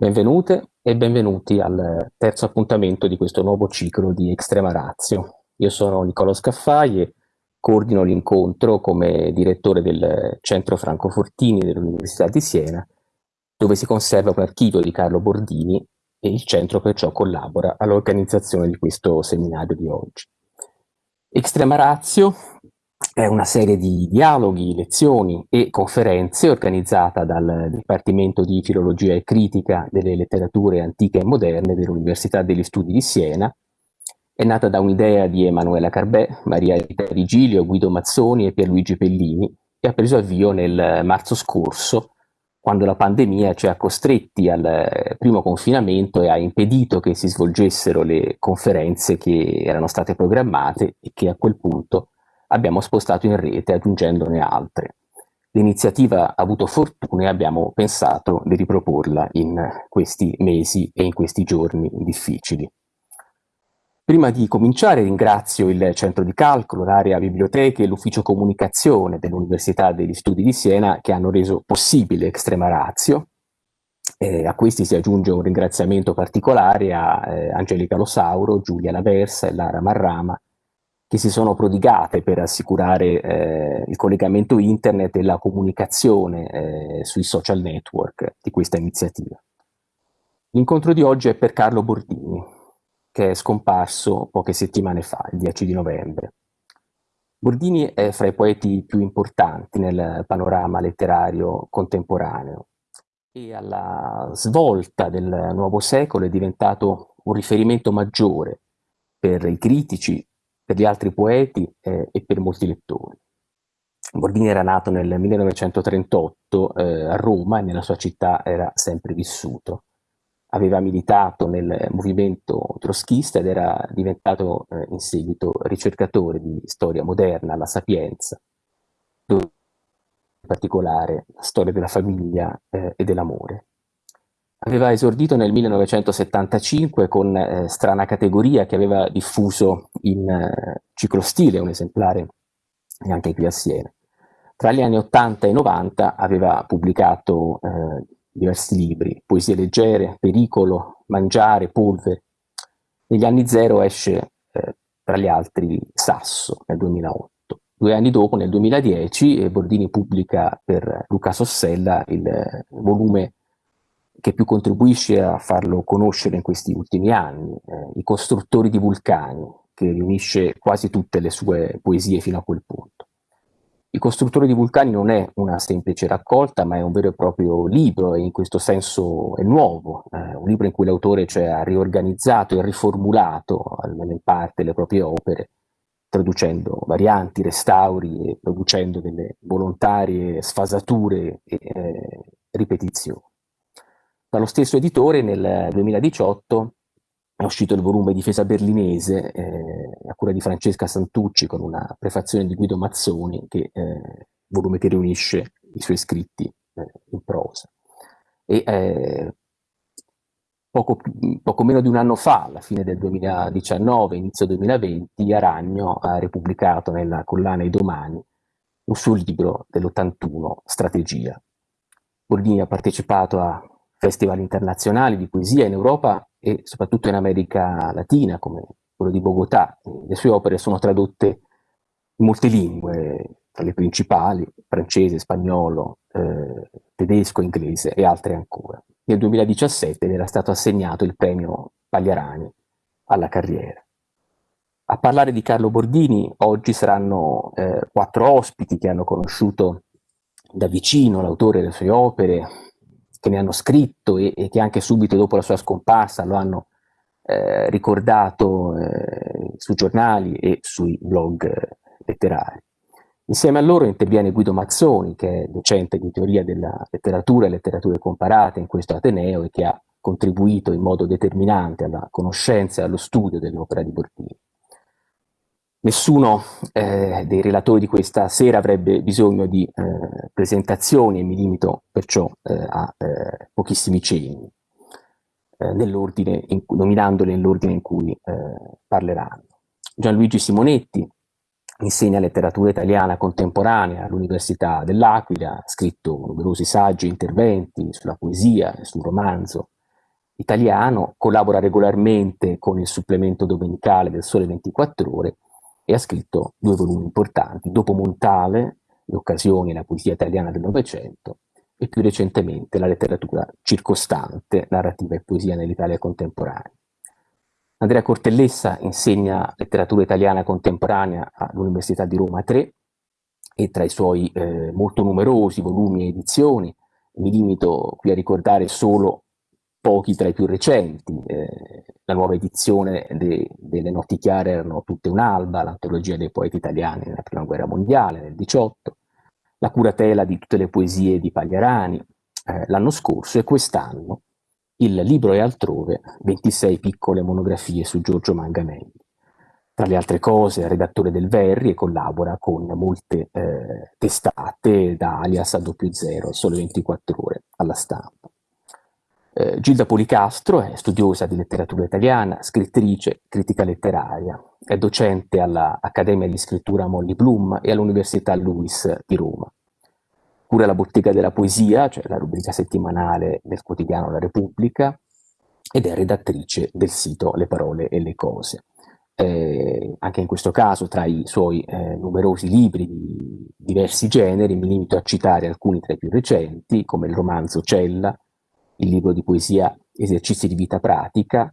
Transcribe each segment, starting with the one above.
Benvenute e benvenuti al terzo appuntamento di questo nuovo ciclo di Extrema Razio. Io sono Nicolò Scaffai e coordino l'incontro come direttore del Centro Franco Fortini dell'Università di Siena, dove si conserva un archivio di Carlo Bordini e il centro perciò collabora all'organizzazione di questo seminario di oggi. Extrema Razio è una serie di dialoghi, lezioni e conferenze organizzata dal Dipartimento di Filologia e Critica delle Letterature Antiche e Moderne dell'Università degli Studi di Siena. È nata da un'idea di Emanuela Carbè, Maria Rita Rigilio, Guido Mazzoni e Pierluigi Pellini e ha preso avvio nel marzo scorso quando la pandemia ci ha costretti al primo confinamento e ha impedito che si svolgessero le conferenze che erano state programmate e che a quel punto abbiamo spostato in rete aggiungendone altre. L'iniziativa ha avuto fortuna e abbiamo pensato di riproporla in questi mesi e in questi giorni difficili. Prima di cominciare ringrazio il Centro di Calcolo, l'area biblioteche e l'Ufficio Comunicazione dell'Università degli Studi di Siena che hanno reso possibile Extrema Razio. Eh, a questi si aggiunge un ringraziamento particolare a eh, Angelica Losauro, Giulia Laversa e Lara Marrama che si sono prodigate per assicurare eh, il collegamento internet e la comunicazione eh, sui social network di questa iniziativa. L'incontro di oggi è per Carlo Bordini, che è scomparso poche settimane fa, il 10 di novembre. Bordini è fra i poeti più importanti nel panorama letterario contemporaneo e alla svolta del nuovo secolo è diventato un riferimento maggiore per i critici per gli altri poeti eh, e per molti lettori. Bordini era nato nel 1938 eh, a Roma e nella sua città era sempre vissuto. Aveva militato nel movimento troschista ed era diventato eh, in seguito ricercatore di storia moderna alla Sapienza, in particolare la storia della famiglia eh, e dell'amore. Aveva esordito nel 1975 con eh, Strana Categoria che aveva diffuso in eh, ciclostile un esemplare anche qui a Siena. Tra gli anni 80 e 90 aveva pubblicato eh, diversi libri, Poesie leggere, Pericolo, Mangiare, Polvere. Negli anni zero esce, eh, tra gli altri, Sasso nel 2008. Due anni dopo, nel 2010, Bordini pubblica per Luca Sossella il eh, volume che più contribuisce a farlo conoscere in questi ultimi anni, eh, I costruttori di vulcani, che riunisce quasi tutte le sue poesie fino a quel punto. I costruttori di vulcani non è una semplice raccolta, ma è un vero e proprio libro e in questo senso è nuovo, eh, un libro in cui l'autore cioè, ha riorganizzato e riformulato, almeno in parte, le proprie opere, traducendo varianti, restauri e producendo delle volontarie sfasature e eh, ripetizioni. Dallo stesso editore nel 2018 è uscito il volume Difesa berlinese eh, a cura di Francesca Santucci con una prefazione di Guido Mazzoni, che, eh, volume che riunisce i suoi scritti eh, in prosa. E, eh, poco, poco, meno di un anno fa, alla fine del 2019, inizio 2020, Aragno ha repubblicato nella collana I Domani un suo libro dell'81, Strategia. Bordini ha partecipato a festival internazionali di poesia in Europa e soprattutto in America Latina, come quello di Bogotà. Le sue opere sono tradotte in molte lingue, tra le principali, francese, spagnolo, eh, tedesco, inglese e altre ancora. Nel 2017 era stato assegnato il premio Pagliarani alla carriera. A parlare di Carlo Bordini oggi saranno eh, quattro ospiti che hanno conosciuto da vicino l'autore delle sue opere, che ne hanno scritto e, e, che anche subito dopo la sua scomparsa lo hanno eh, ricordato eh, sui giornali e sui blog eh, letterari. Insieme a loro interviene Guido Mazzoni, che è docente di teoria della letteratura e letterature comparate in questo Ateneo e che ha contribuito in modo determinante alla conoscenza e allo studio dell'opera di Bordini. Nessuno eh, dei relatori di questa sera avrebbe bisogno di eh, presentazioni e mi limito perciò eh, a eh, pochissimi cenni, eh, nominandoli nell'ordine in cui eh, parleranno. Gianluigi Simonetti insegna letteratura italiana contemporanea all'Università dell'Aquila, ha scritto numerosi saggi e interventi sulla poesia e sul romanzo, italiano, collabora regolarmente con il supplemento domenicale del Sole 24 Ore e ha scritto due volumi importanti, Dopo Montale, Le occasioni e la poesia italiana del Novecento, e più recentemente la letteratura circostante, narrativa e poesia nell'Italia contemporanea. Andrea Cortellessa insegna letteratura italiana contemporanea all'Università di Roma 3 e tra i suoi eh, molto numerosi volumi e edizioni mi limito qui a ricordare solo pochi tra i più recenti. Eh, la nuova edizione de, delle Notti Chiare erano tutte un'alba, l'antologia dei poeti italiani nella Prima Guerra Mondiale nel 18, la curatela di tutte le poesie di Pagliarani eh, l'anno scorso e quest'anno il libro e altrove 26 piccole monografie su Giorgio Manganelli. Tra le altre cose è redattore del Verri e collabora con molte eh, testate da alias a doppio zero, solo 24 ore alla stampa. Eh, Gilda Policastro è studiosa di letteratura italiana, scrittrice, critica letteraria, è docente all'Accademia di Scrittura Molly Bloom e all'Università Lewis di Roma. Cura la bottega della poesia, cioè la rubrica settimanale del quotidiano La Repubblica, ed è redattrice del sito Le parole e le cose. Eh, anche in questo caso, tra i suoi eh, numerosi libri di diversi generi, mi limito a citare alcuni tra i più recenti, come il romanzo Cella, il libro di poesia Esercizi di vita pratica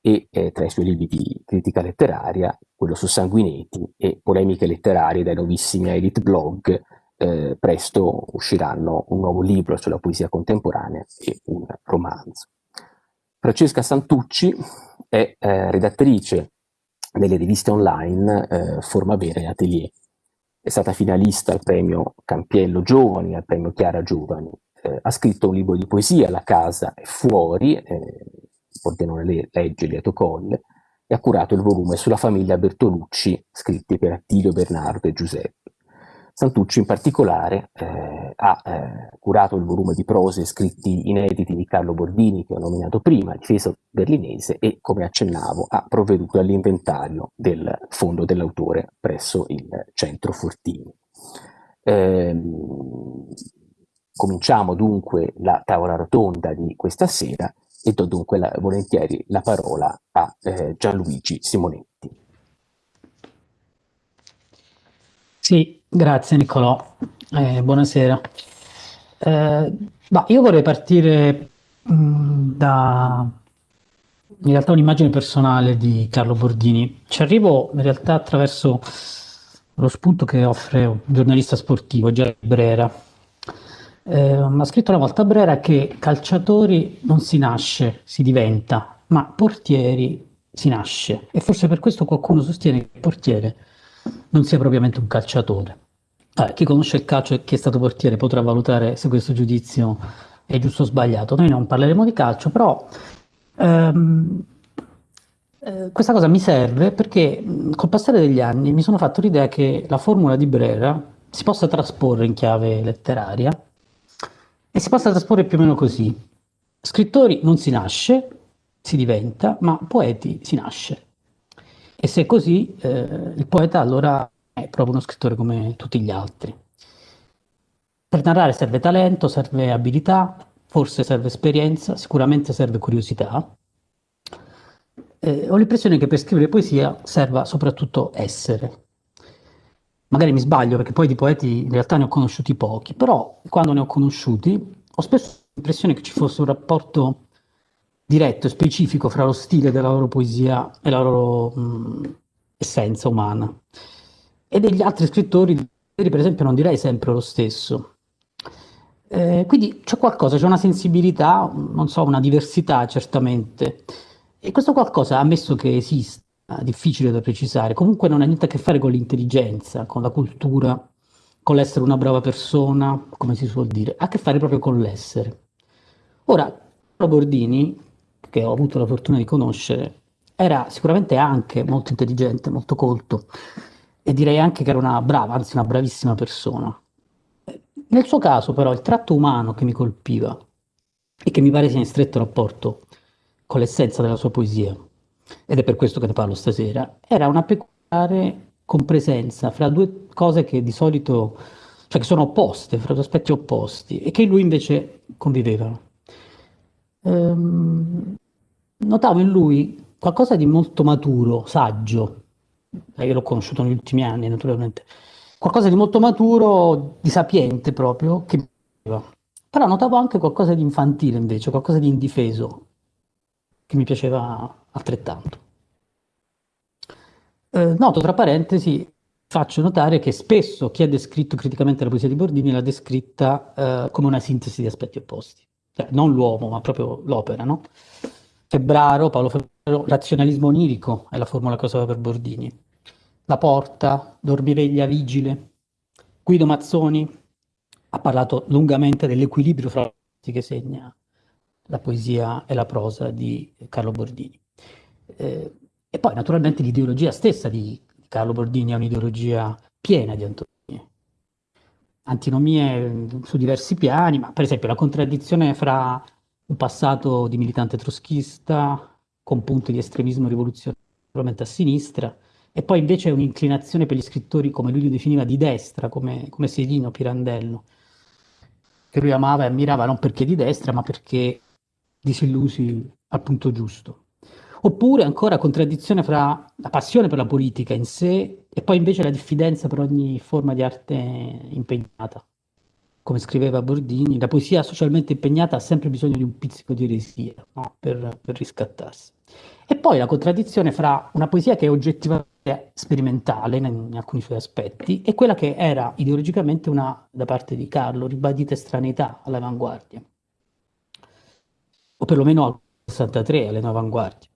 e eh, tra i suoi libri di critica letteraria, quello su Sanguinetti e polemiche letterarie dai nuovissimi Elite Blog, eh, presto usciranno un nuovo libro sulla poesia contemporanea e un romanzo. Francesca Santucci è eh, redattrice delle riviste online eh, Forma Vera e Atelier. È stata finalista al premio Campiello Giovani, al premio Chiara Giovani ha scritto un libro di poesia, La casa è fuori, eh, Pordenone legge Lieto Colle, e ha curato il volume sulla famiglia Bertolucci, scritti per Attilio, Bernardo e Giuseppe. Santucci in particolare eh, ha eh, curato il volume di prose scritti inediti di Carlo Bordini che ho nominato prima, Difeso berlinese e come accennavo ha provveduto all'inventario del fondo dell'autore presso il centro Fortini. Eh, Cominciamo dunque la tavola rotonda di questa sera e do dunque la, volentieri la parola a eh, Gianluigi Simonetti. Sì, grazie Niccolò, eh, buonasera. Eh, bah, io vorrei partire mh, mm, da in realtà un'immagine personale di Carlo Bordini. Ci arrivo in realtà attraverso lo spunto che offre un giornalista sportivo, Gianni Brera, eh, ha scritto una volta Brera che calciatori non si nasce, si diventa, ma portieri si nasce. E forse per questo qualcuno sostiene che il portiere non sia propriamente un calciatore. Allora, chi conosce il calcio e chi è stato portiere potrà valutare se questo giudizio è giusto o sbagliato. Noi non parleremo di calcio, però ehm, eh, questa cosa mi serve perché col passare degli anni mi sono fatto l'idea che la formula di Brera si possa trasporre in chiave letteraria e si possa trasporre più o meno così. Scrittori non si nasce, si diventa, ma poeti si nasce. E se è così, eh, il poeta allora è proprio uno scrittore come tutti gli altri. Per narrare serve talento, serve abilità, forse serve esperienza, sicuramente serve curiosità. Eh, ho l'impressione che per scrivere poesia serva soprattutto essere, magari mi sbaglio perché poi di poeti in realtà ne ho conosciuti pochi, però quando ne ho conosciuti ho spesso l'impressione che ci fosse un rapporto diretto e specifico fra lo stile della loro poesia e la loro mh, essenza umana. E degli altri scrittori, per esempio, non direi sempre lo stesso. Eh, quindi c'è qualcosa, c'è una sensibilità, non so, una diversità certamente. E questo qualcosa, ammesso che esista, difficile da precisare, comunque non ha niente a che fare con l'intelligenza, con la cultura, con l'essere una brava persona, come si suol dire, ha a che fare proprio con l'essere. Ora, Bordini, che ho avuto la fortuna di conoscere, era sicuramente anche molto intelligente, molto colto e direi anche che era una brava, anzi una bravissima persona. Nel suo caso però il tratto umano che mi colpiva e che mi pare sia in stretto rapporto con l'essenza della sua poesia, ed è per questo che ne parlo stasera, era una peculiare compresenza fra due cose che di solito, cioè che sono opposte, fra due aspetti opposti, e che lui invece convivevano. Um, notavo in lui qualcosa di molto maturo, saggio, io l'ho conosciuto negli ultimi anni naturalmente, qualcosa di molto maturo, di sapiente proprio, che. Però notavo anche qualcosa di infantile invece, qualcosa di indifeso, che mi piaceva altrettanto. Eh, noto tra parentesi, faccio notare che spesso chi ha descritto criticamente la poesia di Bordini l'ha descritta eh, come una sintesi di aspetti opposti. Cioè, non l'uomo, ma proprio l'opera, no? Febbraro, Paolo Febbraro, razionalismo onirico è la formula che usava per Bordini. La porta, dormiveglia vigile. Guido Mazzoni ha parlato lungamente dell'equilibrio fra che segna la poesia e la prosa di Carlo Bordini. Eh, e poi naturalmente l'ideologia stessa di Carlo Bordini è un'ideologia piena di antinomie. Antinomie mm, su diversi piani, ma per esempio la contraddizione fra un passato di militante troschista con punti di estremismo rivoluzionario a sinistra e poi invece un'inclinazione per gli scrittori come lui li definiva di destra, come, come Serino, Pirandello, che lui amava e ammirava non perché di destra ma perché disillusi al punto giusto. Oppure ancora contraddizione fra la passione per la politica in sé e poi invece la diffidenza per ogni forma di arte impegnata. Come scriveva Bordini, la poesia socialmente impegnata ha sempre bisogno di un pizzico di eresia no? per, per riscattarsi. E poi la contraddizione fra una poesia che è oggettivamente sperimentale in, alcuni suoi aspetti e quella che era ideologicamente una, da parte di Carlo, ribadita estraneità all'avanguardia, o perlomeno al 63 alle avanguardie.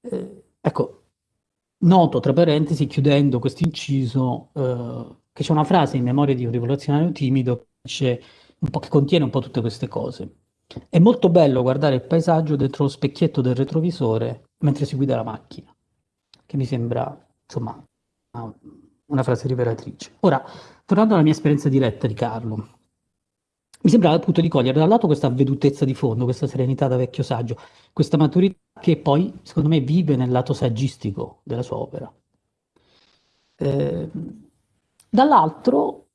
Eh, ecco, noto tra parentesi, chiudendo questo inciso, eh, che c'è una frase in memoria di un rivoluzionario timido che, che contiene un po' tutte queste cose. È molto bello guardare il paesaggio dentro lo specchietto del retrovisore mentre si guida la macchina, che mi sembra, insomma, una frase rivelatrice. Ora, tornando alla mia esperienza diretta di Carlo, mi sembrava appunto di cogliere da un lato questa avvedutezza di fondo, questa serenità da vecchio saggio, questa maturità che poi, secondo me, vive nel lato saggistico della sua opera. Eh, dall'altro,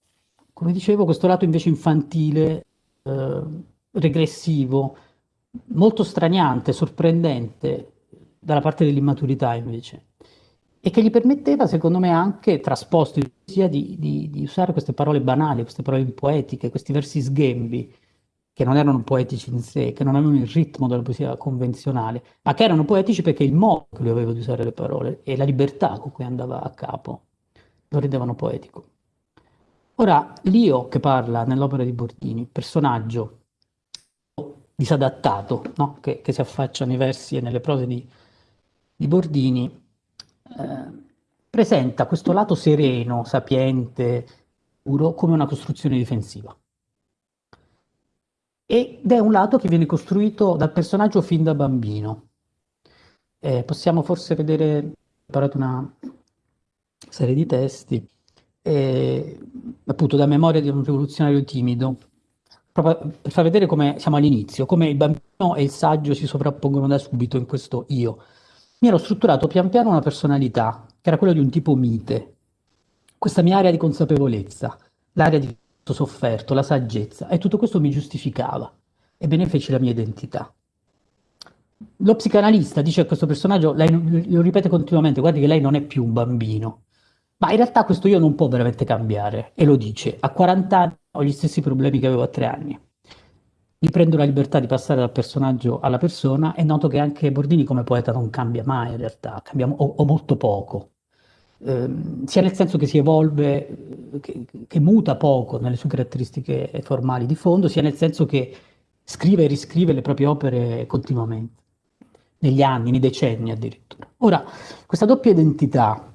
come dicevo, questo lato invece infantile, eh, regressivo, molto straniante, sorprendente, dalla parte dell'immaturità invece e che gli permetteva, secondo me, anche trasposto poesia di, di, di, usare queste parole banali, queste parole poetiche, questi versi sghembi, che non erano poetici in sé, che non avevano il ritmo della poesia convenzionale, ma che erano poetici perché il modo che lui aveva di usare le parole e la libertà con cui andava a capo lo rendevano poetico. Ora, l'io che parla nell'opera di Bordini, personaggio disadattato, no? che, che, si affaccia nei versi e nelle prose di, di Bordini, eh, presenta questo lato sereno, sapiente, puro, come una costruzione difensiva. Ed è un lato che viene costruito dal personaggio fin da bambino. Eh, possiamo forse vedere, ho preparato una serie di testi, eh, appunto da memoria di un rivoluzionario timido, proprio per far vedere come siamo all'inizio, come il bambino e il saggio si sovrappongono da subito in questo io mi ero strutturato pian piano una personalità, che era quella di un tipo mite. Questa mia area di consapevolezza, l'area di sofferto, la saggezza, e tutto questo mi giustificava e benefece la mia identità. Lo psicanalista dice a questo personaggio, lei lo ripete continuamente, guardi che lei non è più un bambino, ma in realtà questo io non può veramente cambiare, e lo dice, a 40 anni ho gli stessi problemi che avevo a 3 anni mi prendo la libertà di passare dal personaggio alla persona e noto che anche Bordini come poeta non cambia mai in realtà, cambia o, o molto poco, eh, sia nel senso che si evolve, che, che, muta poco nelle sue caratteristiche formali di fondo, sia nel senso che scrive e riscrive le proprie opere continuamente, negli anni, nei decenni addirittura. Ora, questa doppia identità,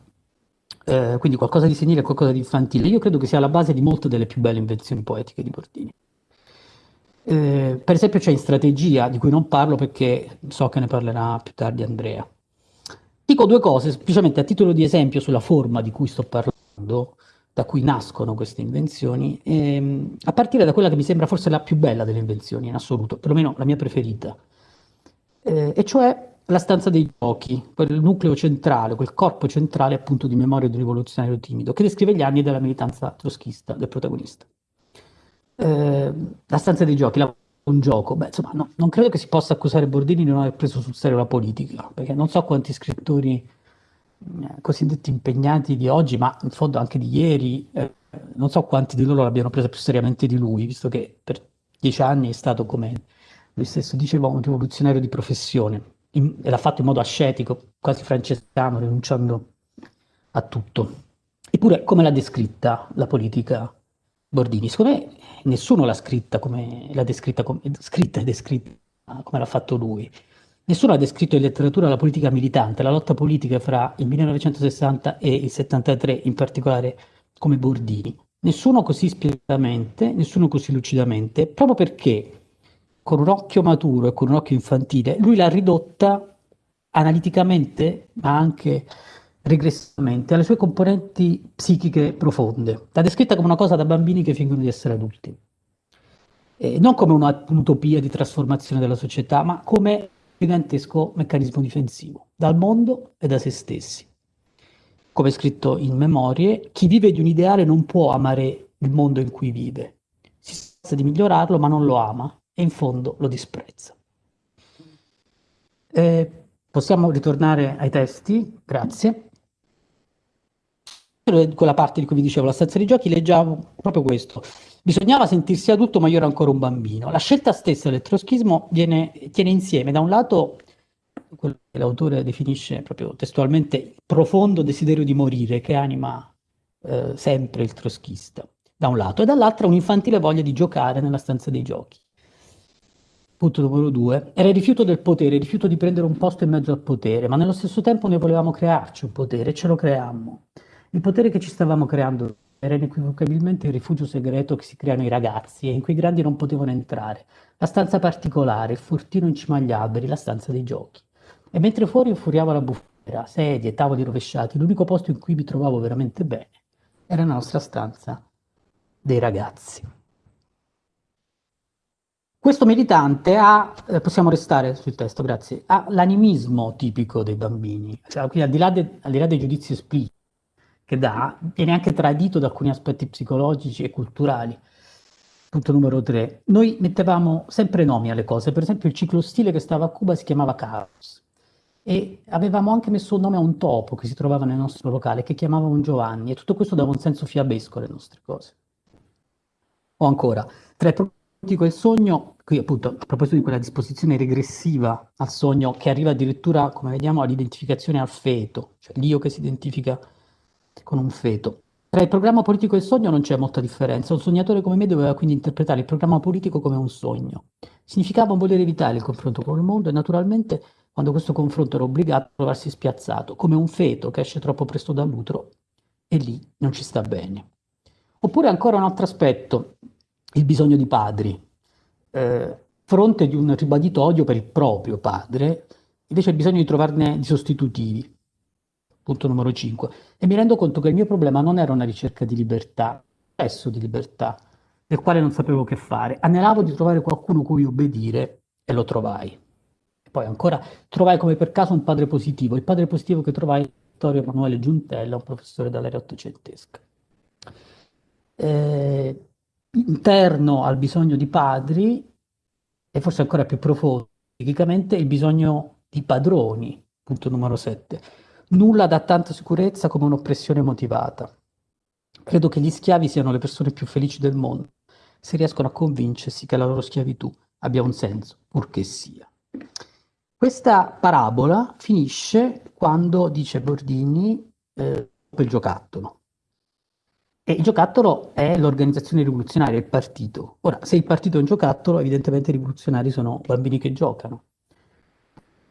eh, quindi qualcosa di senile e qualcosa di infantile, io credo che sia la base di molte delle più belle invenzioni poetiche di Bordini. Eh, per esempio c'è in strategia, di cui non parlo perché so che ne parlerà più tardi Andrea. Dico due cose, semplicemente a titolo di esempio sulla forma di cui sto parlando, da cui nascono queste invenzioni, ehm, a partire da quella che mi sembra forse la più bella delle invenzioni in assoluto, perlomeno la mia preferita, eh, e cioè la stanza dei giochi, quel nucleo centrale, quel corpo centrale appunto di memoria di rivoluzionario timido, che descrive gli anni della militanza troschista del protagonista. Ehm, la stanza dei giochi, la un gioco. Beh, insomma, no, non credo che si possa accusare Bordini di non aver preso sul serio la politica, perché non so quanti scrittori eh, cosiddetti impegnati di oggi, ma in fondo anche di ieri, eh, non so quanti di loro l'abbiano presa più seriamente di lui, visto che per dieci anni è stato, come lui stesso diceva, un rivoluzionario di professione in, e l'ha fatto in modo ascetico, quasi francescano, rinunciando a tutto. Eppure, come l'ha descritta la politica Bordini? Secondo me nessuno l'ha scritta come l'ha descritta, come, scritta e descritta come l'ha fatto lui. Nessuno ha descritto in letteratura la politica militante, la lotta politica fra il 1960 e il 73 in particolare come Bordini. Nessuno così spietamente, nessuno così lucidamente, proprio perché con un occhio maturo e con un occhio infantile, lui l'ha ridotta analiticamente, ma anche regressivamente, alle sue componenti psichiche profonde. L'ha descritta come una cosa da bambini che fingono di essere adulti. Eh, non come un'utopia di trasformazione della società, ma come gigantesco meccanismo difensivo, dal mondo e da se stessi. Come scritto in Memorie, chi vive di un ideale non può amare il mondo in cui vive. Si sforza di migliorarlo, ma non lo ama e in fondo lo disprezza. Eh, possiamo ritornare ai testi, grazie. Quella parte di cui vi dicevo, la stanza dei giochi, leggiamo proprio questo. Bisognava sentirsi adulto, ma io ero ancora un bambino. La scelta stessa del troschismo viene, tiene insieme, da un lato, quello che l'autore definisce proprio testualmente profondo desiderio di morire che anima eh, sempre il troschista, da un lato, e dall'altro un'infantile voglia di giocare nella stanza dei giochi. Punto numero due, era il rifiuto del potere, il rifiuto di prendere un posto in mezzo al potere, ma nello stesso tempo noi volevamo crearci un potere ce lo creammo. Il potere che ci stavamo creando era inequivocabilmente il rifugio segreto che si creano i ragazzi e in cui i grandi non potevano entrare, la stanza particolare, il fortino in cima agli alberi, la stanza dei giochi. E mentre fuori infuriava la bufera, sedie, tavoli rovesciati, l'unico posto in cui mi trovavo veramente bene era la nostra stanza dei ragazzi. Questo militante ha, eh, possiamo restare sul testo, grazie, ha l'animismo tipico dei bambini, cioè, quindi al di, là de, al di là dei giudizi espliciti che dà, viene anche tradito da alcuni aspetti psicologici e culturali. Punto numero tre. Noi mettevamo sempre nomi alle cose, per esempio il ciclostile che stava a Cuba si chiamava Carlos e avevamo anche messo un nome a un topo che si trovava nel nostro locale, che chiamavamo Giovanni, e tutto questo dava un senso fiabesco alle nostre cose. O ancora, tra politico e il sogno, qui appunto a proposito di quella disposizione regressiva al sogno che arriva addirittura, come vediamo, all'identificazione al feto, cioè l'io che si identifica con un feto. Tra il programma politico e il sogno non c'è molta differenza. Un sognatore come me doveva quindi interpretare il programma politico come un sogno. Significava voler evitare il confronto con il mondo e naturalmente quando questo confronto era obbligato a trovarsi spiazzato, come un feto che esce troppo presto dall'utero e lì non ci sta bene. Oppure ancora un altro aspetto, il bisogno di padri. Eh, fronte di un ribadito odio per il proprio padre, invece il bisogno di trovarne di sostitutivi. Punto numero 5. E mi rendo conto che il mio problema non era una ricerca di libertà, spesso di libertà, del quale non sapevo che fare. Anelavo di trovare qualcuno cui obbedire e lo trovai. Poi ancora trovai come per caso un padre positivo, il padre positivo che trovai Vittorio Emanuele Giuntella, un professore dall'era ottocentesca. Eh, interno al bisogno di padri, e forse ancora più profondo, psichicamente, il bisogno di padroni, punto numero 7. Nulla dà tanta sicurezza come un'oppressione motivata. Credo che gli schiavi siano le persone più felici del mondo, se riescono a convincersi che la loro schiavitù abbia un senso, purché sia. Questa parabola finisce quando dice Bordini eh, il giocattolo. E il giocattolo è l'organizzazione rivoluzionaria, il partito. Ora, se il partito è un giocattolo, evidentemente i rivoluzionari sono bambini che giocano.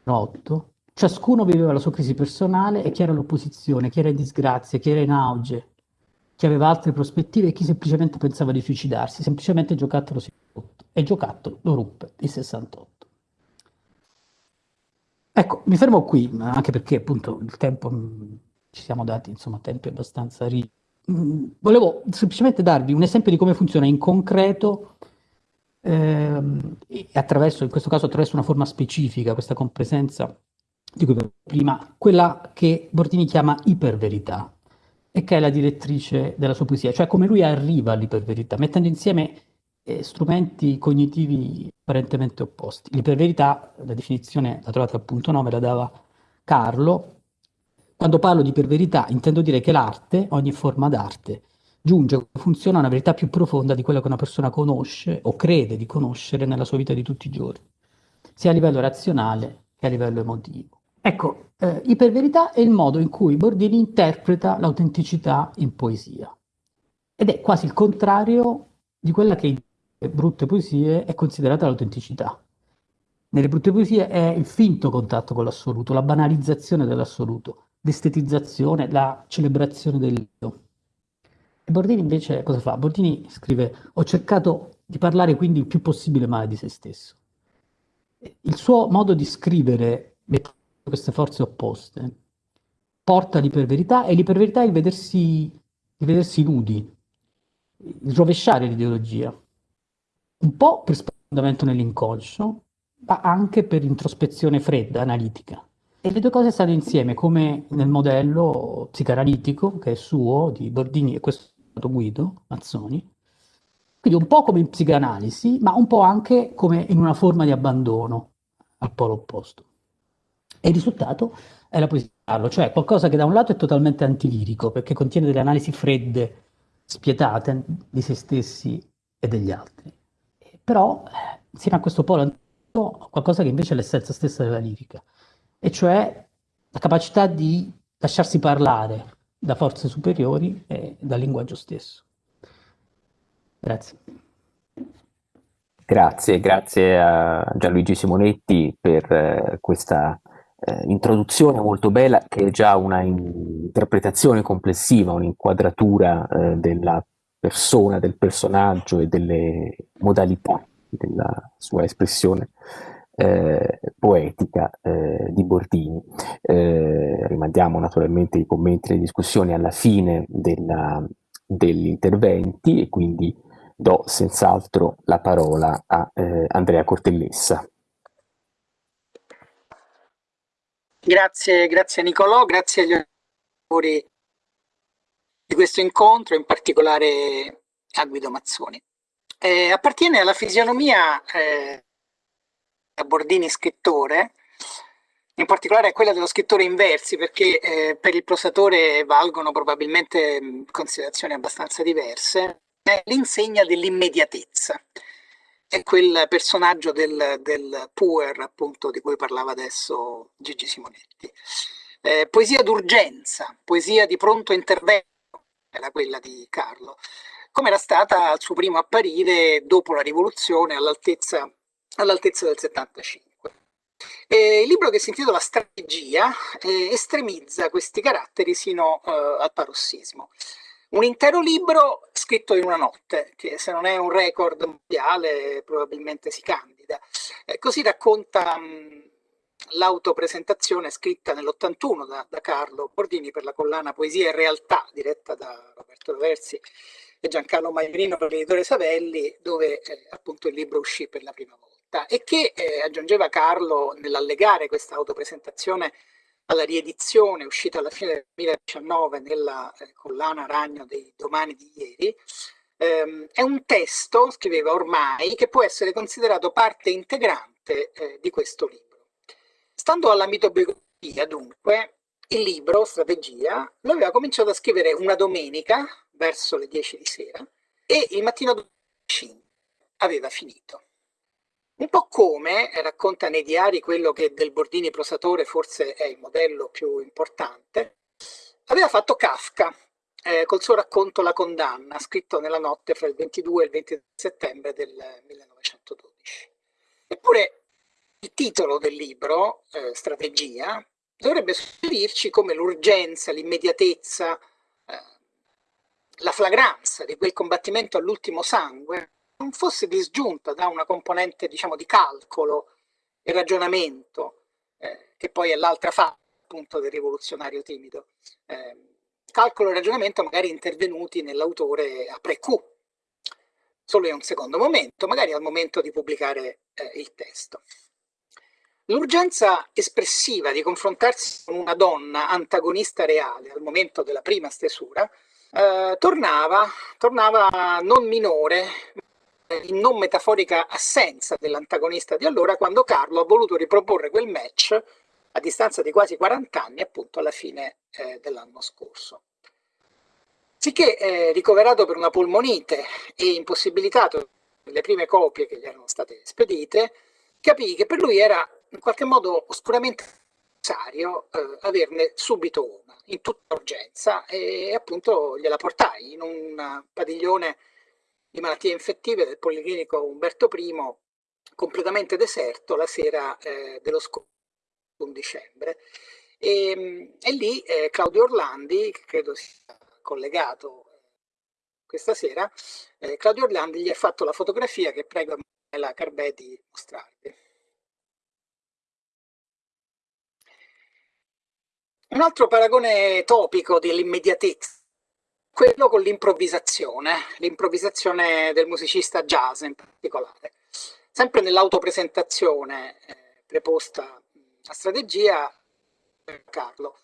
8. Ciascuno viveva la sua crisi personale e chi era l'opposizione, chi era in disgrazia, chi era in auge, chi aveva altre prospettive e chi semplicemente pensava di suicidarsi. Semplicemente giocattolo si rotto. E giocattolo lo ruppe il 68. Ecco, mi fermo qui, anche perché appunto il tempo, ci siamo dati insomma tempi abbastanza rigidi Mm, volevo semplicemente darvi un esempio di come funziona in concreto ehm, attraverso, in questo caso attraverso una forma specifica, questa compresenza di cui prima, quella che Bordini chiama iperverità e che è la direttrice della sua poesia, cioè come lui arriva all'iperverità, mettendo insieme e strumenti cognitivi apparentemente opposti. L'iperverità, la definizione la trovate al punto 9, la dava Carlo. Quando parlo di iperverità intendo dire che l'arte, ogni forma d'arte, giunge funziona a una verità più profonda di quella che una persona conosce o crede di conoscere nella sua vita di tutti i giorni, sia a livello razionale che a livello emotivo. Ecco, eh, iperverità è il modo in cui Bordini interpreta l'autenticità in poesia. Ed è quasi il contrario di quella che in brutte poesie è considerata l'autenticità. Nelle brutte poesie è il finto contatto con l'assoluto, la banalizzazione dell'assoluto, l'estetizzazione, la celebrazione dell'io. E Bordini invece cosa fa? Bordini scrive, ho cercato di parlare quindi il più possibile male di se stesso. Il suo modo di scrivere queste forze opposte porta all'iperverità e l'iperverità è il vedersi, il vedersi nudi, il rovesciare l'ideologia, un po' per sfondamento nell'inconscio, ma anche per introspezione fredda, analitica. E le due cose stanno insieme, come nel modello psicanalitico, che è suo, di Bordini, e questo stato Guido Mazzoni, quindi un po' come in psicanalisi, ma un po' anche come in una forma di abbandono al polo opposto. E il risultato è la poesia, cioè qualcosa che da un lato è totalmente antilirico, perché contiene delle analisi fredde spietate di se stessi e degli altri. Però, insieme a questo polo qualcosa che invece è l'essenza stessa della lirica, e cioè la capacità di lasciarsi parlare da forze superiori e dal linguaggio stesso. Grazie. Grazie, grazie a Gianluigi Simonetti per eh, questa eh, introduzione molto bella che è già una interpretazione complessiva, un'inquadratura eh, della persona, del personaggio e delle modalità della sua espressione eh, poetica eh, di Bordini. Eh, rimandiamo naturalmente i commenti e le discussioni alla fine della, degli interventi e quindi do senz'altro la parola a eh, Andrea Cortellessa. Grazie, grazie Nicolò, grazie agli autori di questo incontro, in particolare a Guido Mazzoni. Eh, appartiene alla fisionomia eh, a Bordini scrittore, in particolare a quella dello scrittore in versi, perché eh, per il prosatore valgono probabilmente considerazioni abbastanza diverse, è l'insegna dell'immediatezza è quel personaggio del, del puer, appunto, di cui parlava adesso Gigi Simonetti. Eh, poesia d'urgenza, poesia di pronto intervento, era quella di Carlo, come era stata al suo primo apparire dopo la rivoluzione all'altezza all del 75. E il libro che si intitola Strategia eh, estremizza questi caratteri sino eh, al parossismo un intero libro scritto in una notte, che se non è un record mondiale probabilmente si candida. Eh, così racconta l'autopresentazione scritta nell'81 da, da, Carlo Bordini per la collana Poesia e Realtà, diretta da Roberto Versi e Giancarlo Maiorino per l'editore Savelli, dove eh, appunto il libro uscì per la prima volta e che eh, aggiungeva Carlo nell'allegare questa autopresentazione alla riedizione uscita alla fine del 2019 nella eh, collana Ragno dei Domani di ieri, ehm, è un testo, scriveva ormai, che può essere considerato parte integrante eh, di questo libro. Stando alla mitobiografia, dunque, il libro, Strategia, lo aveva cominciato a scrivere una domenica, verso le 10 di sera, e il mattino dopo 5 aveva finito. Un po' come, racconta nei diari quello che del Bordini prosatore forse è il modello più importante, aveva fatto Kafka eh, col suo racconto La condanna, scritto nella notte fra il 22 e il 20 settembre del 1912. Eppure il titolo del libro, eh, Strategia, dovrebbe suggerirci come l'urgenza, l'immediatezza, eh, la flagranza di quel combattimento all'ultimo sangue non fosse disgiunta da una componente diciamo, di calcolo e ragionamento, eh, che poi è l'altra fa appunto del rivoluzionario timido. Eh, calcolo e ragionamento magari intervenuti nell'autore a pre-Q, solo in un secondo momento, magari al momento di pubblicare eh, il testo. L'urgenza espressiva di confrontarsi con una donna antagonista reale al momento della prima stesura eh, tornava, tornava non minore, in non metaforica assenza dell'antagonista di allora quando Carlo ha voluto riproporre quel match a distanza di quasi 40 anni appunto alla fine eh, dell'anno scorso. Sicché eh, ricoverato per una polmonite e impossibilitato nelle prime copie che gli erano state spedite, capì che per lui era in qualche modo oscuramente necessario eh, averne subito una, in tutta urgenza, e appunto gliela portai in un padiglione di malattie infettive del Policlinico Umberto I, completamente deserto la sera eh, dello scorso dicembre. E, e lì eh, Claudio Orlandi, che credo sia collegato eh, questa sera, eh, Claudio Orlandi gli ha fatto la fotografia che prego la Carbè di mostrarvi. Un altro paragone topico dell'immediatezza quello con l'improvvisazione, l'improvvisazione del musicista jazz in particolare. Sempre nell'autopresentazione eh, preposta a strategia, Carlo,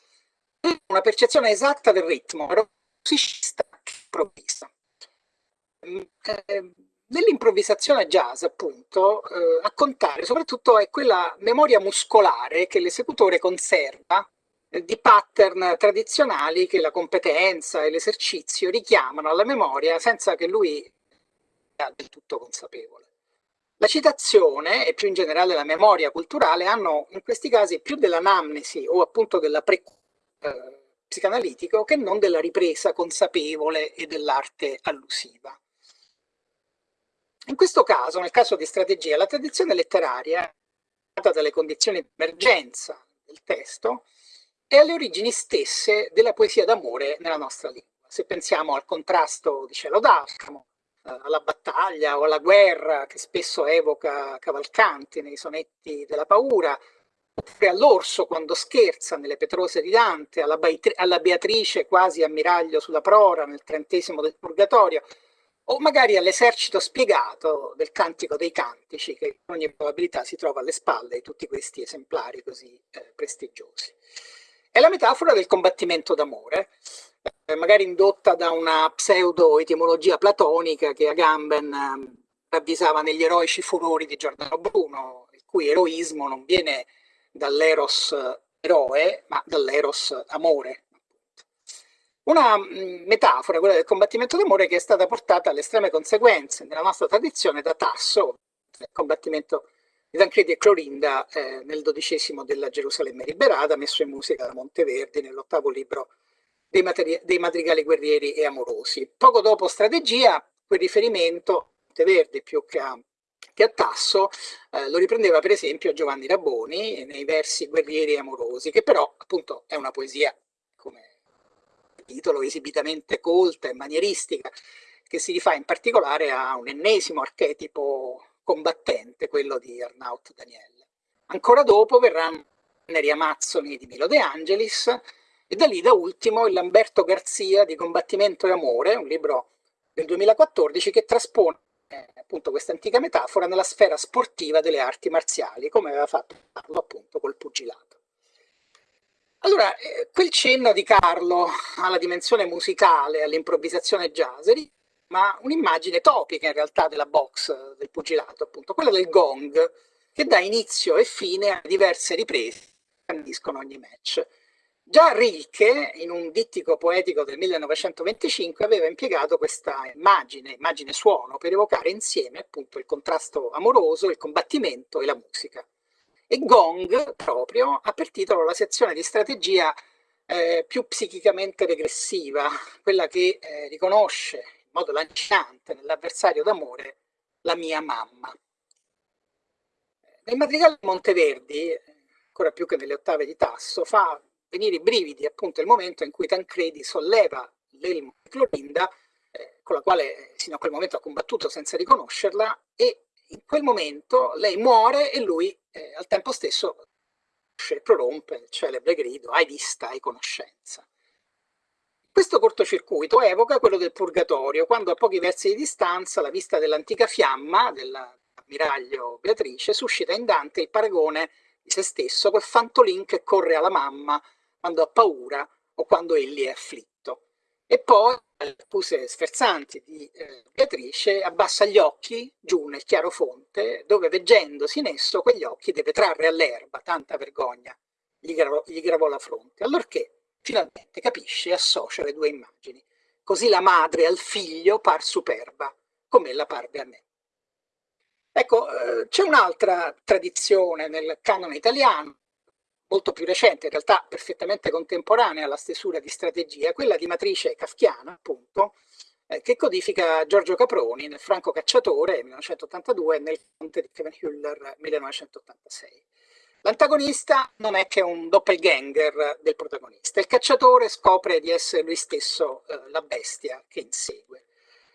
una percezione esatta del ritmo, era un musicista che improvvisa. Mm, eh, nell'improvvisazione jazz, appunto, eh, a contare soprattutto è quella memoria muscolare che l'esecutore conserva di pattern tradizionali che la competenza e l'esercizio richiamano alla memoria senza che lui sia del tutto consapevole. La citazione e più in generale la memoria culturale hanno in questi casi più dell'anamnesi o appunto della pre eh, psicanalitico che non della ripresa consapevole e dell'arte allusiva. In questo caso, nel caso di strategia, la tradizione letteraria, data dalle condizioni di emergenza del testo, e alle origini stesse della poesia d'amore nella nostra lingua. Se pensiamo al contrasto di Cielo d'Alcamo, eh, alla battaglia o alla guerra che spesso evoca Cavalcanti nei sonetti della paura, oppure all'orso quando scherza nelle Petrose di Dante, alla, alla Beatrice quasi ammiraglio sulla prora nel trentesimo del Purgatorio, o magari all'esercito spiegato del Cantico dei Cantici, che con ogni probabilità si trova alle spalle di tutti questi esemplari così eh, prestigiosi. È la metafora del combattimento d'amore, eh, magari indotta da una pseudo-etimologia platonica che Agamben eh, ravvisava negli eroici furori di Giordano Bruno, il cui eroismo non viene dall'eros eroe, ma dall'eros amore. Una mm, metafora, quella del combattimento d'amore, che è stata portata alle estreme conseguenze nella nostra tradizione da Tasso, il combattimento Tancredi e Clorinda eh, nel dodicesimo della Gerusalemme liberata, messo in musica da Monteverdi nell'ottavo libro dei, dei, madrigali guerrieri e amorosi. Poco dopo Strategia, quel riferimento, Monteverdi più che a, che a Tasso, eh, lo riprendeva per esempio Giovanni Raboni nei versi Guerrieri e amorosi, che però appunto è una poesia, come titolo, esibitamente colta e manieristica, che si rifà in particolare a un ennesimo archetipo combattente, quello di Arnaut Daniel. Ancora dopo verranno Neri Amazzoni di Milo De Angelis e da lì da ultimo il Lamberto Garzia di Combattimento e Amore, un libro del 2014 che traspone eh, appunto questa antica metafora nella sfera sportiva delle arti marziali, come aveva fatto Carlo appunto col pugilato. Allora, eh, quel cenno di Carlo alla dimensione musicale, all'improvvisazione jazz, ma un'immagine topica in realtà della box del pugilato, appunto, quella del gong, che dà inizio e fine a diverse riprese che scandiscono ogni match. Già Rilke, in un dittico poetico del 1925, aveva impiegato questa immagine, immagine suono, per evocare insieme appunto il contrasto amoroso, il combattimento e la musica. E Gong, proprio, ha per titolo la sezione di strategia eh, più psichicamente regressiva, quella che eh, riconosce modo lanciante nell'avversario d'amore la mia mamma. Nel madrigale di Monteverdi, ancora più che nelle ottave di Tasso, fa venire i brividi appunto il momento in cui Tancredi solleva l'elmo di Clorinda, eh, con la quale sino a quel momento ha combattuto senza riconoscerla, e in quel momento lei muore e lui eh, al tempo stesso prorompe il celebre grido, hai vista, hai conoscenza. Questo cortocircuito evoca quello del Purgatorio, quando a pochi versi di distanza la vista dell'antica fiamma dell'ammiraglio Beatrice suscita in Dante il paragone di se stesso col fantolin che corre alla mamma quando ha paura o quando egli è afflitto. E poi, alle accuse sferzanti di eh, Beatrice, abbassa gli occhi giù nel chiaro fonte, dove veggendosi in esso quegli occhi deve trarre all'erba, tanta vergogna, gli gravò, gli gravò la fronte. Allorché finalmente capisce e associa le due immagini. Così la madre al figlio par superba, come la parve a me. Ecco, eh, c'è un'altra tradizione nel canone italiano, molto più recente, in realtà perfettamente contemporanea alla stesura di strategia, quella di matrice kafkiana, appunto, eh, che codifica Giorgio Caproni nel Franco Cacciatore 1982 e nel Conte di Kevin 1986. L'antagonista non è che un doppelganger del protagonista, il cacciatore scopre di essere lui stesso eh, la bestia che insegue.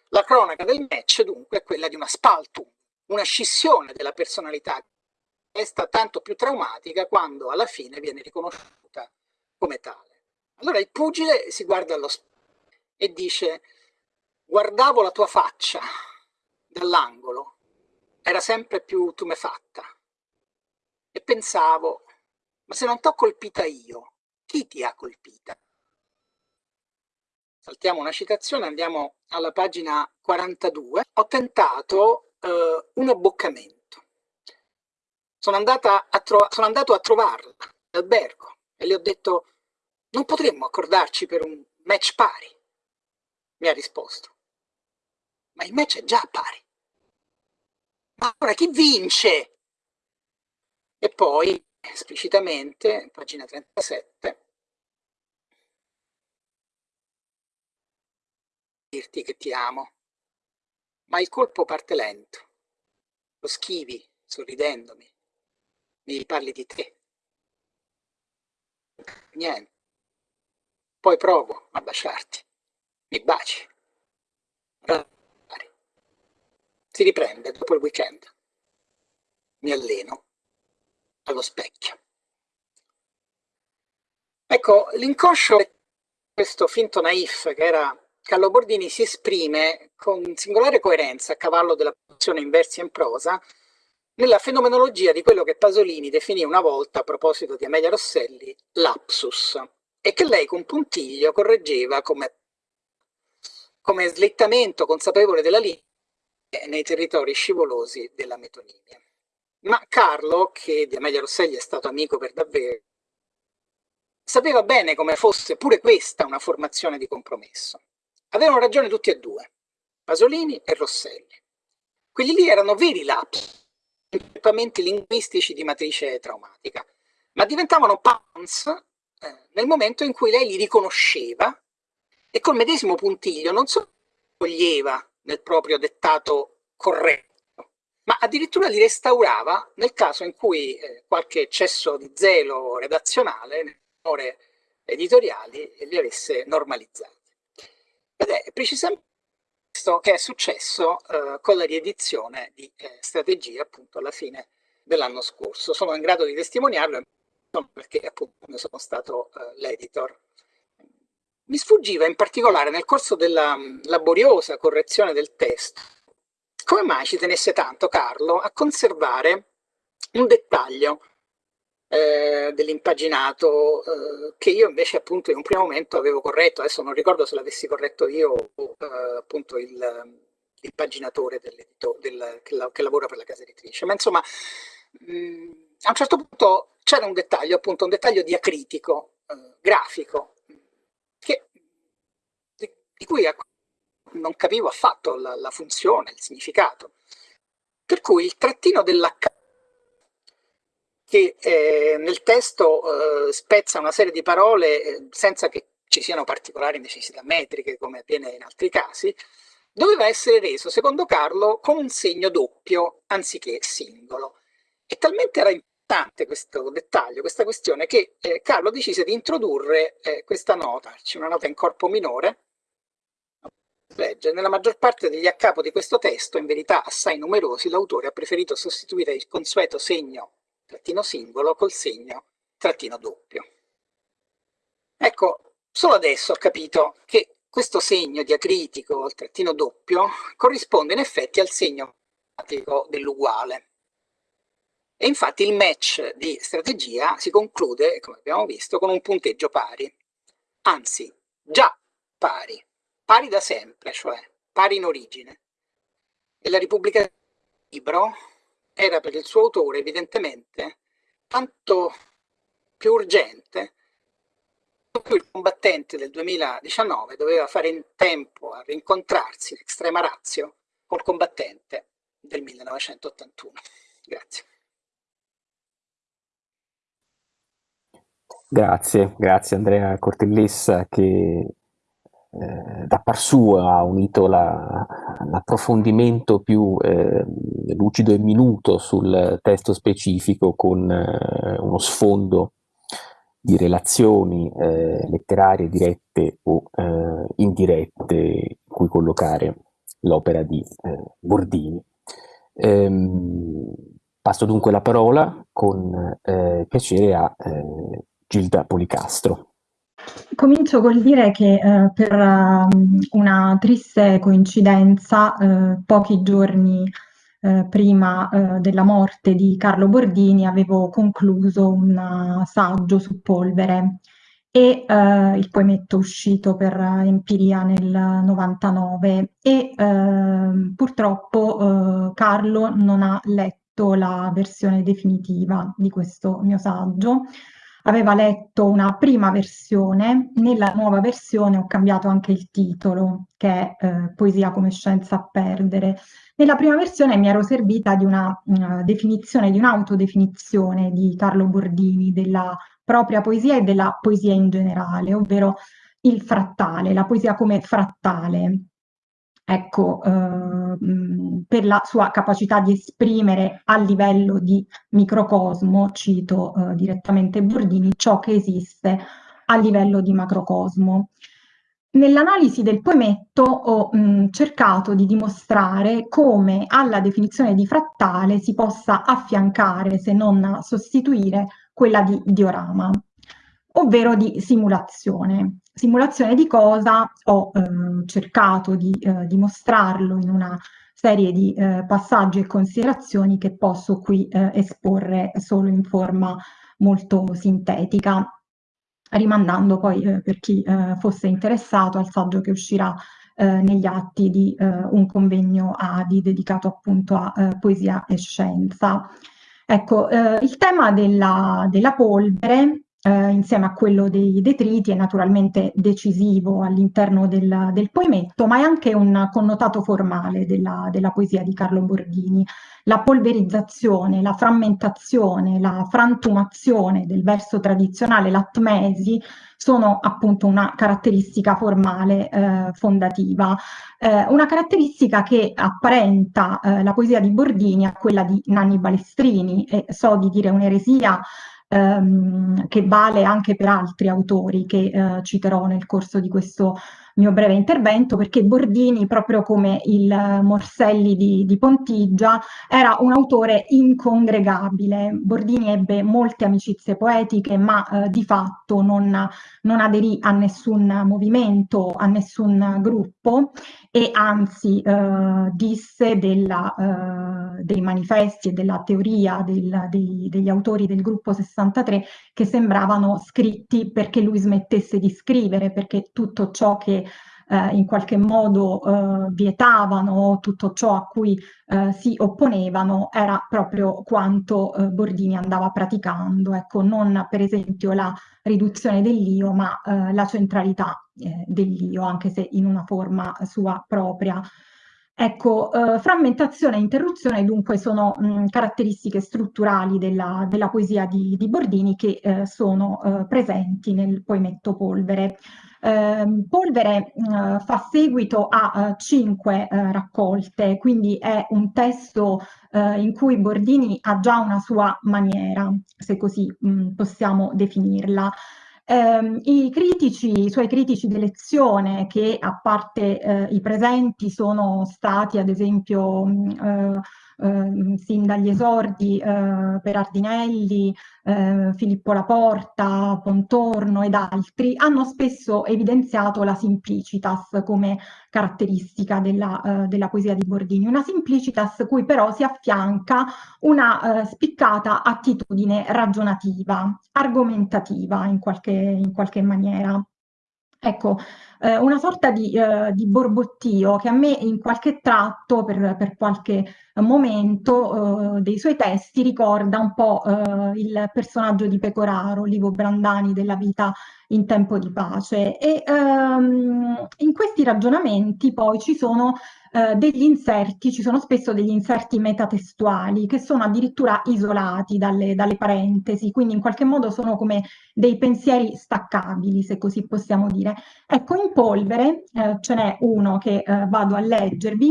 La cronaca del match dunque è quella di una spaltum, una scissione della personalità resta tanto più traumatica quando alla fine viene riconosciuta come tale. Allora il pugile si guarda allo specchio e dice guardavo la tua faccia dall'angolo, era sempre più tumefatta e pensavo ma se non t'ho colpita io, chi ti ha colpita? Saltiamo una citazione, andiamo alla pagina 42. Ho tentato eh, un abboccamento sono, sono andato a trovarla all'albergo e le ho detto non potremmo accordarci per un match pari. Mi ha risposto, ma il match è già pari. Ma ora chi vince? E poi, esplicitamente, pagina 37, dirti che ti amo, ma il colpo parte lento, lo schivi sorridendomi, mi parli di te. Niente. Poi provo a baciarti. Mi baci. Si riprende dopo il weekend. Mi alleno allo specchio. Ecco, l'inconscio questo finto naif che era Carlo Bordini si esprime con singolare coerenza a cavallo della posizione in versi e in prosa nella fenomenologia di quello che Pasolini definì una volta a proposito di Amelia Rosselli lapsus e che lei con puntiglio correggeva come, come slittamento consapevole della linea nei territori scivolosi della metonimia. Ma Carlo, che di Amelia Rosselli è stato amico per davvero, sapeva bene come fosse pure questa una formazione di compromesso. Avevano ragione tutti e due, Pasolini e Rosselli. Quelli lì erano veri lapsus, comportamenti linguistici di matrice traumatica, ma diventavano pans eh, nel momento in cui lei li riconosceva e col medesimo puntiglio non solo toglieva nel proprio dettato corretto, ma addirittura li restaurava nel caso in cui eh, qualche eccesso di zelo redazionale, nelle ore editoriali, li avesse normalizzati. Ed è precisamente questo che è successo eh, con la riedizione di eh, strategie appunto alla fine dell'anno scorso. Sono in grado di testimoniarlo perché appunto ne sono stato eh, l'editor. Mi sfuggiva in particolare nel corso della mh, laboriosa correzione del testo come mai ci tenesse tanto Carlo a conservare un dettaglio eh, dell'impaginato eh, che io invece appunto in un primo momento avevo corretto, adesso non ricordo se l'avessi corretto io o eh, appunto il, paginatore del, che, la, che, lavora per la casa editrice, ma insomma mh, a un certo punto c'era un dettaglio, appunto un dettaglio diacritico, eh, grafico, che, di, di, cui non capivo affatto la, la funzione, il significato. Per cui il trattino dell'H che eh, nel testo eh, spezza una serie di parole eh, senza che ci siano particolari necessità metriche come avviene in altri casi, doveva essere reso, secondo Carlo, con un segno doppio anziché singolo. E talmente era importante questo dettaglio, questa questione, che eh, Carlo decise di introdurre eh, questa nota, c'è una nota in corpo minore, legge, nella maggior parte degli accapo di questo testo, in verità assai numerosi, l'autore ha preferito sostituire il consueto segno trattino singolo col segno trattino doppio. Ecco, solo adesso ho capito che questo segno diacritico, il trattino doppio, corrisponde in effetti al segno dell'uguale. E infatti il match di strategia si conclude, come abbiamo visto, con un punteggio pari. Anzi, già pari, pari da sempre, cioè pari in origine. E la Repubblica del Libro era per il suo autore evidentemente tanto più urgente più il combattente del 2019 doveva fare in tempo a rincontrarsi in estrema razio col combattente del 1981. Grazie. Grazie, grazie Andrea Cortellessa che eh, da par sua ha unito l'approfondimento più eh, lucido e minuto sul testo specifico con eh, uno sfondo di relazioni eh, letterarie dirette o eh, indirette in cui collocare l'opera di Bordini. Ehm, passo dunque la parola con piacere a Gilda Policastro. Comincio col dire che eh, per um, una triste coincidenza, pochi giorni eh, prima eh, della morte di Carlo Bordini avevo concluso un saggio su polvere e eh, il poemetto uscito per Empiria nel 99 e ehm, purtroppo eh, Carlo non ha letto la versione definitiva di questo mio saggio aveva letto una prima versione, nella nuova versione ho cambiato anche il titolo, che è eh, Poesia come scienza a perdere. Nella prima versione mi ero servita di una, una definizione, di un'autodefinizione di Carlo Bordini della propria poesia e della poesia in generale, ovvero il frattale, la poesia come frattale. Ecco, eh, per la sua capacità di esprimere a livello di microcosmo, cito eh, direttamente Bordini, ciò che esiste a livello di macrocosmo. Nell'analisi del poemetto ho mh, cercato di dimostrare come alla definizione di frattale si possa affiancare, se non sostituire, quella di diorama, ovvero di simulazione. Simulazione di cosa? Ho eh, cercato di eh, dimostrarlo in una serie di eh, passaggi e considerazioni che posso qui eh, esporre solo in forma molto sintetica, rimandando poi eh, per chi eh, fosse interessato al saggio che uscirà negli atti di un convegno ADI dedicato appunto a poesia e scienza. Ecco, il tema della, della polvere eh, insieme a quello dei detriti è naturalmente decisivo all'interno del, del, poemetto, ma è anche un connotato formale della, della, poesia di Carlo Bordini. La polverizzazione, la frammentazione, la frantumazione del verso tradizionale, l'atmesi, sono appunto una caratteristica formale eh, fondativa, eh, una caratteristica che apparenta eh, la poesia di Bordini a quella di Nanni Balestrini, e so di dire un'eresia, ehm, che vale anche per altri autori che eh, citerò nel corso di questo mio breve intervento, perché Bordini, proprio come il Morselli di, di Pontigia, era un autore incongregabile. Bordini ebbe molte amicizie poetiche, ma eh, di fatto non, non aderì a nessun movimento, a nessun gruppo e anzi eh, disse della, eh, dei manifesti e della teoria del, dei, degli autori del gruppo 63 che sembravano scritti perché lui smettesse di scrivere, perché tutto ciò che eh, in qualche modo eh, vietavano, tutto ciò a cui eh, si opponevano era proprio quanto eh, Bordini andava praticando, ecco, non per esempio la riduzione dell'io, ma eh, la centralità eh, dell'io, anche se in una forma sua propria. Ecco, eh, frammentazione e interruzione dunque sono mh, caratteristiche strutturali della, della poesia di, di, Bordini che eh, sono eh, presenti nel poemetto Polvere. Ehm, Polvere fa seguito a eh, cinque eh, raccolte, quindi è un testo eh, in cui Bordini ha già una sua maniera, se così mh, possiamo definirla. Eh, I critici, i suoi critici di lezione, che a parte eh, i presenti sono stati ad esempio mh, eh, sin dagli esordi eh, Ardinelli, eh, Filippo Laporta, Pontorno ed altri, hanno spesso evidenziato la simplicitas come caratteristica della, eh, della poesia di Bordini, una simplicitas cui però si affianca una eh, spiccata attitudine ragionativa, argomentativa in qualche, in qualche maniera. Ecco, eh, una sorta di, eh, di, borbottio che a me in qualche tratto, per, per qualche momento eh, dei suoi testi, ricorda un po' eh, il personaggio di Pecoraro, Livo Brandani della vita in tempo di pace. E ehm, in questi ragionamenti poi ci sono eh, degli inserti, ci sono spesso degli inserti metatestuali che sono addirittura isolati dalle, dalle parentesi, quindi in qualche modo sono come dei pensieri staccabili, se così possiamo dire. Ecco, in polvere eh, ce n'è uno che eh, vado a leggervi,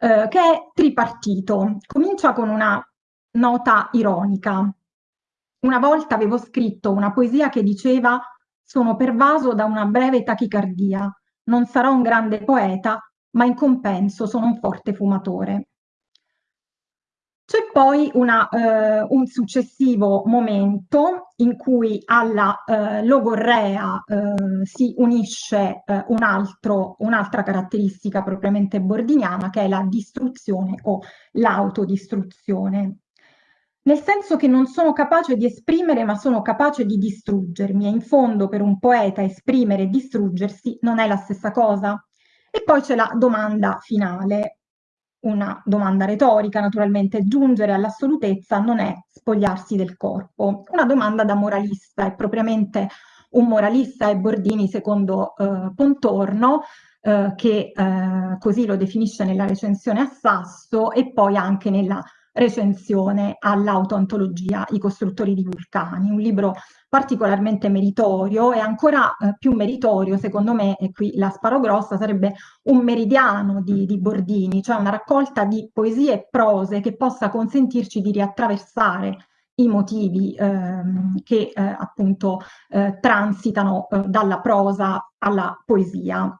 eh, che è tripartito. Comincia con una nota ironica. Una volta avevo scritto una poesia che diceva sono pervaso da una breve tachicardia, non sarò un grande poeta, ma in compenso sono un forte fumatore. C'è poi una, eh, un successivo momento in cui alla eh, logorrea eh, si unisce eh, un'altra un caratteristica propriamente bordiniana che è la distruzione o l'autodistruzione. Nel senso che non sono capace di esprimere ma sono capace di distruggermi e in fondo per un poeta esprimere e distruggersi non è la stessa cosa. E poi c'è la domanda finale, una domanda retorica naturalmente, giungere all'assolutezza non è spogliarsi del corpo. Una domanda da moralista, è propriamente un moralista è Bordini secondo eh, Pontorno, eh, che eh, così lo definisce nella recensione a Sasso e poi anche nella recensione all'autoantologia I costruttori di vulcani, un libro particolarmente meritorio e ancora eh, più meritorio secondo me, e qui la sparo grossa, sarebbe un meridiano di, di Bordini, cioè una raccolta di poesie e prose che possa consentirci di riattraversare i motivi ehm, che eh, appunto eh, transitano eh, dalla prosa alla poesia.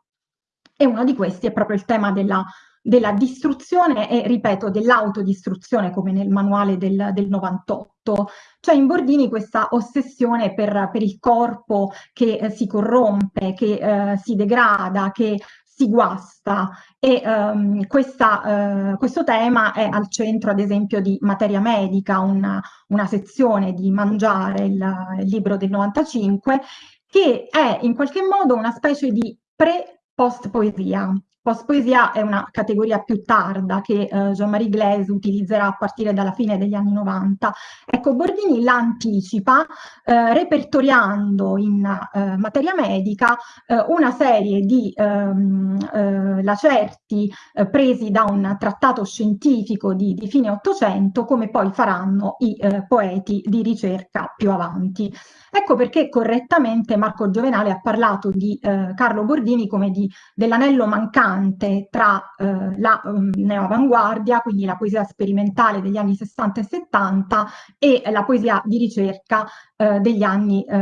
E uno di questi è proprio il tema della della distruzione e, ripeto, dell'autodistruzione, come nel manuale del, del 98. C'è in Bordini questa ossessione per, per il corpo che eh, si corrompe, che eh, si degrada, che si guasta e um, questa, uh, questo tema è al centro ad esempio di Materia Medica, una, una sezione di Mangiare, il, il libro del 95, che è in qualche modo una specie di pre-post poesia, Post-poesia è una categoria più tarda che eh, Jean-Marie Glaise utilizzerà a partire dalla fine degli anni 90. Ecco, Bordini la anticipa eh, repertoriando in eh, materia medica eh, una serie di ehm, eh, lacerti presi da un trattato scientifico di, di fine Ottocento, come poi faranno i poeti di ricerca più avanti. Ecco perché correttamente Marco Giovenale ha parlato di Carlo Bordini come dell'anello mancante importante tra eh, la um, neoavanguardia, quindi la poesia sperimentale degli anni 60 e 70 e la poesia di ricerca eh, degli anni, eh,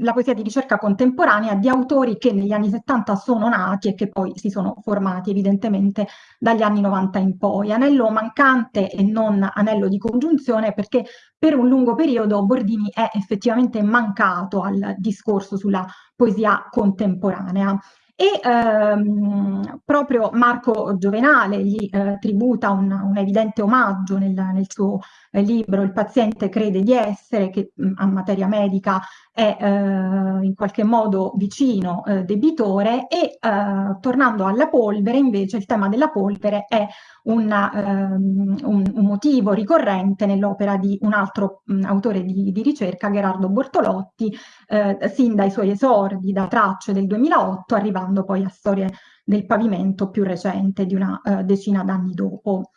la poesia di ricerca contemporanea di autori che negli anni 70 sono nati e che poi si sono formati evidentemente dagli anni 90 in poi. Anello mancante e non anello di congiunzione perché per un lungo periodo Bordini è effettivamente mancato al discorso sulla poesia contemporanea e ehm, proprio Marco Giovenale gli eh, tributa un, un, evidente omaggio nel, nel suo eh, libro Il paziente crede di essere, che mh, a materia medica è eh, in qualche modo vicino eh, debitore e eh, tornando alla polvere invece il tema della polvere è una, um, un, un, motivo ricorrente nell'opera di un altro um, autore di, di, ricerca, Gerardo Bortolotti, eh, sin dai suoi esordi da tracce del 2008, arrivando poi a storie del pavimento più recente di una uh, decina d'anni dopo.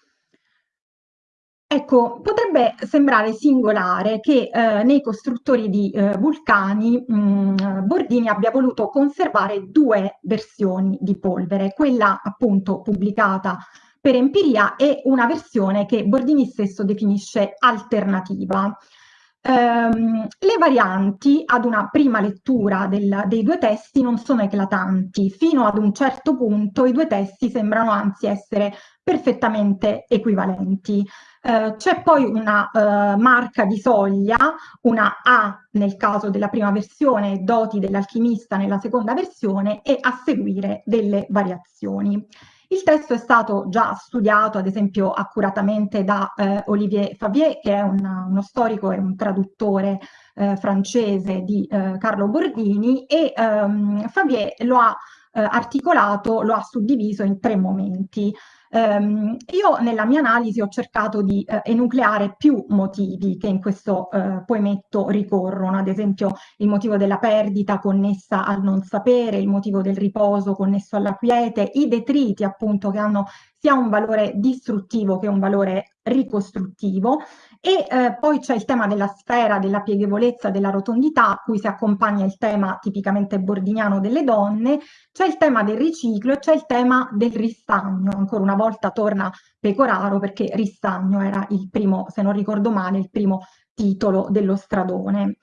Ecco, potrebbe sembrare singolare che eh, nei costruttori di eh, vulcani mh, mm, Bordini abbia voluto conservare due versioni di polvere, quella appunto pubblicata per empiria e una versione che Bordini stesso definisce alternativa. Um, le varianti ad una prima lettura del, dei due testi non sono eclatanti, fino ad un certo punto i due testi sembrano anzi essere perfettamente equivalenti. Uh, C'è poi una uh, marca di soglia, una A nel caso della prima versione, doti dell'alchimista nella seconda versione e a seguire delle variazioni. Il testo è stato già studiato, ad esempio, accuratamente da eh, Olivier Favier, che è una, uno storico e un traduttore eh, francese di eh, Carlo Bordini, e ehm, Favier lo ha eh, articolato, lo ha suddiviso in tre momenti. Um, io nella mia analisi ho cercato di uh, enucleare più motivi che in questo uh, poemetto ricorrono, ad esempio il motivo della perdita connessa al non sapere, il motivo del riposo connesso alla quiete, i detriti appunto che hanno sia un valore distruttivo che un valore ricostruttivo. E eh, poi c'è il tema della sfera, della pieghevole,zza della rotondità, a cui si accompagna il tema tipicamente bordiniano delle donne, c'è il tema del riciclo e c'è il tema del ristagno, ancora una volta torna Pecoraro perché ristagno era il primo, se non ricordo male, il primo titolo dello stradone.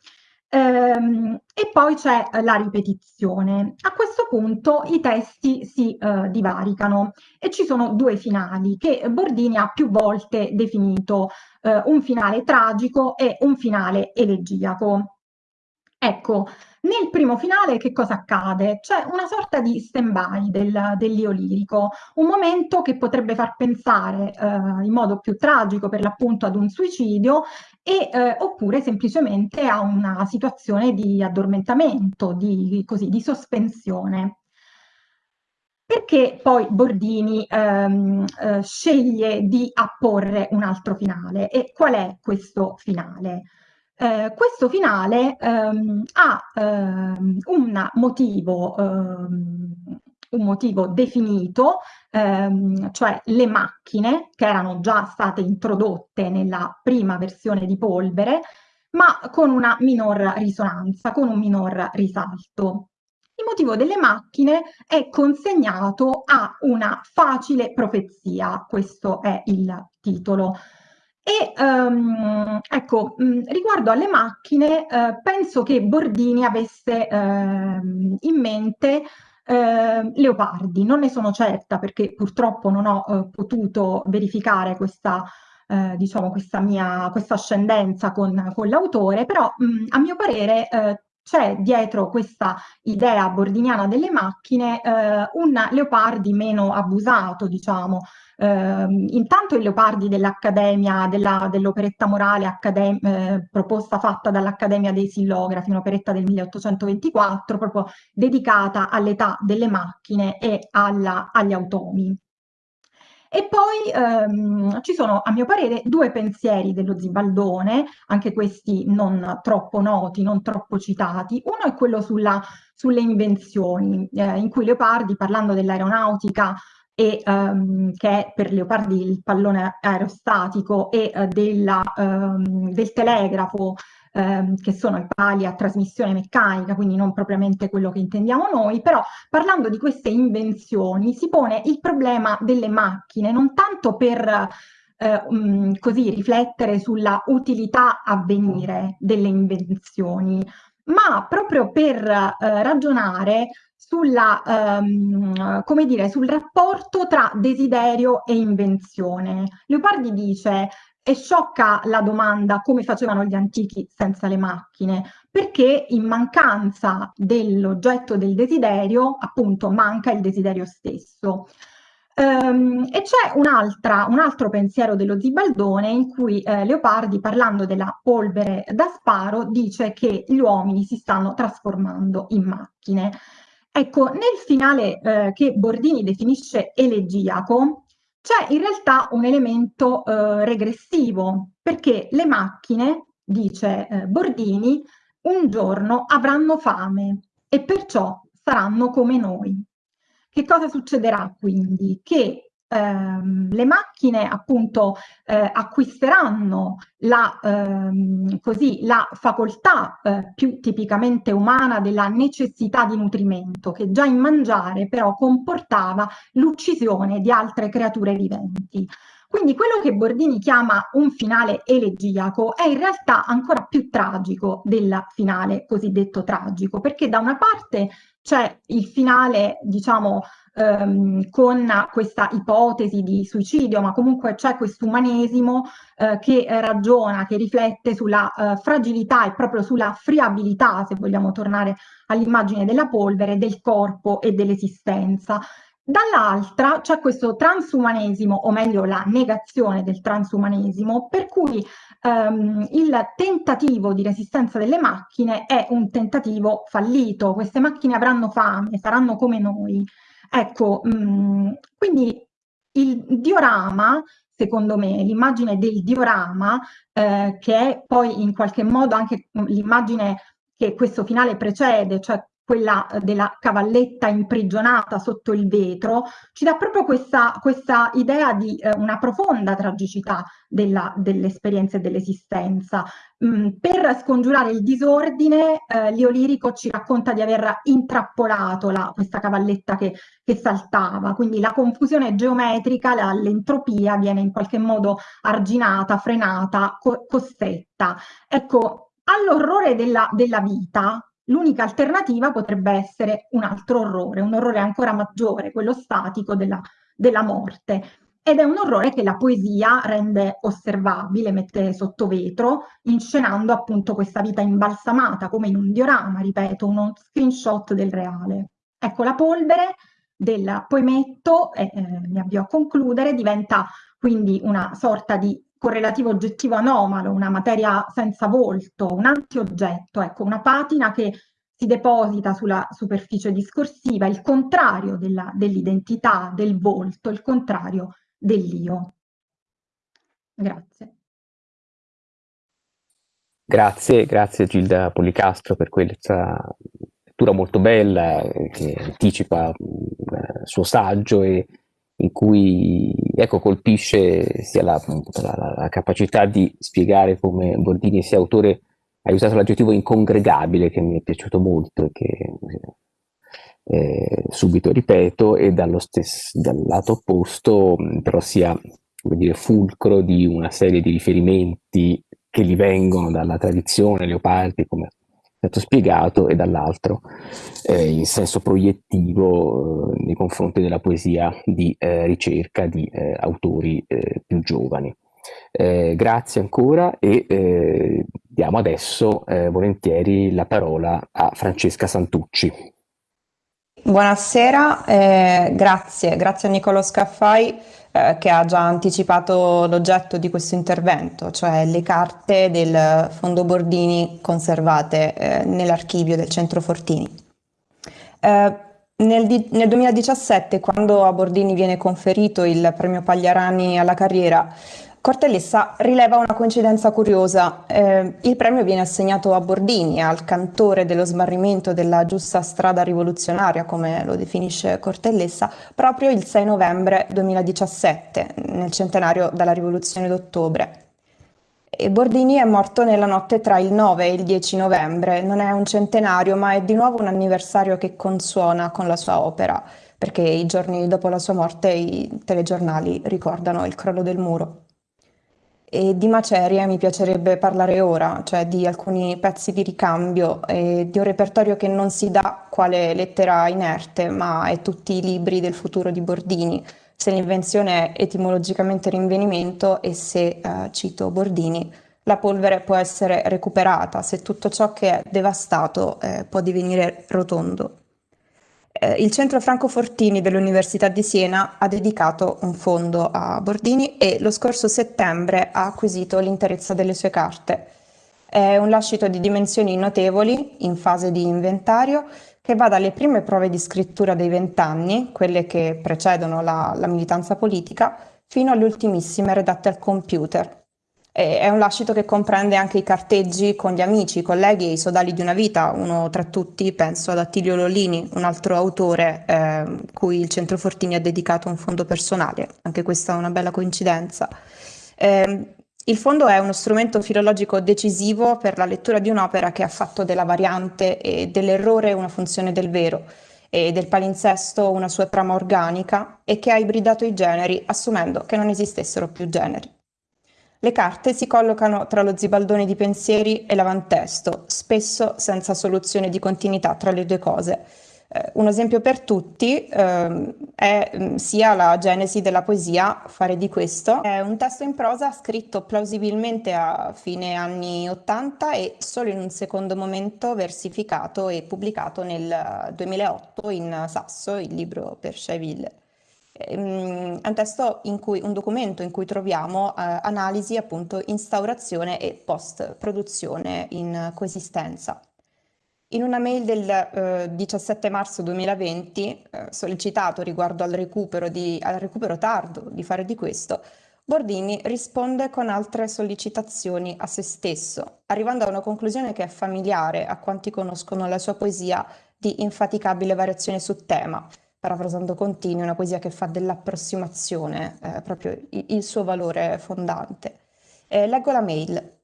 Ehm, e poi c'è eh, la ripetizione. A questo punto i testi si eh, divaricano e ci sono due finali che Bordini ha più volte definito eh, un finale tragico e un finale elegiaco. Ecco, nel primo finale che cosa accade? C'è una sorta di stand-by del, dell'io lirico, un momento che potrebbe far pensare eh, in modo più tragico per l'appunto ad un suicidio e, eh, oppure semplicemente a una situazione di addormentamento, di, così, di sospensione. Perché poi Bordini ehm, eh, sceglie di apporre un altro finale e qual è questo finale? Eh, questo finale ehm, ha ehm, un, motivo, ehm, un motivo definito, ehm, cioè le macchine che erano già state introdotte nella prima versione di polvere, ma con una minor risonanza, con un minor risalto. Il motivo delle macchine è consegnato a una facile profezia, questo è il titolo. E um, ecco, mh, riguardo alle macchine, eh, penso che Bordini avesse eh, in mente eh, Leopardi, non ne sono certa perché purtroppo non ho eh, potuto verificare questa, eh, diciamo, questa mia questa ascendenza con, con l'autore, però mh, a mio parere eh, c'è dietro questa idea bordiniana delle macchine un Leopardi meno abusato, diciamo. Eh, intanto il Leopardi dell'Accademia, dell'operetta morale eh, proposta fatta dall'Accademia dei Sillografi, un'operetta del 1824, proprio dedicata all'età delle macchine e alla, agli automi. E poi ehm, ci sono, a mio parere, due pensieri dello Zibaldone, anche questi non troppo noti, non troppo citati. Uno è quello sulla, sulle invenzioni, eh, in cui Leopardi, parlando dell'aeronautica, e, um, che è per Leopardi il pallone aerostatico e uh, della, um, del telegrafo ehm, che sono i pali a trasmissione meccanica, quindi non propriamente quello che intendiamo noi, però parlando di queste invenzioni si pone il problema delle macchine, non tanto per um, così riflettere sulla utilità a venire delle invenzioni, ma proprio per eh, ragionare sulla, um, come dire, sul rapporto tra desiderio e invenzione. Leopardi dice è sciocca la domanda come facevano gli antichi senza le macchine, perché in mancanza dell'oggetto del desiderio, appunto, manca il desiderio stesso. Um, e c'è un, un, altro pensiero dello Zibaldone in cui eh, Leopardi, parlando della polvere da sparo, dice che gli uomini si stanno trasformando in macchine. Ecco, nel finale eh, che Bordini definisce elegiaco, c'è in realtà un elemento eh, regressivo, perché le macchine, dice eh, Bordini, un giorno avranno fame e perciò saranno come noi. Che cosa succederà quindi? Che ehm, le macchine appunto eh, acquisteranno la, ehm, così, la facoltà eh, più tipicamente umana della necessità di nutrimento, che già in mangiare però comportava l'uccisione di altre creature viventi. Quindi quello che Bordini chiama un finale elegiaco è in realtà ancora più tragico del finale cosiddetto tragico, perché da una parte c'è il finale, diciamo, ehm, con questa ipotesi di suicidio, ma comunque c'è questo umanesimo eh, che ragiona, che riflette sulla eh, fragilità e proprio sulla friabilità, se vogliamo tornare all'immagine della polvere, del corpo e dell'esistenza. Dall'altra c'è questo transumanesimo, o meglio la negazione del transumanesimo, per cui ehm, il tentativo di resistenza delle macchine è un tentativo fallito. Queste macchine avranno fame, saranno come noi. Ecco, mh, mm, quindi il diorama secondo me, l'immagine del diorama, eh, che è poi in qualche modo anche l'immagine che questo finale precede, cioè quella eh, della cavalletta imprigionata sotto il vetro, ci dà proprio questa, questa idea di eh, una profonda tragicità dell'esperienza e dell'esistenza. Mm, per scongiurare il disordine, eh, Leo Lirico ci racconta di aver intrappolato la, questa cavalletta che, che, saltava, quindi la confusione geometrica, l'entropia viene in qualche modo arginata, frenata, co costretta. Ecco, all'orrore della, della vita L'unica alternativa potrebbe essere un altro orrore, un orrore ancora maggiore, quello statico della, della morte. Ed è un orrore che la poesia rende osservabile, mette sotto vetro, inscenando appunto questa vita imbalsamata, come in un diorama, ripeto, uno screenshot del reale. Ecco, la polvere del poemetto, e eh, mi avvio a concludere, diventa quindi una sorta di correlativo oggettivo anomalo, una materia senza volto, un antioggetto, ecco, una patina che si deposita sulla superficie discorsiva, il contrario dell'identità, del volto, il contrario dell'io. Grazie. Grazie, grazie Gilda Policastro per questa lettura molto bella che anticipa il suo saggio e in cui ecco, colpisce sia la, la, la, capacità di spiegare come Bordini sia autore, ha usato l'aggettivo incongregabile che mi è piaciuto molto e che eh, subito ripeto, e dallo stesso, dal lato opposto però sia dire, fulcro di una serie di riferimenti che gli vengono dalla tradizione Leopardi, come stato spiegato e dall'altro eh, in senso proiettivo eh, nei confronti della poesia di eh, ricerca di eh, autori eh, più giovani. Eh, grazie ancora e diamo adesso volentieri la parola a Francesca Santucci. Buonasera, grazie, grazie a Nicolo Scaffai eh, che ha già anticipato l'oggetto di questo intervento, cioè le carte del Fondo Bordini conservate eh, nell'archivio del Centro Fortini. Eh, nel, nel, 2017, quando a Bordini viene conferito il premio Pagliarani alla carriera, Cortellessa rileva una coincidenza curiosa. Eh, il premio viene assegnato a Bordini, al cantore dello smarrimento della giusta strada rivoluzionaria, come lo definisce Cortellessa, proprio il 6 novembre 2017, nel centenario della rivoluzione d'ottobre. E Bordini è morto nella notte tra il 9 e il 10 novembre. Non è un centenario, ma è di nuovo un anniversario che consuona con la sua opera, perché i giorni dopo la sua morte i telegiornali ricordano il crollo del muro. E di macerie mi piacerebbe parlare ora, cioè di alcuni pezzi di ricambio e di un repertorio che non si dà quale lettera inerte, ma è tutti i libri del futuro di Bordini. Se l'invenzione è etimologicamente rinvenimento e se, eh, cito Bordini, la polvere può essere recuperata, se tutto ciò che è devastato eh, può divenire rotondo eh, il Centro Franco Fortini dell'Università di Siena ha dedicato un fondo a Bordini e lo scorso settembre ha acquisito l'interezza delle sue carte. È un lascito di dimensioni notevoli, in fase di inventario, che va dalle prime prove di scrittura dei vent'anni, quelle che precedono la, la militanza politica, fino alle ultimissime redatte al computer, è un lascito che comprende anche i carteggi con gli amici, i colleghi e i sodali di una vita, uno tra tutti penso ad Attilio Lollini, un altro autore eh, cui il Centro Fortini ha dedicato un fondo personale, anche questa è una bella coincidenza. Eh, il fondo è uno strumento filologico decisivo per la lettura di un'opera che ha fatto della variante e dell'errore una funzione del vero e del palinsesto una sua trama organica e che ha ibridato i generi assumendo che non esistessero più generi. Le carte si collocano tra lo zibaldone di pensieri e l'avantesto, spesso senza soluzione di continuità tra le due cose. Eh, un esempio per tutti eh, è mm, sia la genesi della poesia, Fare di questo. È un testo in prosa scritto plausibilmente a fine anni 80 e solo in un secondo momento versificato e pubblicato nel 2008 in Sasso, il libro per Schaeville. Ehm, è un testo in cui, un documento in cui troviamo eh, analisi, appunto, instaurazione e post-produzione in coesistenza. In una mail del eh, 17 marzo 2020, eh, sollecitato riguardo al recupero, di, al recupero tardo di fare di questo, Bordini risponde con altre sollecitazioni a se stesso, arrivando a una conclusione che è familiare a quanti conoscono la sua poesia di infaticabile variazione su tema, parafrasando Contini, una poesia che fa dell'approssimazione eh, proprio il, suo valore fondante. Eh, leggo la mail.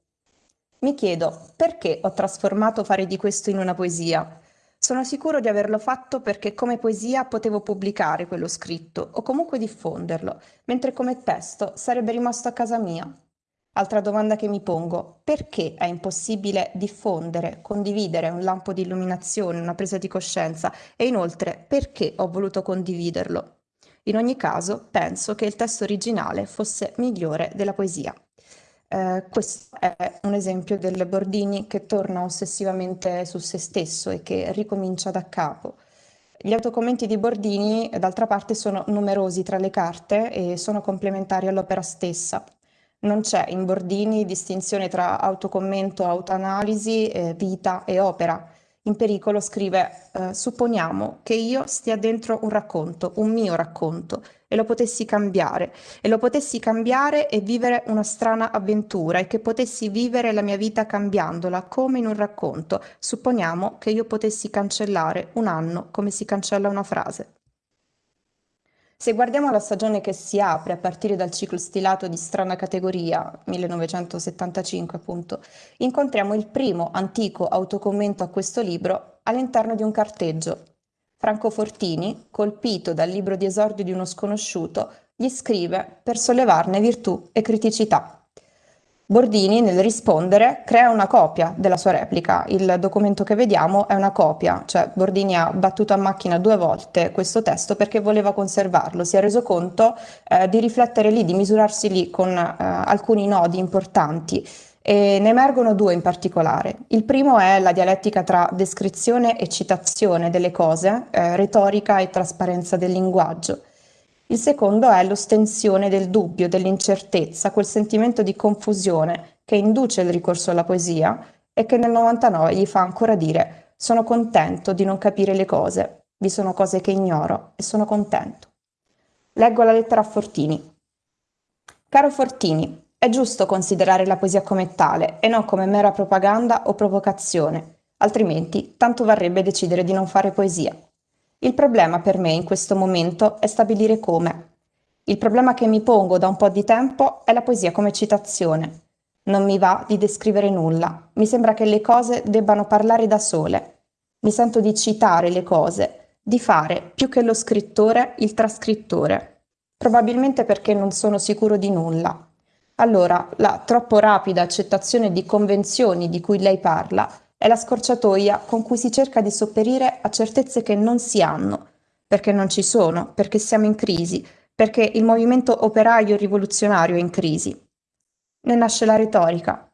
Mi chiedo perché ho trasformato fare di questo in una poesia. Sono sicuro di averlo fatto perché come poesia potevo pubblicare quello scritto o comunque diffonderlo, mentre come testo sarebbe rimasto a casa mia. Altra domanda che mi pongo, perché è impossibile diffondere, condividere un lampo di illuminazione, una presa di coscienza e inoltre perché ho voluto condividerlo? In ogni caso, penso che il testo originale fosse migliore della poesia. Eh, questo è un esempio del Bordini che torna ossessivamente su se stesso e che ricomincia da capo. Gli autocommenti di Bordini, d'altra parte, sono numerosi tra le carte e sono complementari all'opera stessa. Non c'è in Bordini distinzione tra autocommento, autoanalisi, eh, vita e opera. In pericolo scrive, eh, supponiamo che io stia dentro un racconto, un mio racconto, e lo potessi cambiare, e lo potessi cambiare e vivere una strana avventura, e che potessi vivere la mia vita cambiandola, come in un racconto. Supponiamo che io potessi cancellare un anno come si cancella una frase. Se guardiamo la stagione che si apre a partire dal ciclo stilato di strana categoria, 1975 appunto, incontriamo il primo antico autocommento a questo libro all'interno di un carteggio. Franco Fortini, colpito dal libro di esordio di uno sconosciuto, gli scrive per sollevarne virtù e criticità. Bordini, nel rispondere, crea una copia della sua replica. Il documento che vediamo è una copia, cioè Bordini ha battuto a macchina due volte questo testo perché voleva conservarlo. Si è reso conto eh, di riflettere lì, di misurarsi lì con eh, alcuni nodi importanti. E ne emergono due in particolare. Il primo è la dialettica tra descrizione e citazione delle cose, eh, retorica e trasparenza del linguaggio. Il secondo è l'ostensione del dubbio, dell'incertezza, quel sentimento di confusione che induce il ricorso alla poesia e che nel 99 gli fa ancora dire sono contento di non capire le cose, vi sono cose che ignoro e sono contento. Leggo la lettera a Fortini. Caro Fortini, è giusto considerare la poesia come tale e non come mera propaganda o provocazione, altrimenti tanto varrebbe decidere di non fare poesia. Il problema per me in questo momento è stabilire come. Il problema che mi pongo da un po' di tempo è la poesia come citazione. Non mi va di descrivere nulla, mi sembra che le cose debbano parlare da sole. Mi sento di citare le cose, di fare, più che lo scrittore, il trascrittore. Probabilmente perché non sono sicuro di nulla. Allora, la troppo rapida accettazione di convenzioni di cui lei parla è la scorciatoia con cui si cerca di sopperire a certezze che non si hanno, perché non ci sono, perché siamo in crisi, perché il movimento operaio rivoluzionario è in crisi. Ne nasce la retorica.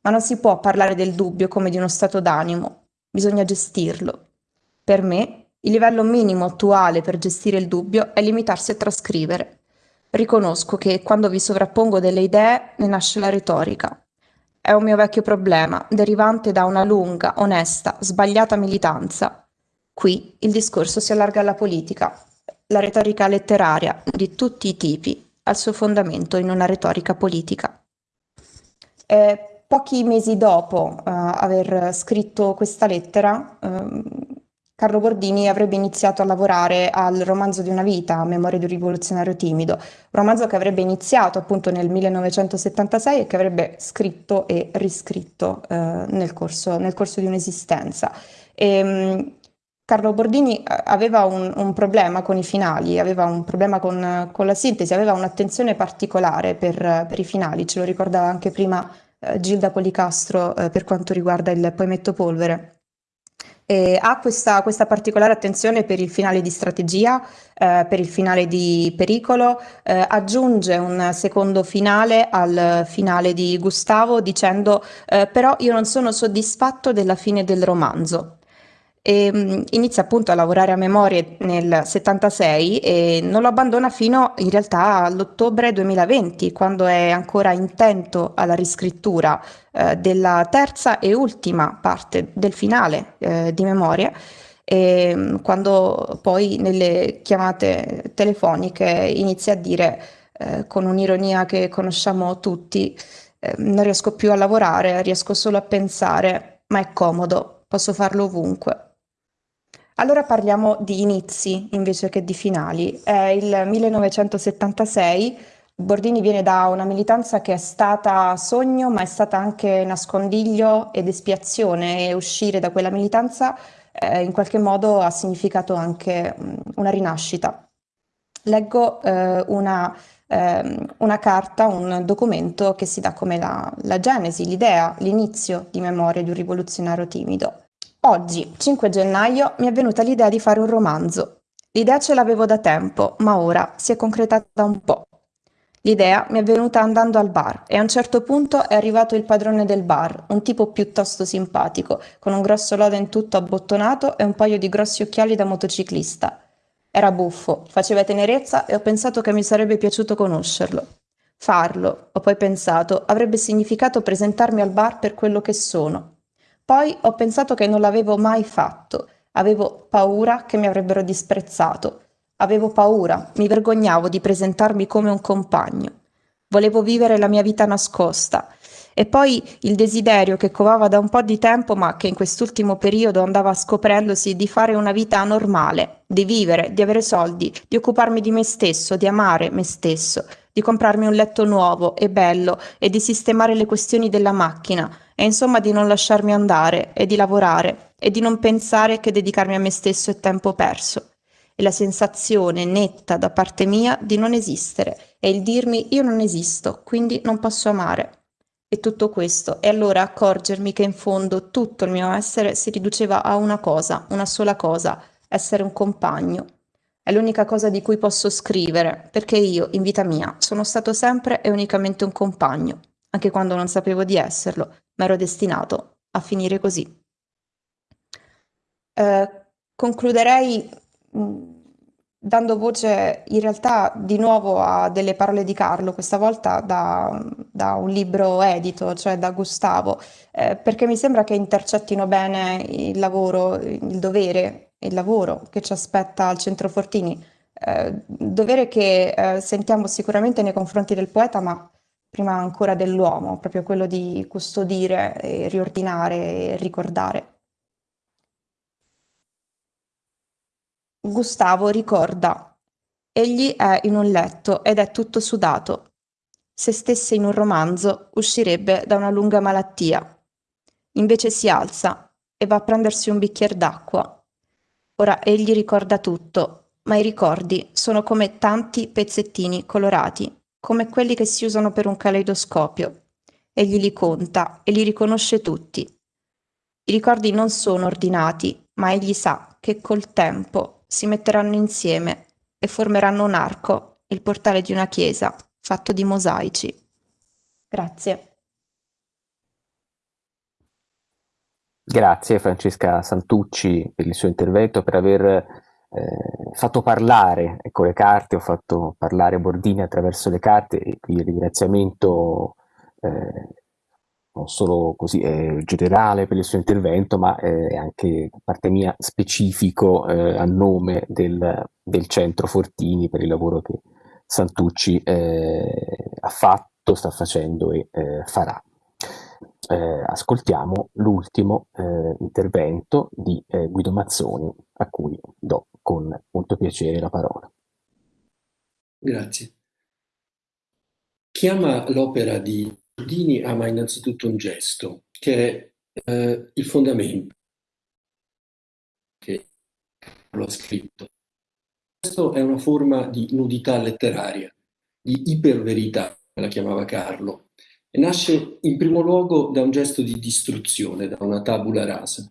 Ma non si può parlare del dubbio come di uno stato d'animo, bisogna gestirlo. Per me, il livello minimo attuale per gestire il dubbio è limitarsi a trascrivere. Riconosco che quando vi sovrappongo delle idee ne nasce la retorica, è un mio vecchio problema, derivante da una lunga, onesta, sbagliata militanza. Qui il discorso si allarga alla politica. La retorica letteraria, di tutti i tipi, ha il suo fondamento in una retorica politica. Eh, pochi mesi dopo uh, aver scritto questa lettera, uh, Carlo Bordini avrebbe iniziato a lavorare al romanzo di una vita, memoria di un rivoluzionario timido, romanzo che avrebbe iniziato appunto nel 1976 e che avrebbe scritto e riscritto eh, nel, corso, nel, corso, di un'esistenza. E, ehm, Carlo Bordini eh, aveva un, un, problema con i finali, aveva un problema con, con la sintesi, aveva un'attenzione particolare per, per, i finali, ce lo ricordava anche prima eh, Gilda Policastro eh, per quanto riguarda il poemetto Polvere E ha questa, questa, particolare attenzione per il finale di strategia, eh, per il finale di pericolo, eh, aggiunge un secondo finale al finale di Gustavo dicendo eh, però io non sono soddisfatto della fine del romanzo e um, inizia appunto a lavorare a memorie nel 76 e non lo abbandona fino in realtà all'ottobre 2020, quando è ancora intento alla riscrittura eh, della terza e ultima parte del finale eh, di memorie. E um, quando poi nelle chiamate telefoniche inizia a dire eh, con un'ironia che conosciamo tutti, eh, non riesco più a lavorare, riesco solo a pensare, ma è comodo, posso farlo ovunque. Allora parliamo di inizi invece che di finali. È il 1976, Bordini viene da una militanza che è stata sogno, ma è stata anche nascondiglio ed espiazione e uscire da quella militanza eh, in qualche modo ha significato anche mh, una rinascita. Leggo eh, una, eh, una, carta, un documento che si dà come la, la genesi, l'idea, l'inizio di Memoria di un rivoluzionario timido. Oggi, 5 gennaio, mi è venuta l'idea di fare un romanzo. L'idea ce l'avevo da tempo, ma ora si è concretata un po'. L'idea mi è venuta andando al bar e a un certo punto è arrivato il padrone del bar, un tipo piuttosto simpatico, con un grosso lodo in tutto abbottonato e un paio di grossi occhiali da motociclista. Era buffo, faceva tenerezza e ho pensato che mi sarebbe piaciuto conoscerlo. Farlo, ho poi pensato, avrebbe significato presentarmi al bar per quello che sono, poi ho pensato che non l'avevo mai fatto. Avevo paura che mi avrebbero disprezzato. Avevo paura, mi vergognavo di presentarmi come un compagno. Volevo vivere la mia vita nascosta. E poi il desiderio che covava da un po' di tempo, ma che in quest'ultimo periodo andava scoprendosi di fare una vita normale, di vivere, di avere soldi, di occuparmi di me stesso, di amare me stesso, di comprarmi un letto nuovo e bello e di sistemare le questioni della macchina, e insomma di non lasciarmi andare e di lavorare e di non pensare che dedicarmi a me stesso è tempo perso. E la sensazione netta da parte mia di non esistere e il dirmi io non esisto, quindi non posso amare. E tutto questo, e allora accorgermi che in fondo tutto il mio essere si riduceva a una cosa, una sola cosa, essere un compagno. È l'unica cosa di cui posso scrivere, perché io, in vita mia, sono stato sempre e unicamente un compagno, anche quando non sapevo di esserlo, ma ero destinato a finire così. Eh, concluderei mm, dando voce in realtà di nuovo a delle parole di Carlo, questa volta da, da un libro edito, cioè da Gustavo, eh, perché mi sembra che intercettino bene il lavoro, il dovere, il lavoro che ci aspetta al Centro Fortini, eh, dovere che eh, sentiamo sicuramente nei confronti del poeta, ma prima ancora dell'uomo, proprio quello di custodire, e riordinare e ricordare. Gustavo ricorda, egli è in un letto ed è tutto sudato. Se stesse in un romanzo uscirebbe da una lunga malattia. Invece si alza e va a prendersi un bicchiere d'acqua. Ora egli ricorda tutto, ma i ricordi sono come tanti pezzettini colorati come quelli che si usano per un caleidoscopio. Egli li conta e li riconosce tutti. I ricordi non sono ordinati, ma egli sa che col tempo si metteranno insieme e formeranno un arco, il portale di una chiesa fatto di mosaici. Grazie. Grazie Francesca Santucci per il suo intervento, per aver eh, fatto parlare ecco, le carte, ho fatto parlare Bordini attraverso le carte e qui il ringraziamento eh, non solo così eh, generale per il suo intervento, ma eh, anche da parte mia specifico eh, a nome del, del, Centro Fortini per il lavoro che Santucci eh, ha fatto, sta facendo e farà. Eh, ascoltiamo l'ultimo intervento di Guido Mazzoni, a cui do con molto piacere la parola. Grazie. Chi ama l'opera di Dini ama innanzitutto un gesto, che è eh, il fondamento che lo ha scritto. Questo è una forma di nudità letteraria, di iperverità, la chiamava Carlo, nasce in primo luogo da un gesto di distruzione, da una tabula rasa.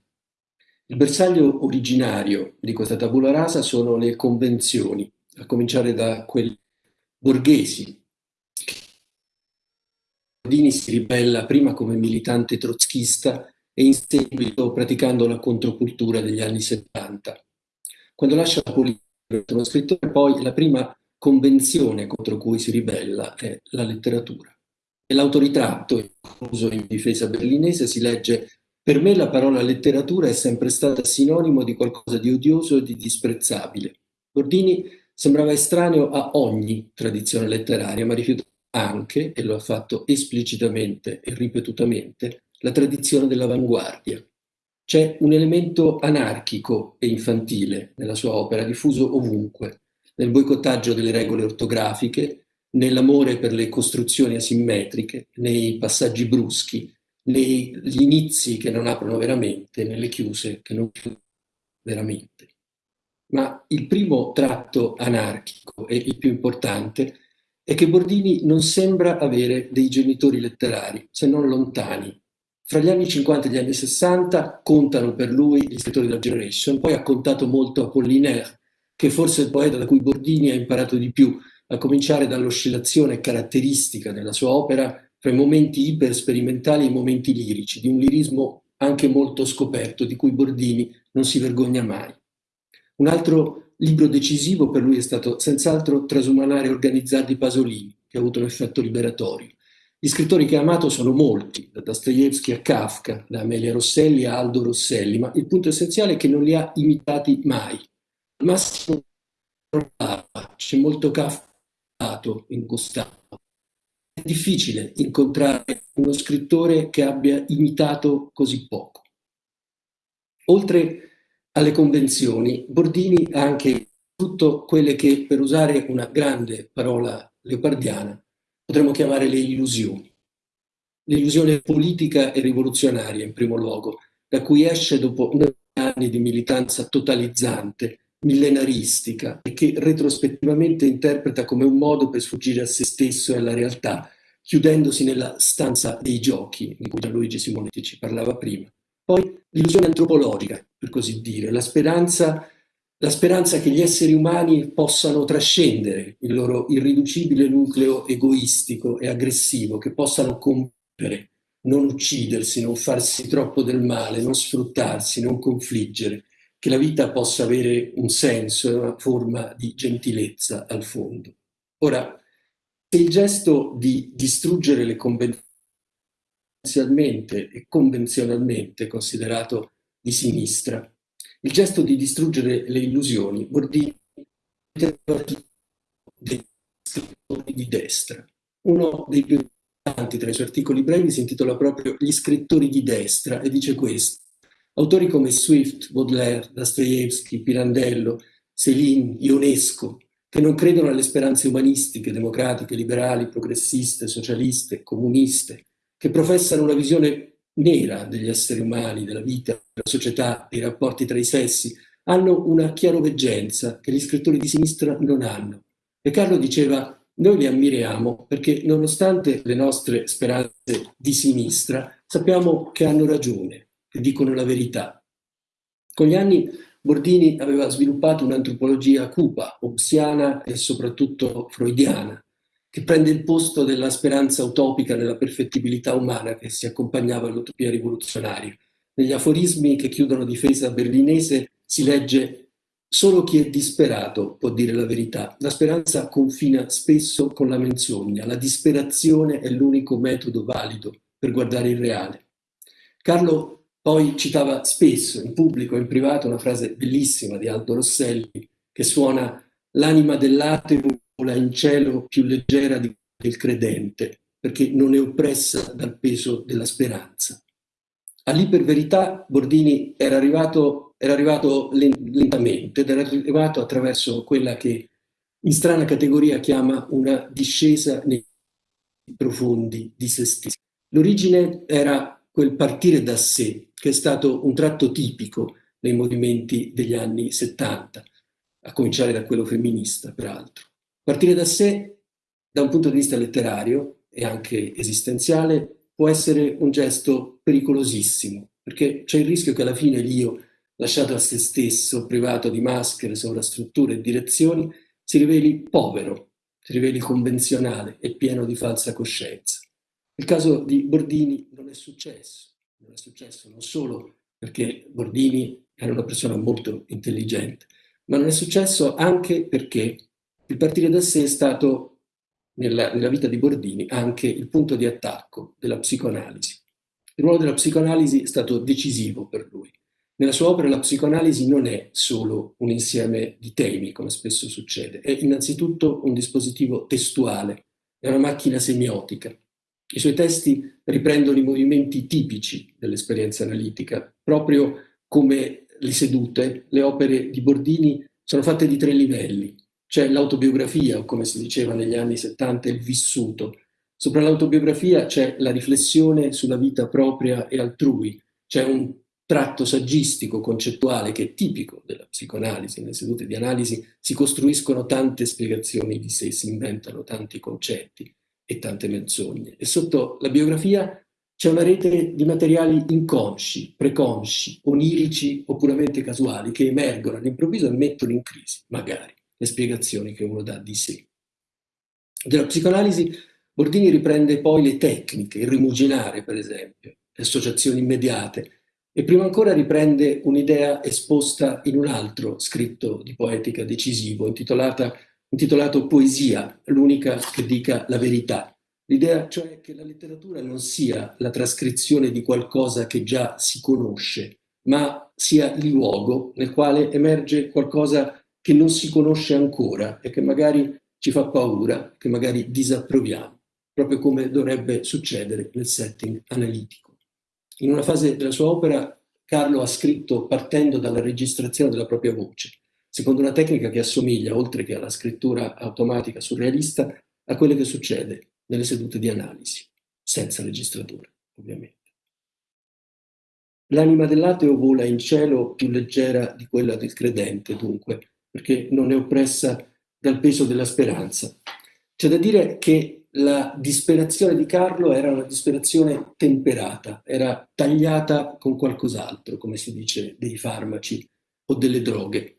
Il bersaglio originario di questa tabula rasa sono le convenzioni, a cominciare da quelle borghesi. Bordini si ribella prima come militante trotschista e in seguito praticando la controcultura degli anni 70. Quando lascia la politica, uno scrittore, poi la prima convenzione contro cui si ribella è la letteratura. Nell'autoritratto, incluso in difesa berlinese, si legge per me la parola letteratura è sempre stata sinonimo di qualcosa di odioso e di disprezzabile. Bordini sembrava estraneo a ogni tradizione letteraria, ma rifiutava anche, e lo ha fatto esplicitamente e ripetutamente, la tradizione dell'avanguardia. C'è un elemento anarchico e infantile nella sua opera, diffuso ovunque, nel boicottaggio delle regole ortografiche, nell'amore per le costruzioni asimmetriche, nei passaggi bruschi, negli inizi che non aprono veramente, nelle chiuse che non chiudono veramente. Ma il primo tratto anarchico e il più importante è che Bordini non sembra avere dei genitori letterari, se non lontani. Fra gli anni 50 e gli anni 60 contano per lui gli scrittori della Generation, poi ha contato molto Apollinaire, che forse è il poeta da cui Bordini ha imparato di più, a cominciare dall'oscillazione caratteristica nella sua opera tra i momenti ipersperimentali e i momenti lirici, di un lirismo anche molto scoperto, di cui Bordini non si vergogna mai. Un altro libro decisivo per lui è stato senz'altro Trasumanare organizzati di Pasolini, che ha avuto un effetto liberatorio. Gli scrittori che ha amato sono molti, da Dostoevsky a Kafka, da Amelia Rosselli a Aldo Rosselli, ma il punto essenziale è che non li ha imitati mai. Al massimo c'è molto Kafka in Gustavo, è difficile incontrare uno scrittore che abbia imitato così poco. Oltre alle convenzioni, Bordini ha anche tutto quelle che, per usare una grande parola leopardiana, potremmo chiamare le illusioni. L'illusione politica e rivoluzionaria, in primo luogo, da cui esce dopo anni di militanza totalizzante, millenaristica e che retrospettivamente interpreta come un modo per sfuggire a se stesso e alla realtà, chiudendosi nella stanza dei giochi, di cui Gianluigi Simonetti ci parlava prima. Poi l'illusione antropologica, per così dire, la speranza, la speranza che gli esseri umani possano trascendere il loro irriducibile nucleo egoistico e aggressivo, che possano compiere, non uccidersi, non farsi troppo del male, non sfruttarsi, non confliggere, che la vita possa avere un senso, una forma di gentilezza al fondo. Ora, se il gesto di distruggere le convenzionalmente e convenzionalmente considerato di sinistra, il gesto di distruggere le illusioni vuol dire di destra. Uno dei più importanti tra i suoi articoli brevi si intitola proprio Gli scrittori di destra e dice questo. Autori come Swift, Baudelaire, Dostoevsky, Pirandello, Céline, Ionesco, che non credono alle speranze umanistiche, democratiche, liberali, progressiste, socialiste, comuniste, che professano una visione nera degli esseri umani, della vita, della società, dei rapporti tra i sessi, hanno una chiaroveggenza che gli scrittori di sinistra non hanno. E Carlo diceva, noi li ammiriamo perché nonostante le nostre speranze di sinistra, sappiamo che hanno ragione, che dicono la verità. Con gli anni Bordini aveva sviluppato un'antropologia cupa, obsiana e soprattutto freudiana, che prende il posto della speranza utopica nella perfettibilità umana che si accompagnava all'utopia rivoluzionaria. Negli aforismi che chiudono difesa berlinese si legge Solo chi è disperato può dire la verità. La speranza confina spesso con la menzogna. La disperazione è l'unico metodo valido per guardare il reale. Carlo poi citava spesso in pubblico e in privato una frase bellissima di Aldo Rosselli che suona l'anima dell'ateo vola in cielo più leggera del credente perché non è oppressa dal peso della speranza. All'iperverità Bordini era arrivato, era arrivato lentamente ed era arrivato attraverso quella che in strana categoria chiama una discesa nei profondi di se stessi. L'origine era quel partire da sé, che è stato un tratto tipico nei movimenti degli anni 70, a cominciare da quello femminista, peraltro. Partire da sé, da un punto di vista letterario e anche esistenziale, può essere un gesto pericolosissimo, perché c'è il rischio che alla fine l'io lasciato a se stesso, privato di maschere, sovrastrutture e direzioni, si riveli povero, si riveli convenzionale e pieno di falsa coscienza. Il caso di Bordini non è successo, non è successo non solo perché Bordini era una persona molto intelligente, ma non è successo anche perché il partire da sé è stato, nella, nella vita di Bordini, anche il punto di attacco della psicoanalisi. Il ruolo della psicoanalisi è stato decisivo per lui. Nella sua opera la psicoanalisi non è solo un insieme di temi, come spesso succede, è innanzitutto un dispositivo testuale, è una macchina semiotica. I suoi testi riprendono i movimenti tipici dell'esperienza analitica, proprio come le sedute, le opere di Bordini sono fatte di tre livelli. C'è l'autobiografia, o come si diceva negli anni 70, il vissuto, Sopra l'autobiografia c'è la riflessione sulla vita propria e altrui, c'è un tratto saggistico, concettuale, che è tipico della psicoanalisi. Nelle sedute di analisi si costruiscono tante spiegazioni di sé, si inventano tanti concetti e tante menzogne. E sotto la biografia c'è una rete di materiali inconsci, preconsci, onirici o puramente casuali che emergono all'improvviso e mettono in crisi, magari, le spiegazioni che uno dà di sé. Della psicoanalisi Bordini riprende poi le tecniche, il rimuginare per esempio, le associazioni immediate e prima ancora riprende un'idea esposta in un altro scritto di poetica decisivo intitolato Poesia, l'unica che dica la verità. L'idea cioè che la letteratura non sia la trascrizione di qualcosa che già si conosce, ma sia il luogo nel quale emerge qualcosa che non si conosce ancora e che magari ci fa paura, che magari disapproviamo proprio come dovrebbe succedere nel setting analitico. In una fase della sua opera Carlo ha scritto partendo dalla registrazione della propria voce, secondo una tecnica che assomiglia, oltre che alla scrittura automatica surrealista, a quello che succede nelle sedute di analisi, senza registratore, ovviamente. L'anima dell'ateo vola in cielo più leggera di quella del credente, dunque, perché non è oppressa dal peso della speranza. C'è da dire che la disperazione di Carlo era una disperazione temperata, era tagliata con qualcos'altro, come si dice dei farmaci o delle droghe.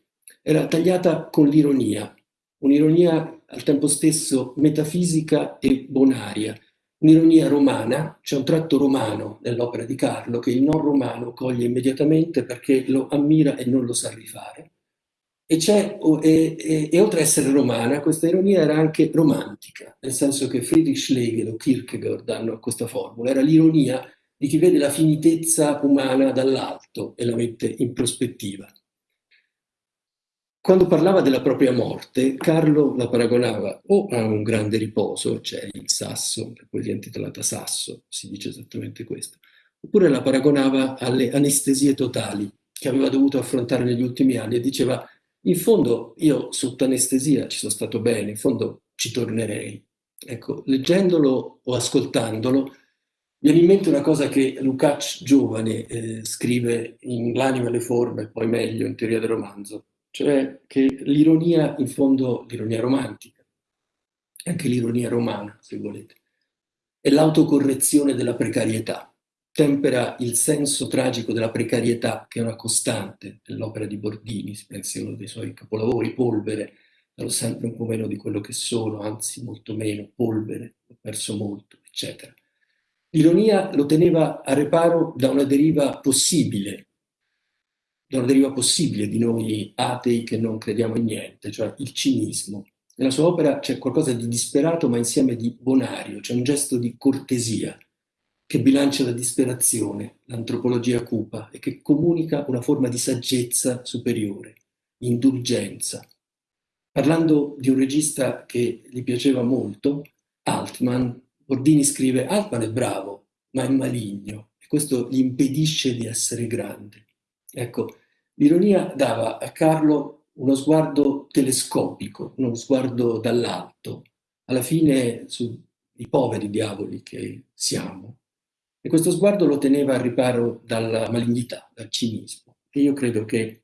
Era tagliata con l'ironia, un'ironia al tempo stesso metafisica e bonaria, un'ironia romana, c'è un tratto romano nell'opera di Carlo che il non romano coglie immediatamente perché lo ammira e non lo sa rifare e, e, e, e, oltre ad essere romana, questa ironia era anche romantica, nel senso che Friedrich Schlegel o Kierkegaard danno questa formula, era l'ironia di chi vede la finitezza umana dall'alto e la mette in prospettiva. Quando parlava della propria morte, Carlo la paragonava o a un grande riposo, cioè il sasso, la poesia intitolata Sasso, si dice esattamente questo, oppure la paragonava alle anestesie totali che aveva dovuto affrontare negli ultimi anni e diceva in fondo io sotto anestesia ci sono stato bene, in fondo ci tornerei. Ecco, leggendolo o ascoltandolo, viene in mente una cosa che Lukács giovane eh, scrive in L'anima e le forme, poi meglio in teoria del romanzo, cioè che l'ironia, in fondo, l'ironia romantica, anche l'ironia romana, se volete, è l'autocorrezione della precarietà tempera il senso tragico della precarietà, che è una costante nell'opera di Bordini, si pensi a uno dei suoi capolavori, Polvere, ero sempre un po' meno di quello che sono, anzi molto meno, polvere, ho perso molto, eccetera. L'ironia lo teneva a reparo da una deriva possibile, da una deriva possibile di noi atei che non crediamo in niente, cioè il cinismo. Nella sua opera c'è qualcosa di disperato ma insieme di bonario, c'è un gesto di cortesia, che bilancia la disperazione, l'antropologia cupa e che comunica una forma di saggezza superiore, indulgenza. Parlando di un regista che gli piaceva molto, Altman, Bordini scrive Altman è bravo, ma è maligno e questo gli impedisce di essere grande. Ecco, l'ironia dava a Carlo uno sguardo telescopico, uno sguardo dall'alto, alla fine sui poveri diavoli che siamo, e questo sguardo lo teneva al riparo dalla malignità, dal cinismo. E io credo che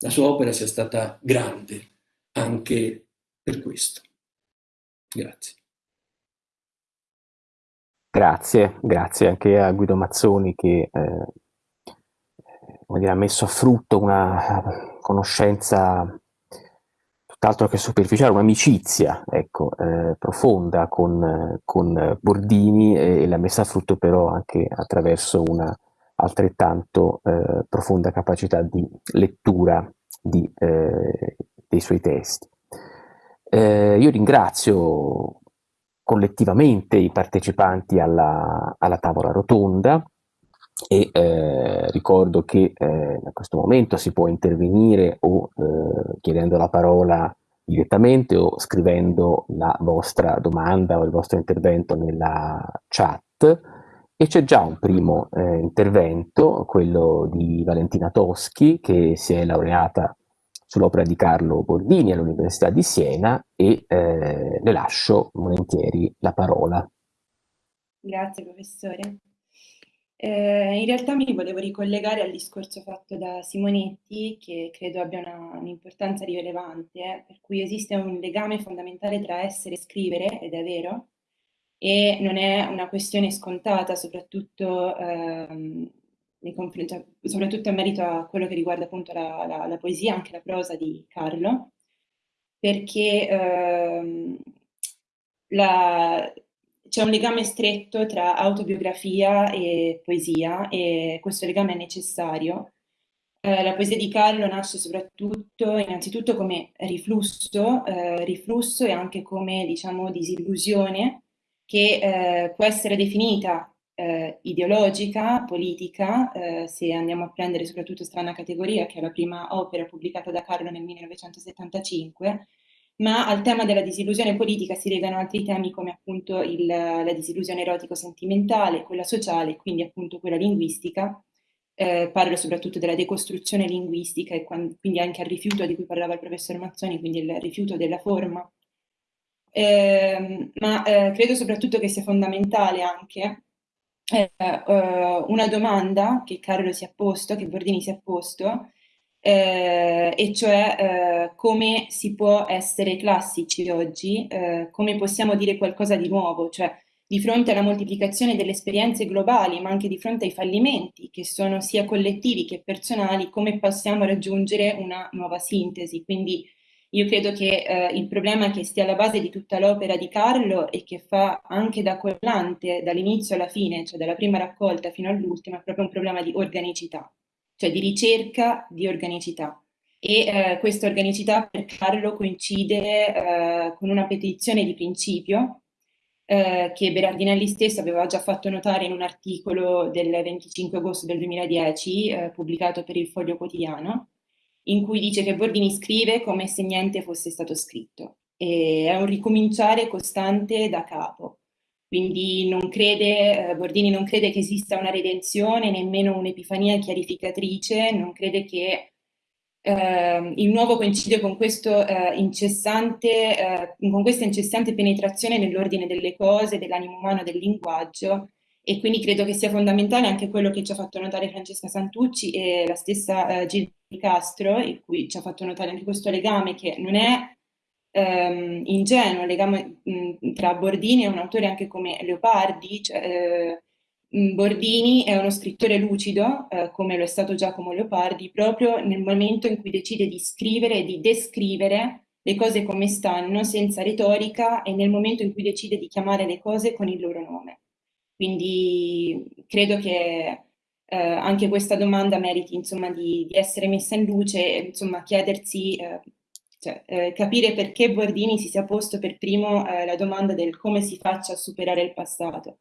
la sua opera sia stata grande anche per questo. Grazie. Grazie, grazie anche a Guido Mazzoni che eh, dire, ha messo a frutto una conoscenza tutt'altro che superficiale, un'amicizia ecco, eh, profonda con, con Bordini e, e, l'ha messa a frutto però anche attraverso una altrettanto eh, profonda capacità di lettura di, eh, dei suoi testi. Eh, io ringrazio collettivamente i partecipanti alla, alla tavola rotonda e eh, ricordo che eh, a questo momento si può intervenire o eh, chiedendo la parola direttamente o scrivendo la vostra domanda o il vostro intervento nella chat e c'è già un primo eh, intervento, quello di Valentina Toschi che si è laureata sull'opera di Carlo Bordini all'Università di Siena e eh, le lascio volentieri la parola. Grazie professore. Eh, in realtà mi volevo ricollegare al discorso fatto da Simonetti, che credo abbia un'importanza rilevante, per cui esiste un legame fondamentale tra essere e scrivere, ed è vero, e non è una questione scontata, soprattutto ehm, cioè, soprattutto in merito a quello che riguarda appunto la, la, la poesia, anche la prosa di Carlo, perché ehm, c'è un legame stretto tra autobiografia e poesia e questo legame è necessario. Eh, la poesia di Carlo nasce soprattutto, innanzitutto come riflusso, eh, riflusso e anche come, diciamo, disillusione che eh, può essere definita eh, ideologica, politica, eh, se andiamo a prendere soprattutto Strana Categoria, che è la prima opera pubblicata da Carlo nel 1975, ma al tema della disillusione politica si legano altri temi come appunto il, la disillusione erotico-sentimentale, quella sociale, quindi appunto quella linguistica. Eh, parlo soprattutto della decostruzione linguistica e quindi anche al rifiuto di cui parlava il professor Mazzoni, quindi il rifiuto della forma. Eh, ma eh, credo soprattutto che sia fondamentale anche eh, eh, una domanda che Carlo si è posto, che Bordini si è posto, eh, e cioè eh, come si può essere classici oggi, eh, come possiamo dire qualcosa di nuovo, cioè di fronte alla moltiplicazione delle esperienze globali, ma anche di fronte ai fallimenti che sono sia collettivi che personali, come possiamo raggiungere una nuova sintesi. Quindi io credo che eh, il problema che stia alla base di tutta l'opera di Carlo e che fa anche da collante dall'inizio alla fine, cioè dalla prima raccolta fino all'ultima, è proprio un problema di organicità, cioè di ricerca di organicità. E eh, questa organicità per Carlo coincide eh, con una petizione di principio eh, che Berardinelli stesso aveva già fatto notare in un articolo del 25 agosto del 2010 eh, pubblicato per il Foglio Quotidiano, in cui dice che Bordini scrive come se niente fosse stato scritto. E è un ricominciare costante da capo. Quindi non crede, eh, Bordini non crede che esista una redenzione, nemmeno un'epifania chiarificatrice, non crede che eh, il nuovo coincide con, questo, eh, incessante, eh, con questa incessante penetrazione nell'ordine delle cose, dell'animo umano, del linguaggio, e quindi credo che sia fondamentale anche quello che ci ha fatto notare Francesca Santucci e la stessa eh, Gilda Castro, in cui ci ha fatto notare anche questo legame che non è ehm, ingenuo, legame mh, tra Bordini e un autore anche come Leopardi, cioè, eh, Bordini è uno scrittore lucido, eh, come lo è stato Giacomo Leopardi, proprio nel momento in cui decide di scrivere e di descrivere le cose come stanno, senza retorica, e nel momento in cui decide di chiamare le cose con il loro nome. Quindi credo che eh, anche questa domanda meriti insomma, di, di, essere messa in luce, insomma, chiedersi, eh, cioè, eh, capire perché Bordini si sia posto per primo eh, la domanda del come si faccia a superare il passato.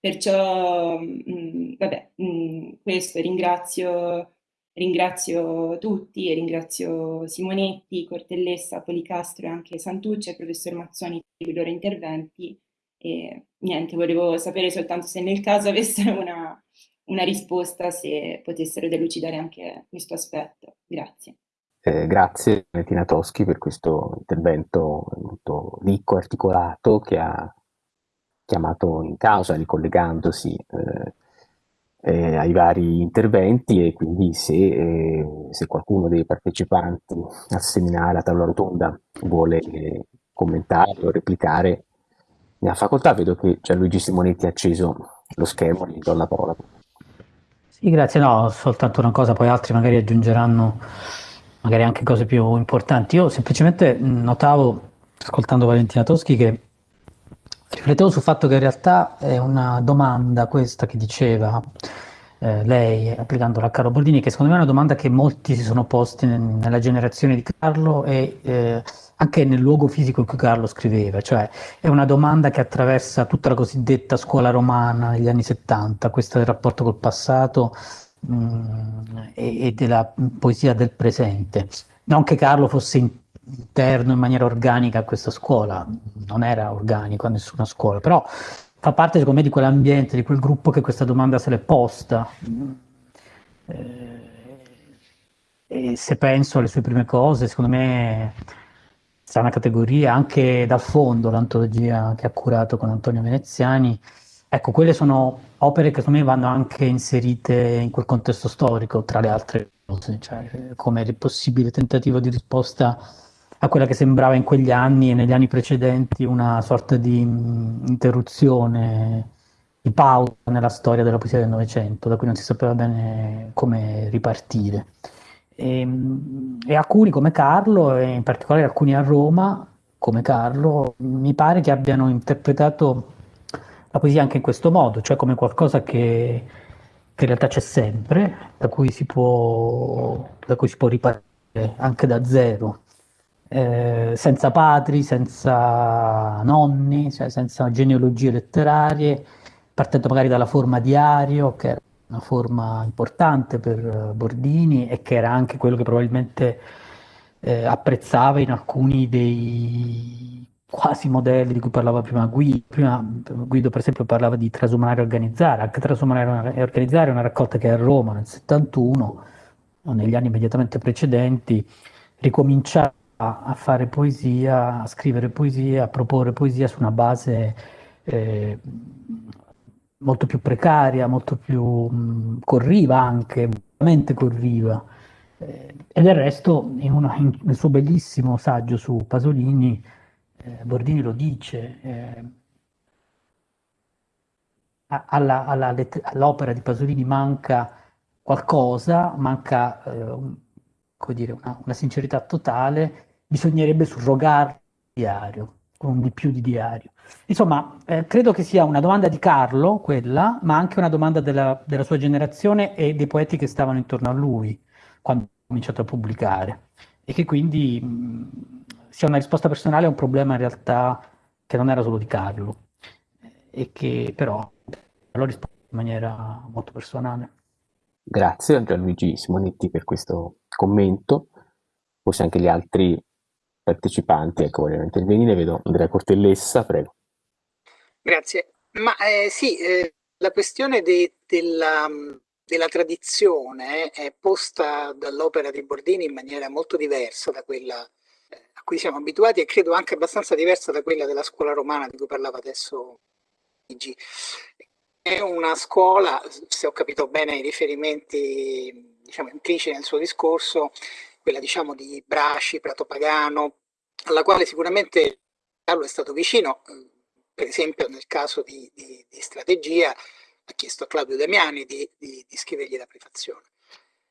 Perciò, mh, mm, vabbè, mh, mm, questo ringrazio, ringrazio tutti e ringrazio Simonetti, Cortellessa, Policastro e anche Santucci e professor Mazzoni per i loro interventi. E niente, volevo sapere soltanto se nel caso avessero una, una risposta, se potessero delucidare anche questo aspetto. Grazie. Eh, grazie Valentina Toschi per questo intervento molto ricco, articolato, che ha chiamato in causa, ricollegandosi eh, eh, ai vari interventi e quindi se, eh, se, qualcuno dei partecipanti al seminario, a tavola rotonda, vuole eh, commentare o replicare, ne ha facoltà. Vedo che Gianluigi Simonetti ha acceso lo schermo, gli do la parola. Sì, grazie. No, soltanto una cosa, poi altri magari aggiungeranno magari anche cose più importanti. Io semplicemente notavo, ascoltando Valentina Toschi, che riflettevo sul fatto che in realtà è una domanda questa che diceva eh, lei, applicandola a Carlo Bordini, che secondo me è una domanda che molti si sono posti nella generazione di Carlo e eh, anche nel luogo fisico in cui Carlo scriveva, cioè è una domanda che attraversa tutta la cosiddetta scuola romana negli anni 70, questo del rapporto col passato mm, e, e, della poesia del presente. Non che Carlo fosse interno in maniera organica a questa scuola, non era organico a nessuna scuola, però fa parte secondo me di quell'ambiente, di quel gruppo che questa domanda se l'è posta. Eh, e se penso alle sue prime cose, secondo me sarà una categoria anche dal fondo, l'antologia che ha curato con Antonio Veneziani. Ecco, quelle sono opere che secondo me vanno anche inserite in quel contesto storico, tra le altre cose, cioè come il possibile tentativo di risposta a quella che sembrava in quegli anni e negli anni precedenti una sorta di interruzione, di pausa nella storia della poesia del Novecento, da cui non si sapeva bene come ripartire. E, ehm, e, alcuni come Carlo, e in particolare alcuni a Roma, come Carlo, mi pare che abbiano interpretato la poesia anche in questo modo, cioè come qualcosa che, che in realtà c'è sempre, da cui si può, da cui si può ripartire anche da zero, eh, senza padri, senza nonni, cioè senza genealogie letterarie, partendo magari dalla forma diario, che era una forma importante per eh, Bordini e che era anche quello che probabilmente eh, apprezzava in alcuni dei quasi modelli di cui parlava prima Guido. Prima Guido, per esempio, parlava di Trasumanare e Organizzare. Anche Trasumanare e Organizzare è una raccolta che a Roma nel 71, negli anni immediatamente precedenti, ricominciava a fare poesia, a scrivere poesia, a proporre poesia su una base eh, molto più precaria, molto più mh, corriva anche, veramente corriva. Eh, e del resto, in una, in, nel suo bellissimo saggio su Pasolini, eh, Bordini lo dice, eh, all'opera di Pasolini manca qualcosa, manca eh, dire, una, una, sincerità totale, bisognerebbe surrogarlo diario, con di più di diario. Insomma, eh, credo che sia una domanda di Carlo, quella, ma anche una domanda della, della, sua generazione e dei poeti che stavano intorno a lui quando ha cominciato a pubblicare. E che quindi mh, sia una risposta personale a un problema in realtà che non era solo di Carlo, e che però l'ho risposto in maniera molto personale. Grazie a Gianluigi Simonetti per questo commento. Forse anche gli altri partecipanti ecco, vogliono intervenire. Vedo Andrea Cortellessa, prego. Grazie. Ma eh, sì, eh, la questione de, della, della, tradizione è posta dall'opera di Bordini in maniera molto diversa da quella cui siamo abituati e credo anche abbastanza diversa da quella della scuola romana di cui parlava adesso Luigi. È una scuola, se ho capito bene i riferimenti diciamo, impliciti nel suo discorso, quella diciamo di Brasci, Prato Pagano, alla quale sicuramente Carlo è stato vicino, per esempio nel caso di, di, di strategia ha chiesto a Claudio Damiani di, di scrivergli la prefazione.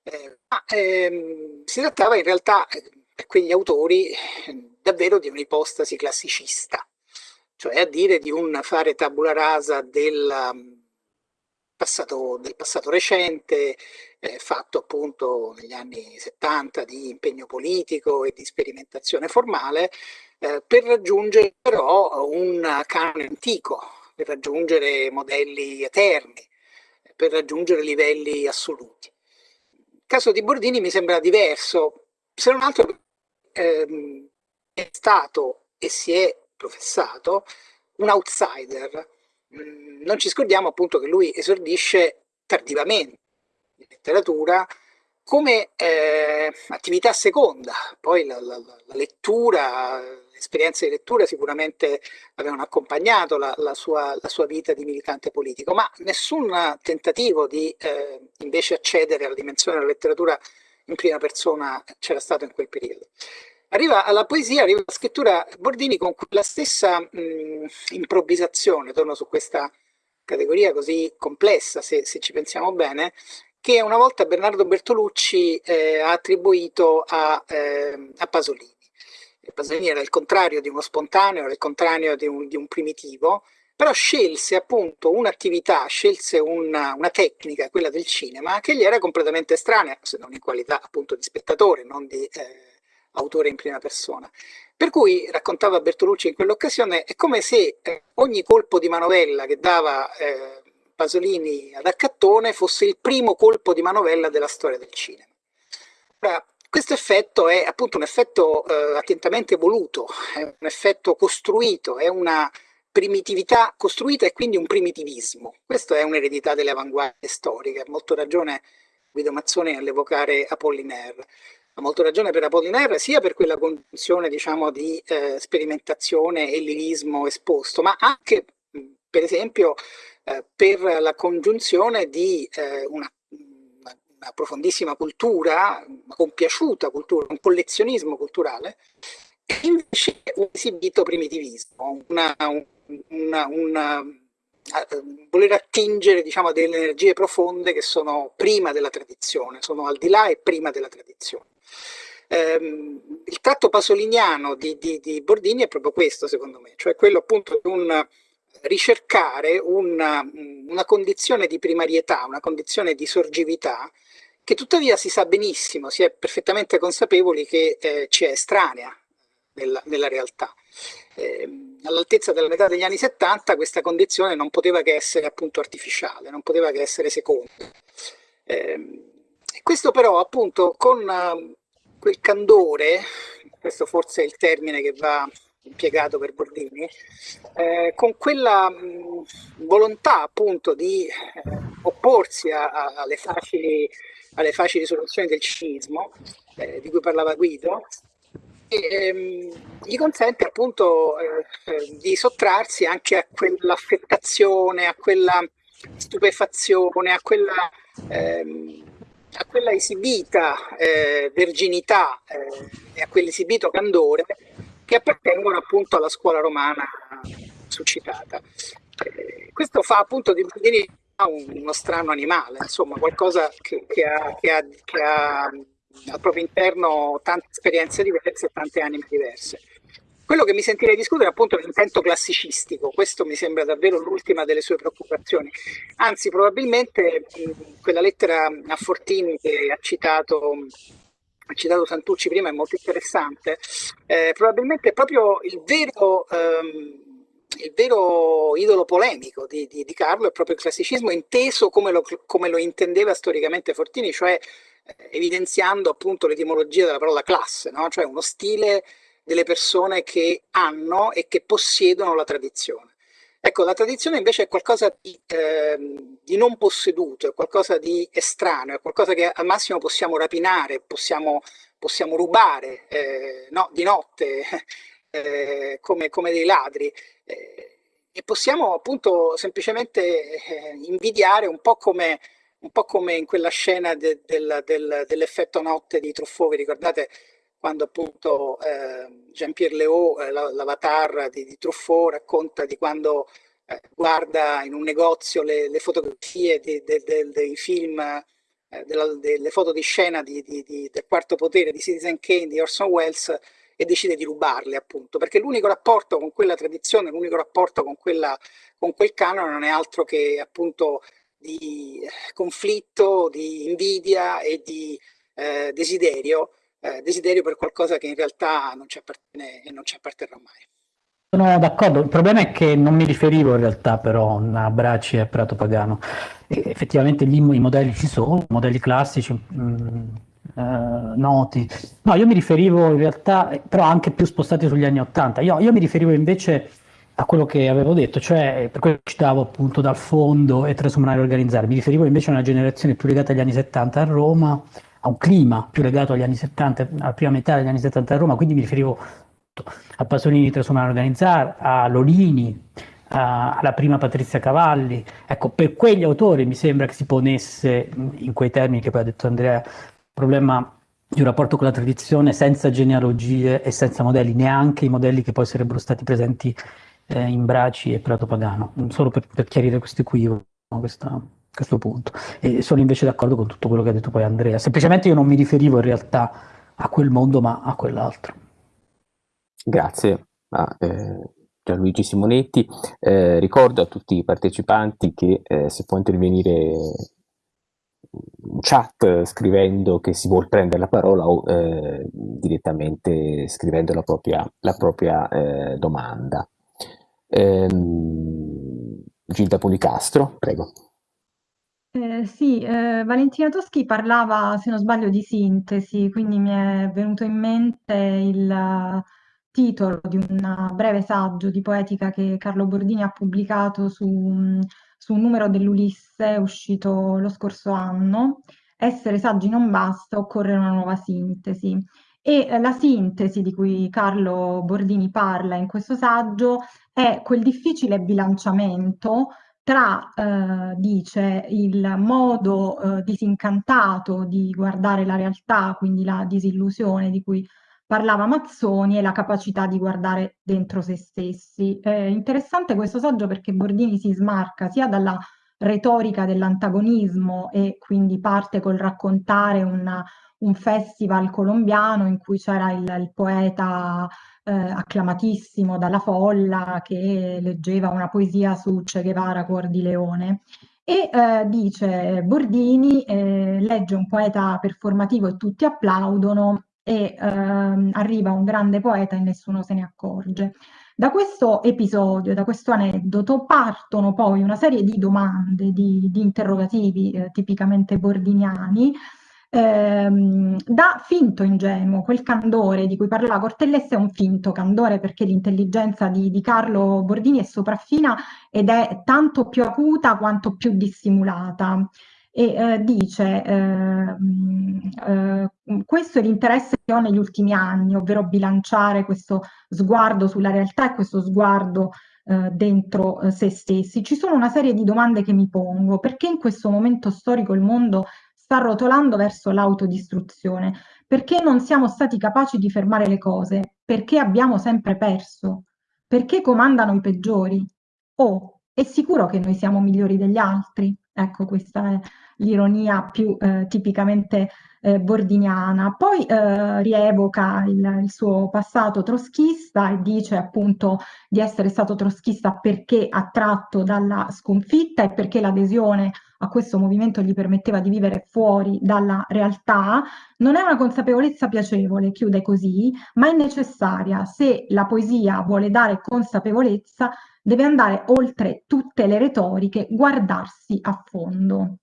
Eh, ma ehm, si trattava in realtà quegli autori davvero di un'ipostasi classicista, cioè a dire di un fare tabula rasa del passato, del passato recente, eh, fatto appunto negli anni 70 di impegno politico e di sperimentazione formale, eh, per raggiungere però un canone antico, per raggiungere modelli eterni, per raggiungere livelli assoluti. Il caso di Bordini mi sembra diverso, se non altro ehm, è stato e si è professato un outsider. Mm, non ci scordiamo appunto che lui esordisce tardivamente, letteratura come eh, attività seconda, poi la, la, la lettura, l'esperienza di lettura sicuramente avevano accompagnato la, la, sua, la sua vita di militante politico, ma nessun tentativo di eh, invece accedere alla dimensione della letteratura in prima persona c'era stato in quel periodo. Arriva alla poesia, arriva alla scrittura Bordini con la stessa mh, improvvisazione, torno su questa categoria così complessa, se, se ci pensiamo bene, che una volta Bernardo Bertolucci eh, ha attribuito a, eh, a, Pasolini. Pasolini era il contrario di uno spontaneo, era il contrario di un, di un primitivo, però scelse appunto un'attività, scelse una, una, tecnica, quella del cinema, che gli era completamente estranea, se non in qualità appunto di spettatore, non di eh, autore in prima persona. Per cui, raccontava Bertolucci in quell'occasione, è come se eh, ogni colpo di manovella che dava eh, Pasolini ad Accattone fosse il primo colpo di manovella della storia del cinema. Ora, questo effetto è appunto un effetto eh, attentamente voluto, è un effetto costruito, è una primitività costruita e quindi un primitivismo. Questa è un'eredità delle avanguardie storiche, ha molto ragione Guido Mazzoni nell'evocare Apollinaire ha molto ragione per Apollinaire, sia per quella condizione diciamo, di eh, sperimentazione e lirismo esposto, ma anche per esempio eh, per la congiunzione di eh, una, una, profondissima cultura, una compiaciuta cultura, un collezionismo culturale, e invece un esibito primitivismo, una, una, una voler attingere diciamo, delle energie profonde che sono prima della tradizione, sono al di là e prima della tradizione. Ehm, il tratto pasoliniano di, di, di, Bordini è proprio questo, secondo me, cioè quello appunto di un ricercare una, una condizione di primarietà, una condizione di sorgività, che tuttavia si sa benissimo, si è perfettamente consapevoli che eh, ci è estranea nella, nella realtà. Eh, all'altezza della metà degli anni 70 questa condizione non poteva che essere appunto artificiale, non poteva che essere seconda. Eh, questo però appunto con quel candore, questo forse è il termine che va impiegato per Bordini, eh, con quella mh, volontà appunto di eh, opporsi a, a, alle, facili, alle, facili, soluzioni del cinismo, eh, di cui parlava Guido, ehm, gli consente appunto eh, eh, di sottrarsi anche a quell'affettazione, a quella stupefazione, a quella ehm, a quella esibita eh, verginità eh, e a quell'esibito candore che appartengono appunto alla scuola romana suscitata. Eh, questo fa appunto di Baldini uno strano animale, insomma qualcosa che, che, ha, che, ha, che ha al proprio interno tante esperienze diverse e tante anime diverse. Quello che mi sentirei discutere è appunto l'intento classicistico, questo mi sembra davvero l'ultima delle sue preoccupazioni. Anzi, probabilmente quella lettera a Fortini che ha citato, ha citato Santucci prima è molto interessante, eh, probabilmente è proprio il vero... Ehm, il vero idolo polemico di, di, di, Carlo è proprio il classicismo inteso come lo, come lo intendeva storicamente Fortini, cioè evidenziando appunto l'etimologia della parola classe, no? cioè uno stile delle persone che hanno e che possiedono la tradizione. Ecco, la tradizione invece è qualcosa di, eh, di, non posseduto, è qualcosa di estraneo, è qualcosa che al massimo possiamo rapinare, possiamo, possiamo rubare eh, no, di notte eh, come, come, dei ladri eh, e possiamo appunto semplicemente eh, invidiare un po' come un po' come in quella scena de, del, del, dell'effetto notte di Truffaut, vi ricordate? Quando appunto eh, Jean-Pierre Léaud, eh, l'avatar di, di, Truffaut, racconta di quando eh, guarda in un negozio le, le fotografie di, de, de, dei film, eh, della, delle foto di scena di, del quarto potere di Citizen Kane di Orson Welles e decide di rubarle appunto, perché l'unico rapporto con quella tradizione, l'unico rapporto con, quella, con quel canone non è altro che appunto di conflitto, di invidia e di eh, desiderio eh, desiderio per qualcosa che in realtà non ci appartiene e non ci apparterrà mai. Sono d'accordo, il problema è che non mi riferivo in realtà però a Bracci e a Prato Pagano. E effettivamente lì i modelli ci sono, modelli classici, mh, mm, eh, noti. No, io mi riferivo in realtà, però anche più spostati sugli anni Ottanta. Io, io, mi riferivo invece a quello che avevo detto, cioè per quello che citavo appunto dal fondo e trasformare e organizzare. Mi riferivo invece a una generazione più legata agli anni 70 a Roma, a un clima più legato agli anni 70, alla prima metà degli anni 70 a Roma, quindi mi riferivo a Pasolini Trasumano Organizzar, a Lolini, a, alla prima Patrizia Cavalli. Ecco, per quegli autori mi sembra che si ponesse, in quei termini che poi ha detto Andrea, il problema di un rapporto con la tradizione senza genealogie e senza modelli, neanche i modelli che poi sarebbero stati presenti eh, in Braci e Prato Pagano, solo per, per chiarire questo equivoco. Questa... questo punto. E sono invece d'accordo con tutto quello che ha detto poi Andrea. Semplicemente io non mi riferivo in realtà a quel mondo, ma a quell'altro. Grazie a eh, Gianluigi Simonetti. Eh, ricordo a tutti i partecipanti che eh, si può intervenire in chat scrivendo che si vuole prendere la parola o eh, direttamente scrivendo la propria, la propria eh, domanda. Ehm, Gilda Policastro, prego. Eh, sì, eh, Valentina Toschi parlava, se non sbaglio, di sintesi, quindi mi è venuto in mente il titolo di un breve saggio di poetica che Carlo Bordini ha pubblicato su, su un numero dell'Ulisse uscito lo scorso anno. Essere saggi non basta, occorre una nuova sintesi. E eh, la sintesi di cui Carlo Bordini parla in questo saggio è quel difficile bilanciamento tra, eh, dice, il modo eh, disincantato di guardare la realtà, quindi la disillusione di cui parlava Mazzoni e la capacità di guardare dentro se stessi. È interessante questo saggio perché Bordini si smarca sia dalla retorica dell'antagonismo e quindi parte col raccontare una, un festival colombiano in cui c'era il, il poeta eh, acclamatissimo dalla folla che leggeva una poesia su Che Guevara, Cuor di Leone. E eh, dice Bordini, eh, legge un poeta performativo e tutti applaudono e ehm, arriva un grande poeta e nessuno se ne accorge. Da questo episodio, da questo aneddoto, partono poi una serie di domande, di, di interrogativi eh, tipicamente bordiniani, ehm, da finto ingenuo, quel candore di cui parlava Cortellesse è un finto candore perché l'intelligenza di, di Carlo Bordini è sopraffina ed è tanto più acuta quanto più dissimulata e eh, dice eh, eh, questo è l'interesse che ho negli ultimi anni, ovvero bilanciare questo sguardo sulla realtà e questo sguardo eh, dentro eh, se stessi. Ci sono una serie di domande che mi pongo, perché in questo momento storico il mondo sta rotolando verso l'autodistruzione? Perché non siamo stati capaci di fermare le cose? Perché abbiamo sempre perso? Perché comandano i peggiori? Oh, è sicuro che noi siamo migliori degli altri? Ecco, questa è l'ironia più eh, tipicamente eh, bordiniana. Poi eh, rievoca il, il, suo passato troschista e dice appunto di essere stato troschista perché attratto dalla sconfitta e perché l'adesione a questo movimento gli permetteva di vivere fuori dalla realtà. Non è una consapevolezza piacevole, chiude così, ma è necessaria se la poesia vuole dare consapevolezza deve andare oltre tutte le retoriche, guardarsi a fondo.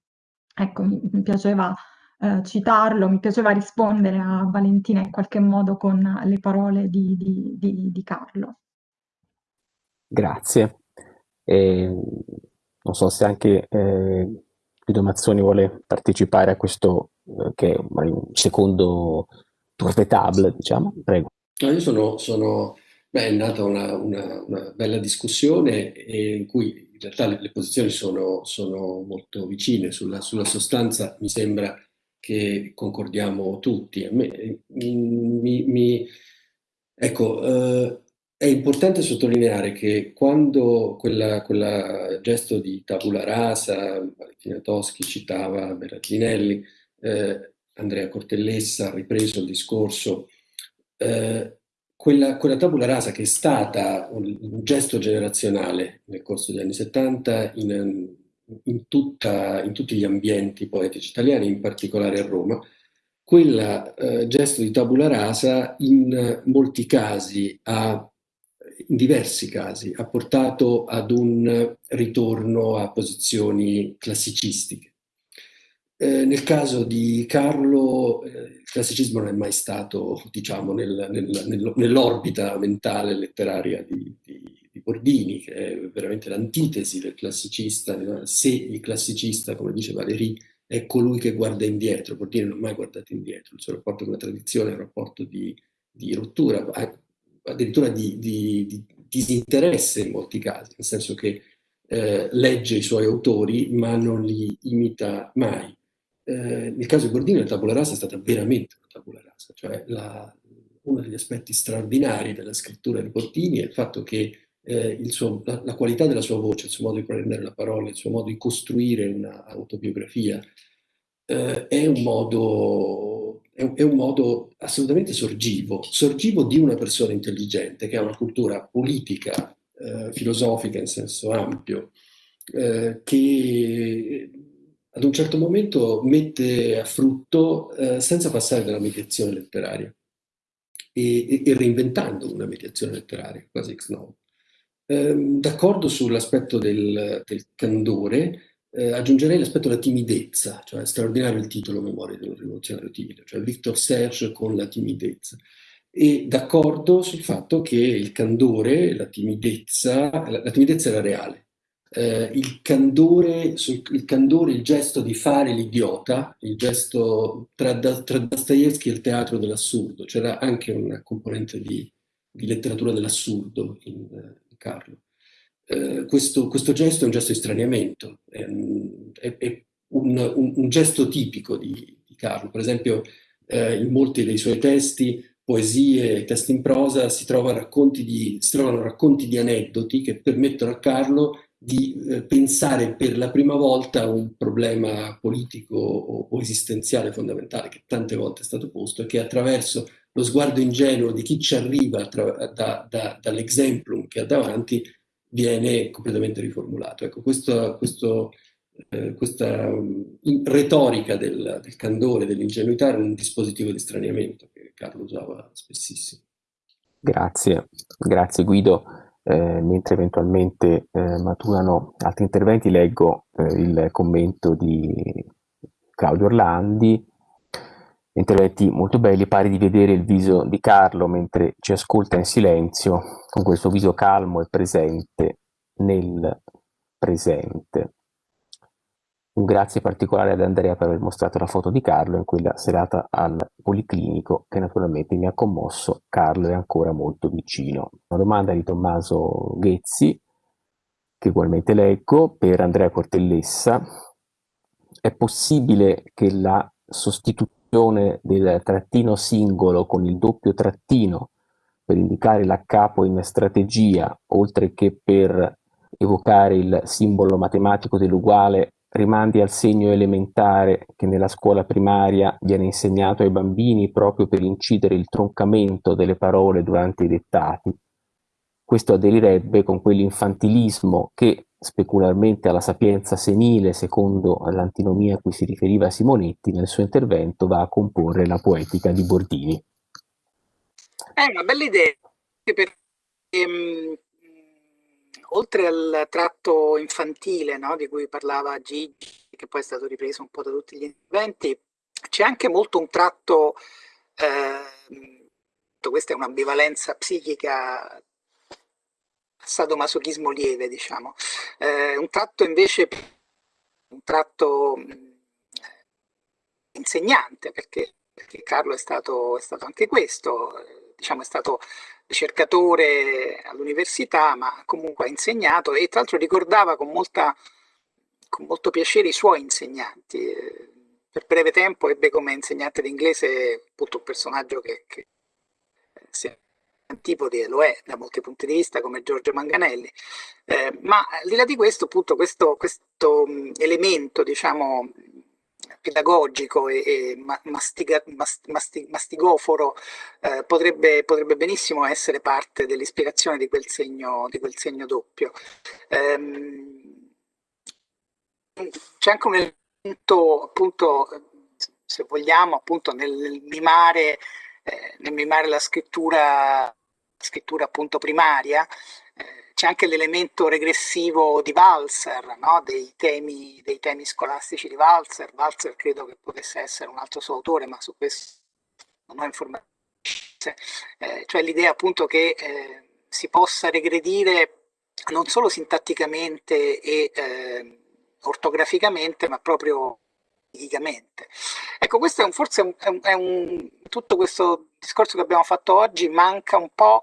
Ecco, mi, piaceva eh, citarlo, mi piaceva rispondere a Valentina in qualche modo con le parole di, di, di, di Carlo. Grazie. E, non so se anche eh, Guido Mazzoni vuole partecipare a questo eh, che è un secondo tour de table, diciamo. Prego. No, io sono, sono beh, è nata una, una, una, bella discussione in cui in realtà le, le posizioni sono, sono, molto vicine. Sulla, sulla, sostanza mi sembra che concordiamo tutti. Me, mi, mi, ecco, eh, è importante sottolineare che quando quel gesto di tabula rasa, Valentina Toschi citava Berardinelli, eh, Andrea Cortellessa ha ripreso il discorso, eh, quella, quella, tabula rasa che è stata un, gesto generazionale nel corso degli anni 70 in, in, tutta, in tutti gli ambienti poetici italiani, in particolare a Roma, quel eh, gesto di tabula rasa in molti casi ha in diversi casi ha portato ad un ritorno a posizioni classicistiche. Eh, nel caso di Carlo eh, il classicismo non è mai stato diciamo, nel, nel, nell'orbita mentale letteraria di, di, di, Bordini, che è veramente l'antitesi del classicista. Se il classicista, come dice Valéry, è colui che guarda indietro, Bordini non ha mai guardato indietro, il suo rapporto con la tradizione è un rapporto di, di rottura, addirittura di, di, di, disinteresse in molti casi, nel senso che eh, legge i suoi autori ma non li imita mai. Eh, nel caso di Bordini la tabula rasa è stata veramente una tabula rasa, cioè la, uno degli aspetti straordinari della scrittura di Bordini è il fatto che eh, suo, la, la, qualità della sua voce, il suo modo di prendere la parola, il suo modo di costruire un'autobiografia, eh, è, un modo, è, è un modo assolutamente sorgivo, sorgivo di una persona intelligente che ha una cultura politica, eh, filosofica in senso ampio, eh, che ad un certo momento mette a frutto eh, senza passare dalla mediazione letteraria e, e, reinventando una mediazione letteraria, quasi ex novo. Ehm, D'accordo sull'aspetto del, del, candore, eh, aggiungerei l'aspetto della timidezza, cioè straordinario il titolo Memoria di un rivoluzionario timido, cioè Victor Serge con la timidezza. E d'accordo sul fatto che il candore, la timidezza, la, la timidezza era reale, eh, il, candore, il candore, il gesto di fare l'idiota, il gesto tra, tra Dostoevsky e il teatro dell'assurdo, c'era anche una componente di, di letteratura dell'assurdo in, in, Carlo. Eh, questo, questo, gesto è un gesto di straniamento, è, è, è un, un, un, gesto tipico di, di Carlo. Per esempio, eh, in molti dei suoi testi poesie, testi in prosa, si, trova di, si, trovano racconti di aneddoti che permettono a Carlo di eh, pensare per la prima volta a un problema politico o, o, esistenziale fondamentale che tante volte è stato posto e che attraverso lo sguardo ingenuo di chi ci arriva da, da, dall'exemplum che ha davanti viene completamente riformulato. Ecco, questo, questo, eh, questa um, retorica del, del candore, dell'ingenuità era un dispositivo di straniamento che Carlo usava spessissimo. Grazie, grazie Guido eh, mentre eventualmente eh, maturano altri interventi, leggo eh, il commento di Claudio Orlandi, interventi molto belli, pare di vedere il viso di Carlo mentre ci ascolta in silenzio, con questo viso calmo e presente nel presente. Un grazie particolare ad Andrea per aver mostrato la foto di Carlo in quella serata al Policlinico che naturalmente mi ha commosso. Carlo è ancora molto vicino. Una domanda di Tommaso Ghezzi, che ugualmente leggo, per Andrea Cortellessa. È possibile che la sostituzione del trattino singolo con il doppio trattino per indicare la capo in strategia, oltre che per evocare il simbolo matematico dell'uguale rimandi al segno elementare che nella scuola primaria viene insegnato ai bambini proprio per incidere il troncamento delle parole durante i dettati. Questo aderirebbe con quell'infantilismo che, specularmente alla sapienza senile, secondo l'antinomia a cui si riferiva Simonetti, nel suo intervento va a comporre la poetica di Bordini. È una bella idea, perché ehm, oltre al tratto infantile no, di cui parlava Gigi, che poi è stato ripreso un po' da tutti gli interventi, c'è anche molto un tratto, eh, questa è un'ambivalenza psichica, sadomasochismo lieve, diciamo, eh, un tratto invece, un tratto insegnante, perché, perché Carlo è stato, è stato anche questo, diciamo, è stato ricercatore all'università, ma comunque ha insegnato e tra l'altro ricordava con, molta, con molto piacere i suoi insegnanti. Per breve tempo ebbe come insegnante di inglese appunto un personaggio che, che si antipodi lo è da molti punti di vista come Giorgio Manganelli, eh, ma al di là di questo appunto questo, questo elemento diciamo pedagogico e, e mastiga, masti, mastigoforo eh, potrebbe, potrebbe, benissimo essere parte dell'ispirazione di, di quel segno doppio. Ehm, C'è anche un elemento, appunto, se vogliamo, appunto, nel mimare, eh, nel mimare la scrittura, scrittura appunto primaria, c'è anche l'elemento regressivo di Walser, no? dei, temi, dei, temi, scolastici di Walser. Walser credo che potesse essere un altro suo autore, ma su questo non ho informazioni. Eh, cioè l'idea appunto che eh, si possa regredire non solo sintatticamente e eh, ortograficamente, ma proprio fisicamente. Ecco, questo è un, forse è un, è un, tutto questo discorso che abbiamo fatto oggi manca un po'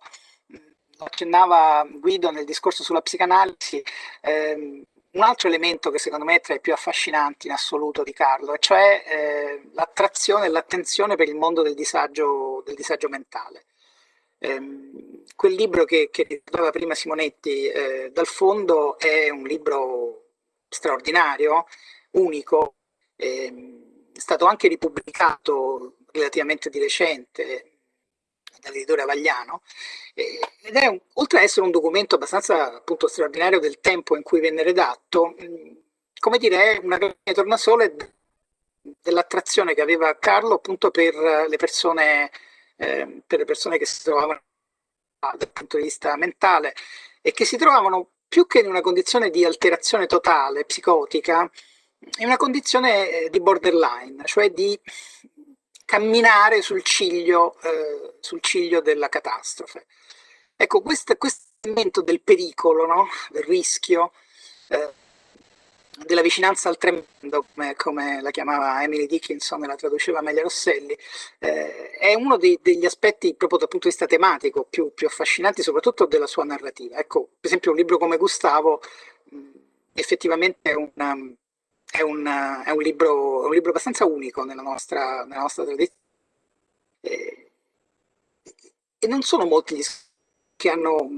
accennava Guido nel discorso sulla psicanalisi, ehm, un altro elemento che secondo me è tra i più affascinanti in assoluto di Carlo, e cioè eh, l'attrazione e l'attenzione per il mondo del disagio, del disagio mentale. Ehm, quel libro che, che ricordava prima Simonetti eh, dal fondo è un libro straordinario, unico, è stato anche ripubblicato relativamente di recente dall'editore Avagliano eh, ed è un, oltre ad essere un documento abbastanza appunto straordinario del tempo in cui venne redatto, mh, come dire, è una tornasole dell'attrazione che aveva Carlo appunto per le persone, eh, per le persone che si trovavano dal punto di vista mentale e che si trovavano più che in una condizione di alterazione totale, psicotica, in una condizione eh, di borderline, cioè di camminare sul ciglio, eh, sul ciglio della catastrofe. Ecco, questo, elemento del pericolo, no? del rischio, eh, della vicinanza al tremendo, come, come, la chiamava Emily Dickinson e la traduceva Amelia Rosselli, eh, è uno dei, degli aspetti proprio dal punto di vista tematico più, più, affascinanti, soprattutto della sua narrativa. Ecco, per esempio un libro come Gustavo mh, effettivamente è, una, è, una, è un, libro, un, libro, abbastanza unico nella nostra, nella nostra tradizione. E, e non sono molti gli che hanno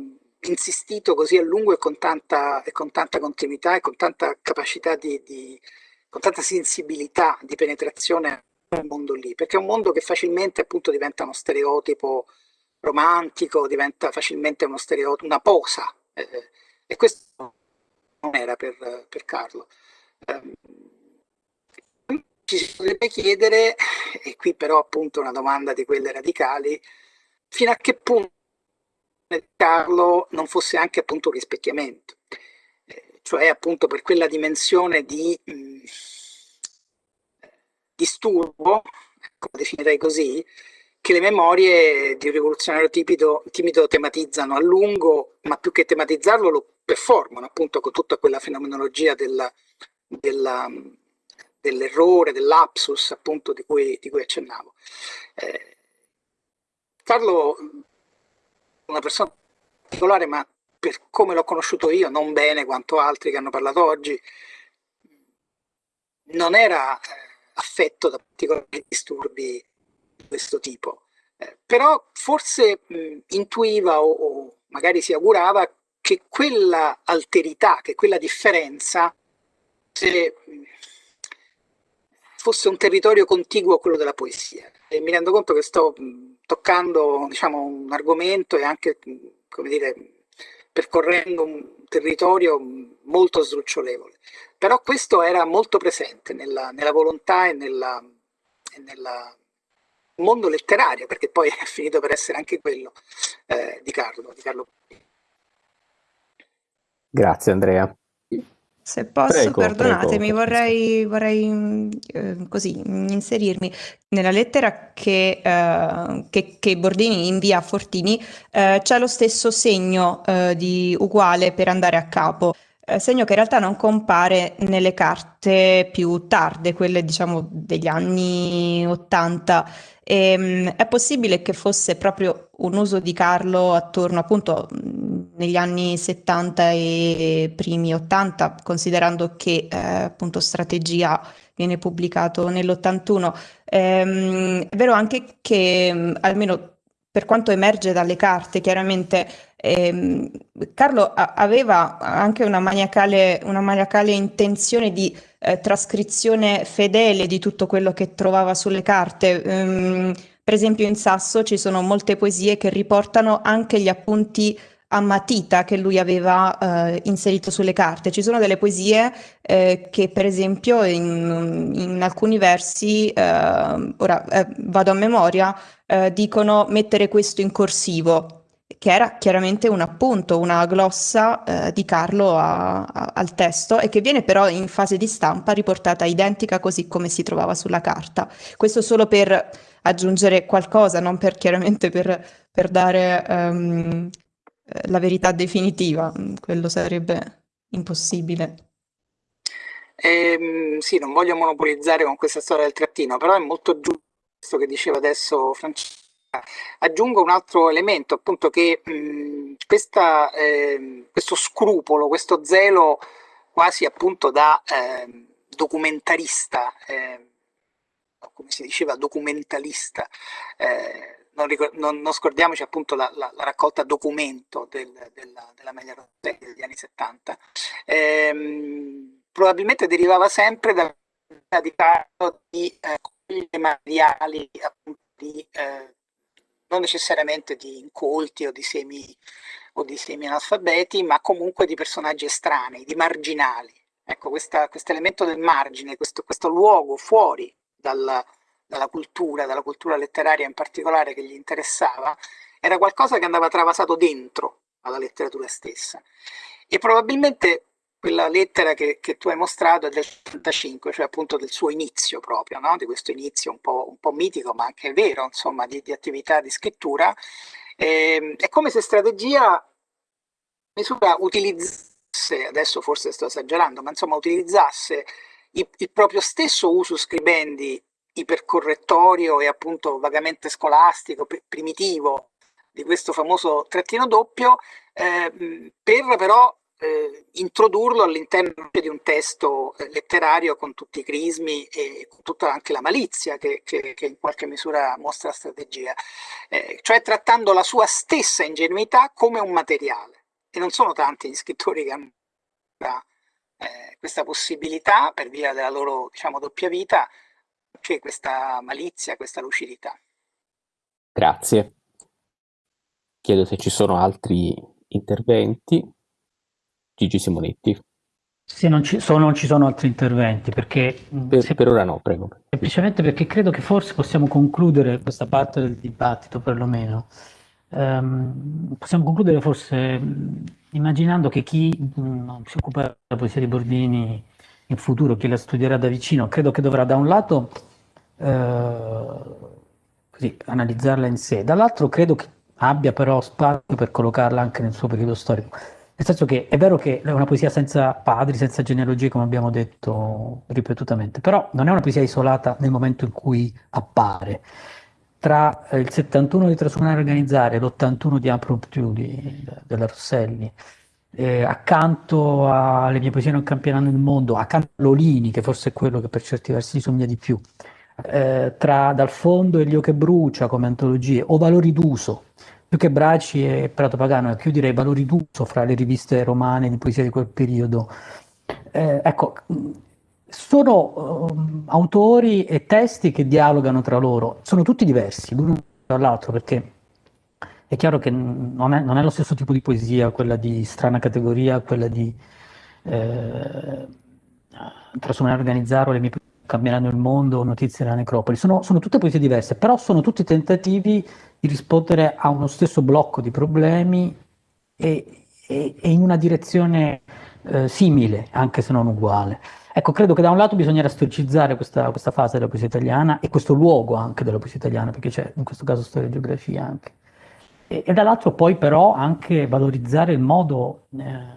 insistito così a lungo e con tanta, e con tanta continuità e con tanta capacità di, di, con tanta sensibilità di penetrazione nel mondo lì, perché è un mondo che facilmente appunto diventa uno stereotipo romantico, diventa facilmente uno stereotipo, una posa, eh, e questo non era per, per Carlo. Ci si potrebbe chiedere, e qui però appunto una domanda di quelle radicali, fino a che punto Carlo non fosse anche appunto un rispecchiamento, eh, cioè appunto per quella dimensione di mh, mm, disturbo, ecco, definirei così, che le memorie di un rivoluzionario timido, timido tematizzano a lungo, ma più che tematizzarlo lo performano appunto con tutta quella fenomenologia della, dell'errore, dell'apsus appunto di cui, di cui accennavo. Eh, Carlo una persona particolare, ma per come l'ho conosciuto io, non bene quanto altri che hanno parlato oggi, non era eh, affetto da particolari disturbi di questo tipo. Eh, però forse mh, intuiva o, o, magari si augurava che quella alterità, che quella differenza se, mh, fosse un territorio contiguo a quello della poesia. E mi rendo conto che sto mh, toccando diciamo, un argomento e anche come dire, percorrendo un territorio molto sdrucciolevole. Però questo era molto presente nella, nella volontà e nella, e nella mondo letterario, perché poi è finito per essere anche quello eh, di Carlo. Di Carlo. Grazie Andrea. Se posso, prego, perdonatemi, prego. vorrei, vorrei eh, così inserirmi nella lettera che, eh, che, che, Bordini invia a Fortini, eh, c'è lo stesso segno eh, di uguale per andare a capo. Eh, segno che in realtà non compare nelle carte più tarde, quelle diciamo degli anni 80. E, ehm, è possibile che fosse proprio un uso di Carlo attorno appunto negli anni 70 e primi 80, considerando che eh, appunto Strategia viene pubblicato nell'81. Ehm, è vero anche che almeno per quanto emerge dalle carte, chiaramente ehm, Carlo aveva anche una maniacale, una maniacale intenzione di eh, trascrizione fedele di tutto quello che trovava sulle carte. Ehm, per esempio in Sasso ci sono molte poesie che riportano anche gli appunti a matita che lui aveva eh, inserito sulle carte. Ci sono delle poesie eh, che per esempio in, in alcuni versi, eh, ora eh, vado a memoria, eh, dicono mettere questo in corsivo, che era chiaramente un appunto, una glossa eh, di Carlo a, a, al testo e che viene però in fase di stampa riportata identica così come si trovava sulla carta. Questo solo per aggiungere qualcosa, non per chiaramente per, per dare um, la verità definitiva, mm, quello sarebbe impossibile. Eh, sì, non voglio monopolizzare con questa storia del trattino, però è molto giusto questo che diceva adesso Francesca. Aggiungo un altro elemento, appunto che mh, questa, eh, questo scrupolo, questo zelo quasi appunto da eh, documentarista, ehm, come si diceva documentalista, eh, non, non, non scordiamoci appunto la, la, la raccolta documento del, della, della Media Rosselli degli anni 70, ehm, probabilmente derivava sempre dal di di eh, materiali appunto di eh, non necessariamente di incolti o di semi o di semi analfabeti, ma comunque di personaggi estranei, di marginali. Ecco, questo elemento del margine, questo, questo luogo fuori dal, dalla cultura, dalla cultura letteraria in particolare che gli interessava, era qualcosa che andava travasato dentro alla letteratura stessa. E probabilmente quella lettera che, che tu hai mostrato è del 35, cioè appunto del suo inizio proprio, no? di questo inizio un po', un po', mitico, ma anche vero, insomma, di, di attività di scrittura. E, ehm, è come se strategia misura utilizzasse, adesso forse sto esagerando, ma insomma utilizzasse il, il proprio stesso uso scribendi ipercorrettorio e appunto vagamente scolastico, primitivo di questo famoso trattino doppio, eh, per però eh, introdurlo all'interno di un testo eh, letterario con tutti i crismi e con tutta anche la malizia che, che, che in qualche misura mostra la strategia, eh, cioè trattando la sua stessa ingenuità come un materiale. E non sono tanti gli scrittori che hanno eh, questa possibilità per via della loro diciamo, doppia vita c'è questa malizia, questa lucidità. Grazie. Chiedo se ci sono altri interventi. Gigi Simonetti. Se non ci sono, non ci sono altri interventi, perché... Per, se, per ora no, prego. Semplicemente perché credo che forse possiamo concludere questa parte del dibattito, perlomeno. Um, possiamo concludere forse immaginando che chi non si occupa della poesia di Bordini in futuro, chi la studierà da vicino, credo che dovrà da un lato eh, così, analizzarla in sé. Dall'altro credo che abbia però spazio per collocarla anche nel suo periodo storico. Nel senso che è vero che è una poesia senza padri, senza genealogie, come abbiamo detto ripetutamente, però non è una poesia isolata nel momento in cui appare. Tra il 71 di Trasumare Organizzare e l'81 di Piuli della Rosselli, eh, accanto alle mie poesie non campioneranno il mondo, accanto a Lolini, che forse è quello che per certi versi somiglia di più, eh, tra Dal fondo e Lio che brucia come antologie, o Valori d'uso, più che Braci e Prato Pagano, più direi Valori d'uso fra le riviste romane di poesia di quel periodo. Eh, ecco, sono um, autori e testi che dialogano tra loro, sono tutti diversi l'uno dall'altro perché è chiaro che non è, non è, lo stesso tipo di poesia, quella di strana categoria, quella di eh, trasformare, organizzare le mie cambieranno il mondo, notizie della necropoli, sono, sono, tutte poesie diverse, però sono tutti tentativi di rispondere a uno stesso blocco di problemi e, e, e in una direzione eh, simile, anche se non uguale. Ecco, credo che da un lato bisognerà storicizzare questa, questa, fase della poesia italiana e questo luogo anche della poesia italiana, perché c'è in questo caso storia e geografia anche. E, e dall'altro poi però anche valorizzare il modo eh,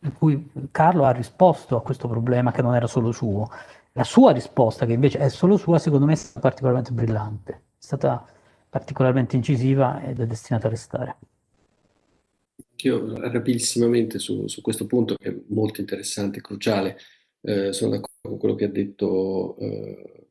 in cui Carlo ha risposto a questo problema che non era solo suo, la sua risposta, che invece è solo sua, secondo me è stata particolarmente brillante, è stata particolarmente incisiva ed è destinata a restare. Io rapidissimamente su, su, questo punto, che è molto interessante e cruciale, eh, sono d'accordo con quello che ha detto eh,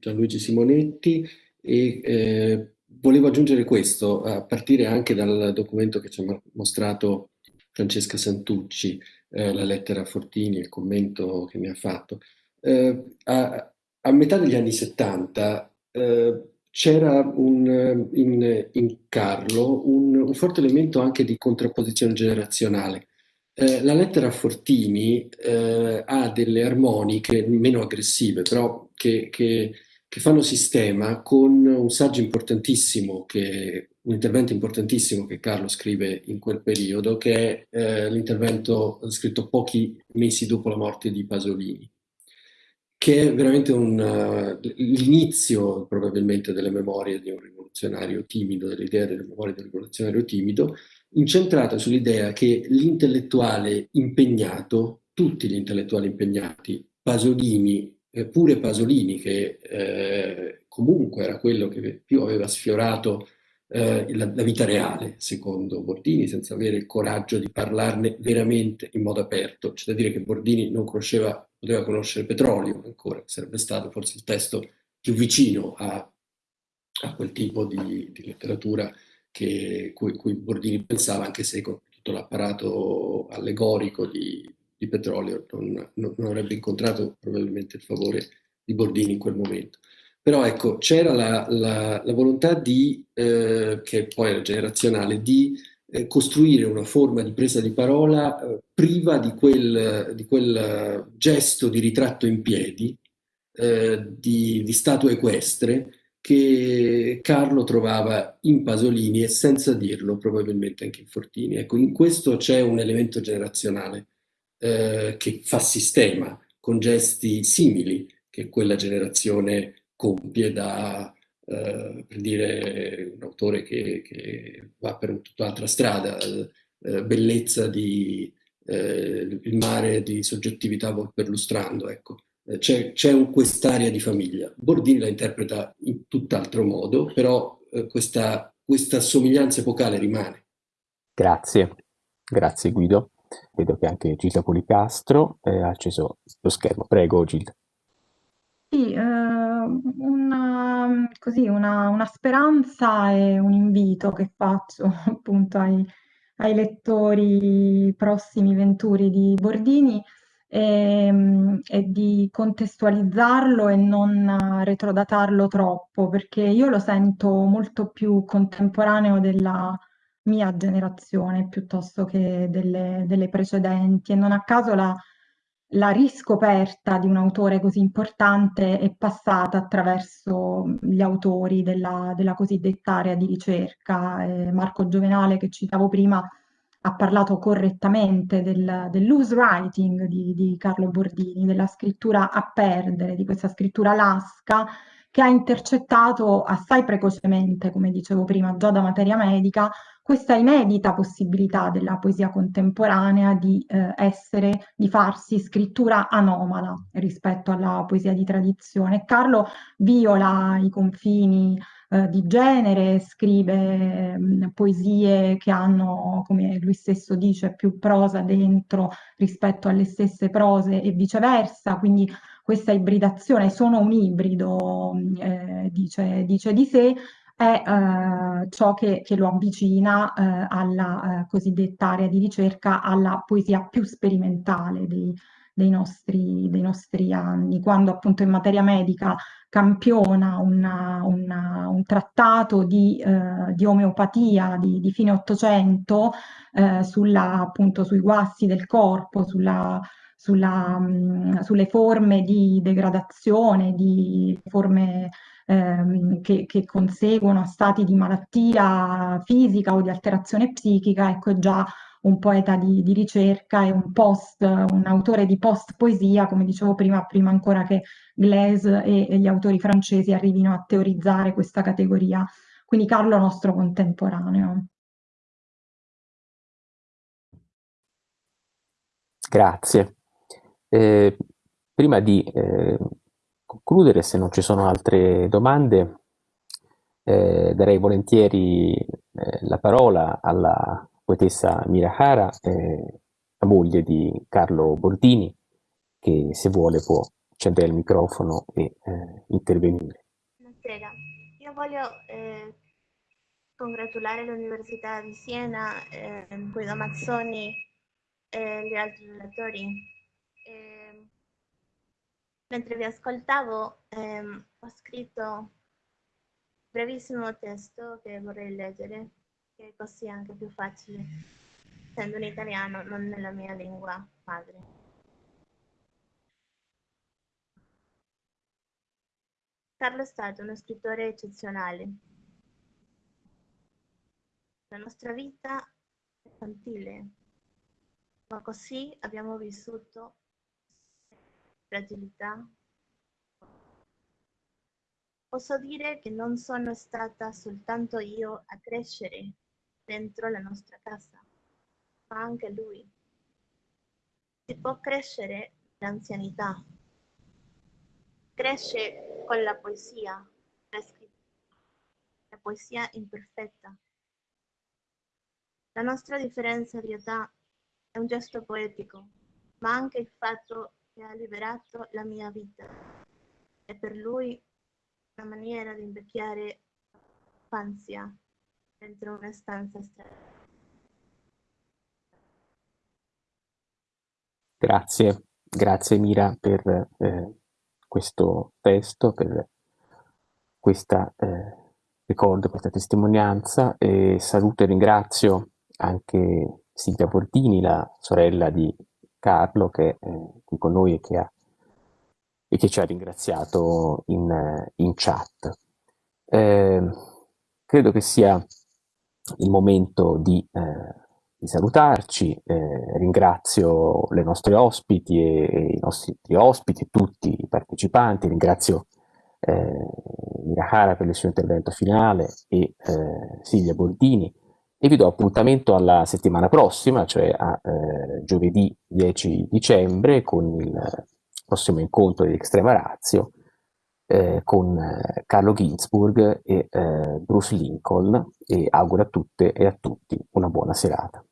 Gianluigi Simonetti e eh, volevo aggiungere questo, a partire anche dal documento che ci ha mostrato Francesca Santucci, eh, la lettera a Fortini, il commento che mi ha fatto eh, a, a, metà degli anni 70 eh, c'era un, in, in, Carlo un, un, forte elemento anche di contrapposizione generazionale. Eh, la lettera Fortini eh, ha delle armoniche meno aggressive, però che, che, che, fanno sistema con un saggio importantissimo, che, un intervento importantissimo che Carlo scrive in quel periodo, che è eh, l'intervento scritto pochi mesi dopo la morte di Pasolini che è veramente uh, l'inizio probabilmente delle memorie di un rivoluzionario timido, dell'idea delle memorie un rivoluzionario timido, incentrata sull'idea che l'intellettuale impegnato, tutti gli intellettuali impegnati, Pasolini, eh, pure Pasolini che eh, comunque era quello che più aveva sfiorato eh, la, la, vita reale, secondo Bordini, senza avere il coraggio di parlarne veramente in modo aperto. C'è da dire che Bordini non conosceva poteva conoscere petrolio ancora, sarebbe stato forse il testo più vicino a, a quel tipo di, di letteratura che, cui, cui, Bordini pensava, anche se con tutto l'apparato allegorico di, di petrolio non, non, non, avrebbe incontrato probabilmente il favore di Bordini in quel momento. Però ecco, c'era la, la, la, volontà di, eh, che poi era generazionale, di eh, costruire una forma di presa di parola eh, priva di quel, di quel, gesto di ritratto in piedi, eh, di, di statua equestre, che Carlo trovava in Pasolini e senza dirlo probabilmente anche in Fortini. Ecco, in questo c'è un elemento generazionale eh, che fa sistema con gesti simili che quella generazione compie da, eh, per dire, un autore che, che va per tutt'altra strada, eh, bellezza di eh, il mare di soggettività perlustrando, ecco. Eh, c'è, quest'area di famiglia. Bordini la interpreta in tutt'altro modo, però eh, questa, questa somiglianza epocale rimane. Grazie, grazie Guido. Vedo che anche Gilda Policastro eh, ha acceso lo schermo. Prego Gilda. Sì, eh, una, così, una, una speranza e un invito che faccio appunto ai, ai lettori prossimi venturi di Bordini e, ehm, e di contestualizzarlo e non retrodatarlo troppo, perché io lo sento molto più contemporaneo della mia generazione piuttosto che delle, delle precedenti e non a caso la, la riscoperta di un autore così importante è passata attraverso gli autori della, della cosiddetta area di ricerca. Eh, Marco Giovenale, che citavo prima, ha parlato correttamente del, del loose writing di, di, Carlo Bordini, della scrittura a perdere, di questa scrittura lasca che ha intercettato assai precocemente, come dicevo prima, già da materia medica, questa inedita possibilità della poesia contemporanea di eh, essere, di farsi scrittura anomala rispetto alla poesia di tradizione. Carlo viola i confini eh, di genere, scrive mh, mm, poesie che hanno, come lui stesso dice, più prosa dentro rispetto alle stesse prose e viceversa, quindi questa ibridazione, sono un ibrido, mm, eh, dice, dice di sé, è eh, ciò che, che, lo avvicina eh, alla eh, cosiddetta area di ricerca, alla poesia più sperimentale dei, dei, nostri, dei nostri, anni, quando appunto in materia medica campiona una, una, un trattato di, eh, di omeopatia di, di, fine Ottocento eh, sulla, appunto, sui guasti del corpo, sulla, sulla, mh, sulle forme di degradazione, di forme ehm, che, che, conseguono a stati di malattia fisica o di alterazione psichica, ecco già un poeta di, di ricerca e un post, un autore di post poesia, come dicevo prima, prima ancora che Glaise e, e gli autori francesi arrivino a teorizzare questa categoria. Quindi Carlo nostro contemporaneo. Grazie. Eh, prima di eh, concludere, se non ci sono altre domande, eh, darei volentieri eh, la parola alla poetessa Mirahara, la moglie di Carlo Bordini, che se vuole può accendere il microfono e eh, intervenire. Buonasera, io voglio eh, congratulare l'Università di Siena, Guido Mazzoni e gli altri relatori Mentre vi ascoltavo ehm, ho scritto un brevissimo testo che vorrei leggere, che è così anche più facile, essendo in italiano, non nella mia lingua madre. Carlo è stato uno scrittore eccezionale. La nostra vita è infantile, ma così abbiamo vissuto fragilità. Posso dire che non sono stata soltanto io a crescere dentro la nostra casa, ma anche lui. Si può crescere l'anzianità. Cresce con la poesia, la scrittura, la poesia imperfetta. La nostra differenza di età è un gesto poetico, ma anche il fatto che ha liberato la mia vita. È per lui una maniera di invecchiare infancia dentro una stanza strana. Grazie, grazie Mira per eh, questo testo, per questa eh, ricordo, questa testimonianza e saluto e ringrazio anche Silvia Bordini, la sorella di Carlo che è qui con noi e che, ha, e che ci ha ringraziato in, in chat. Eh, credo che sia il momento di, eh, di salutarci, eh, ringrazio le nostre ospiti e, e, i nostri ospiti, tutti i partecipanti, ringrazio eh, Mirahara per il suo intervento finale e eh, Silvia Bordini e vi do appuntamento alla settimana prossima, cioè a eh, giovedì 10 dicembre con il prossimo incontro di Extrema Razio eh, con eh, Carlo Ginzburg e eh, Bruce Lincoln e auguro a tutte e a tutti una buona serata.